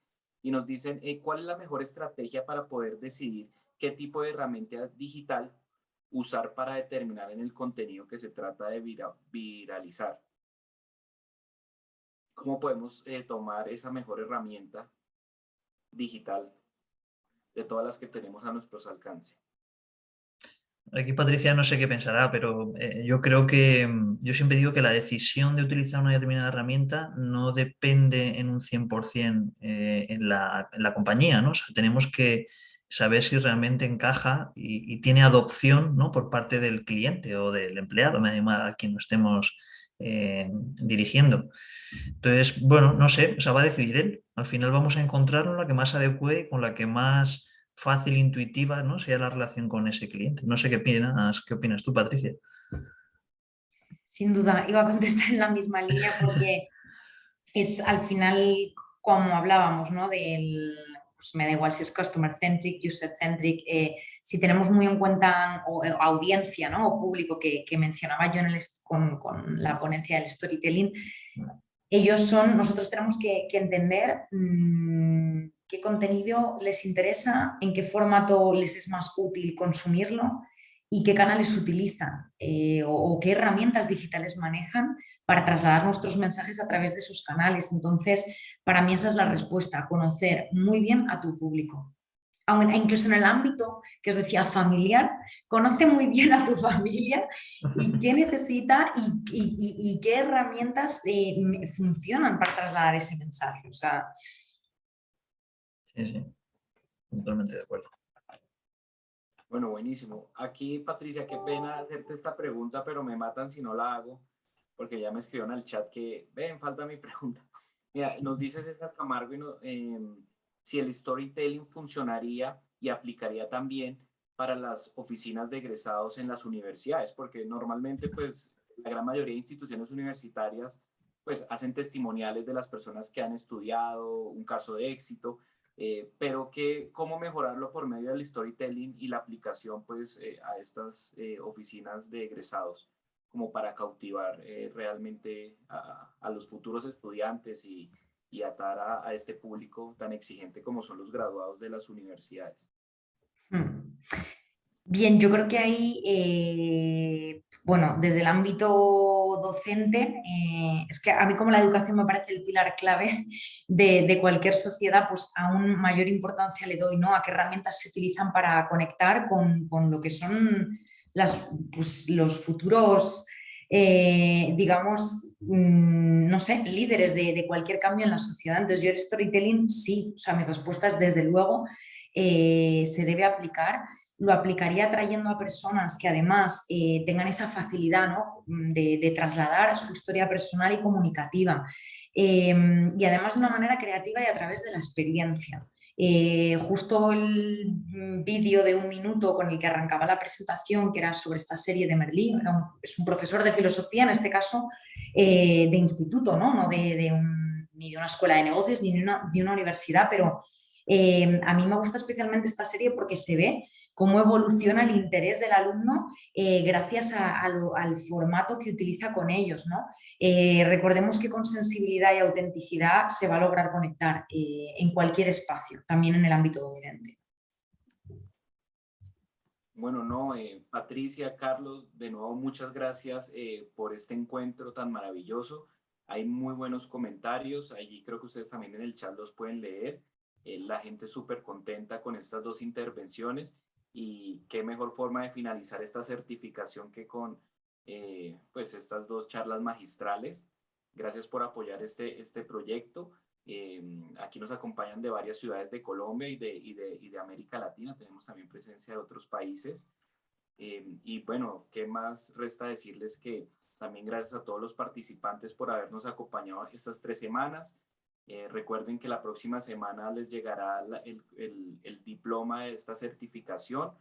Y nos dicen, ¿cuál es la mejor estrategia para poder decidir qué tipo de herramienta digital usar para determinar en el contenido que se trata de viralizar. ¿Cómo podemos eh, tomar esa mejor herramienta digital de todas las que tenemos a nuestros alcances? Aquí Patricia no sé qué pensará, pero eh, yo creo que, mm, yo siempre digo que la decisión de utilizar una determinada herramienta no depende en un 100% eh, en, la, compañía, ¿no? Tenemos que saber si realmente encaja y, tiene adopción ¿no? por parte del cliente o del empleado, a quien nos estemos eh, dirigiendo. Entonces, bueno, no sé, o sea, va a decidir él. Al final vamos a encontrar la que más adecue, con la que más fácil, intuitiva, ¿no? sea la relación con ese cliente. No sé qué opinas, qué opinas tú, Patricia. Sin duda, iba a contestar en la misma línea porque es al final, como hablábamos, ¿no? Del, pues me da igual si es customer centric, user centric, eh, si tenemos muy en cuenta o, eh, audiencia ¿no? o público que, mencionaba yo en con, la ponencia del storytelling, ellos son, nosotros tenemos que, entender mm, qué contenido les interesa, en qué formato les es más útil consumirlo y qué canales utilizan eh, o, qué herramientas digitales manejan para trasladar nuestros mensajes a través de sus canales. Entonces, para mí esa es la respuesta, conocer muy bien a tu público. incluso en el ámbito que os decía familiar, conoce muy bien a tu familia y qué necesita y, qué herramientas eh, funcionan para trasladar ese mensaje. O sea, sí, sí, totalmente de acuerdo. Bueno, buenísimo. Aquí, Patricia, qué pena hacerte esta pregunta, pero me matan si no la hago, porque ya me escribieron al chat que, ven, falta mi pregunta. Mira, nos dice César Camargo em, si el storytelling funcionaría y aplicaría también para las oficinas de egresados en las universidades, porque normalmente, pues, la gran mayoría de instituciones universitarias, pues, hacen testimoniales de las personas que han estudiado, un caso de éxito, eh, pero que, cómo mejorarlo por medio del storytelling y la aplicación pues, eh, a estas eh, oficinas de egresados, como para cautivar realmente a, los futuros estudiantes y, y atar a, este público tan exigente como son los graduados de las universidades. Hmm. Bien, yo creo que ahí, eh, bueno, desde el ámbito docente, eh, es que a mí como la educación me parece el pilar clave de, cualquier sociedad, pues aún mayor importancia le doy, ¿no? A qué herramientas se utilizan para conectar con, lo que son las, pues, los futuros, eh, digamos, mm, no sé, líderes de, cualquier cambio en la sociedad. Entonces yo el storytelling sí, o sea, mi respuesta es desde luego, se debe aplicar lo aplicaría trayendo a personas que además eh, tengan esa facilidad mm, de, trasladar su historia personal y comunicativa y además de una manera creativa y a través de la experiencia. Eh, justo el vídeo de un minuto con el que arrancaba la presentación, que era sobre esta serie de Merlín, es un profesor de filosofía, en este caso eh, de instituto, no, de, ni de una escuela de negocios ni de una, de universidad, pero em, a mí me gusta especialmente esta serie porque se ve cómo evoluciona el interés del alumno eh, gracias al formato que utiliza con ellos. ¿no? Eh, recordemos que con sensibilidad y autenticidad se va a lograr conectar eh, en cualquier espacio, también en el ámbito docente. Bueno, no, Patricia, Carlos, de nuevo muchas gracias por este encuentro tan maravilloso. Hay muy buenos comentarios, allí creo que ustedes también en el chat los pueden leer. la gente súper contenta con estas dos intervenciones y qué mejor forma de finalizar esta certificación que con eh, pues estas dos charlas magistrales. Gracias por apoyar este, este proyecto. Eh, aquí nos acompañan de varias ciudades de Colombia y de, y de, y de América Latina. Tenemos también presencia de otros países. Eh, y bueno, ¿qué más resta decirles que también gracias a todos los participantes por habernos acompañado estas tres semanas. Eh, recuerden que la próxima semana les llegará el, el, diploma de esta certificación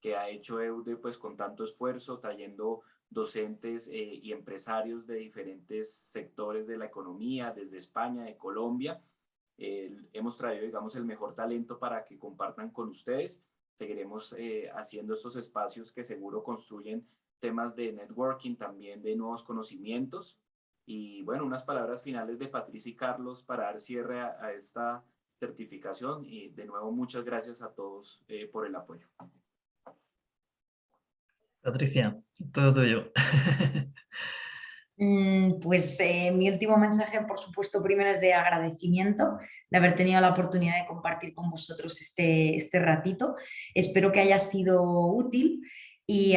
que ha hecho EUDE pues con tanto esfuerzo, trayendo docentes eh, y empresarios de diferentes sectores de la economía, desde España, de Colombia. hemos traído, digamos, el mejor talento para que compartan con ustedes. Seguiremos eh, haciendo estos espacios que seguro construyen temas de networking, también de nuevos conocimientos. Y bueno, unas palabras finales de Patricia y Carlos para dar cierre a, esta certificación y de nuevo muchas gracias a todos eh, por el apoyo. Patricia, todo tuyo. Mm, pues eh, mi último mensaje, por supuesto, primero es de agradecimiento de haber tenido la oportunidad de compartir con vosotros este, este ratito. Espero que haya sido útil y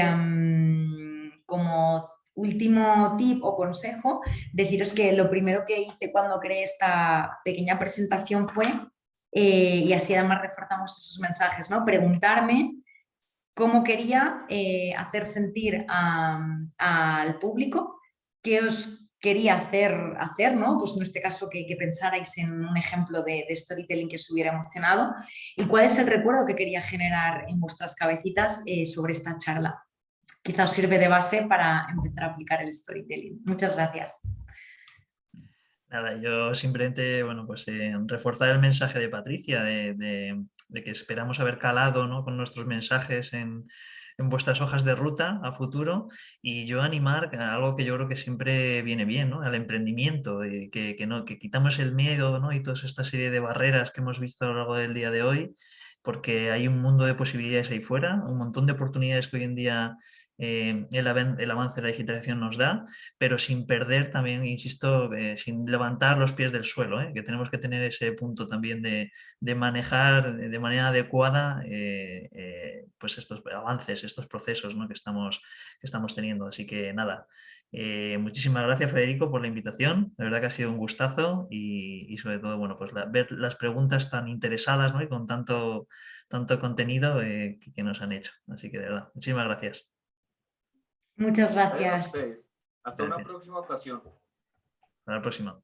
como último tip o consejo, deciros que lo primero que hice cuando creé esta pequeña presentación fue, eh, y así además reforzamos esos mensajes, ¿no? preguntarme cómo quería eh, hacer sentir al público, qué os quería hacer, hacer ¿no? pues en este caso que, pensarais en un ejemplo de, storytelling que os hubiera emocionado y cuál es el recuerdo que quería generar en vuestras cabecitas eh, sobre esta charla quizás sirve de base para empezar a aplicar el storytelling. Muchas gracias. Nada, yo simplemente, bueno, pues eh, reforzar el mensaje de Patricia, de, que esperamos haber calado con nuestros mensajes en, en vuestras hojas de ruta a futuro y yo animar a algo que yo creo que siempre viene bien, ¿no? al emprendimiento, y que, que, no, que quitamos el miedo ¿no? y toda esta serie de barreras que hemos visto a lo largo del día de hoy, porque hay un mundo de posibilidades ahí fuera, un montón de oportunidades que hoy en día eh, el, avance de la digitalización nos da, pero sin perder también, insisto, eh, sin levantar los pies del suelo, ¿eh? que tenemos que tener ese punto también de, manejar de manera adecuada pues estos avances, estos procesos que, estamos, que estamos teniendo. Así que nada, muchísimas gracias Federico por la invitación, de verdad que ha sido un gustazo y, sobre todo bueno, pues la, ver las preguntas tan interesadas ¿no? y con tanto, tanto contenido que nos han hecho. Así que de verdad, muchísimas gracias. Muchas gracias. Hasta una próxima ocasión. Hasta la próxima.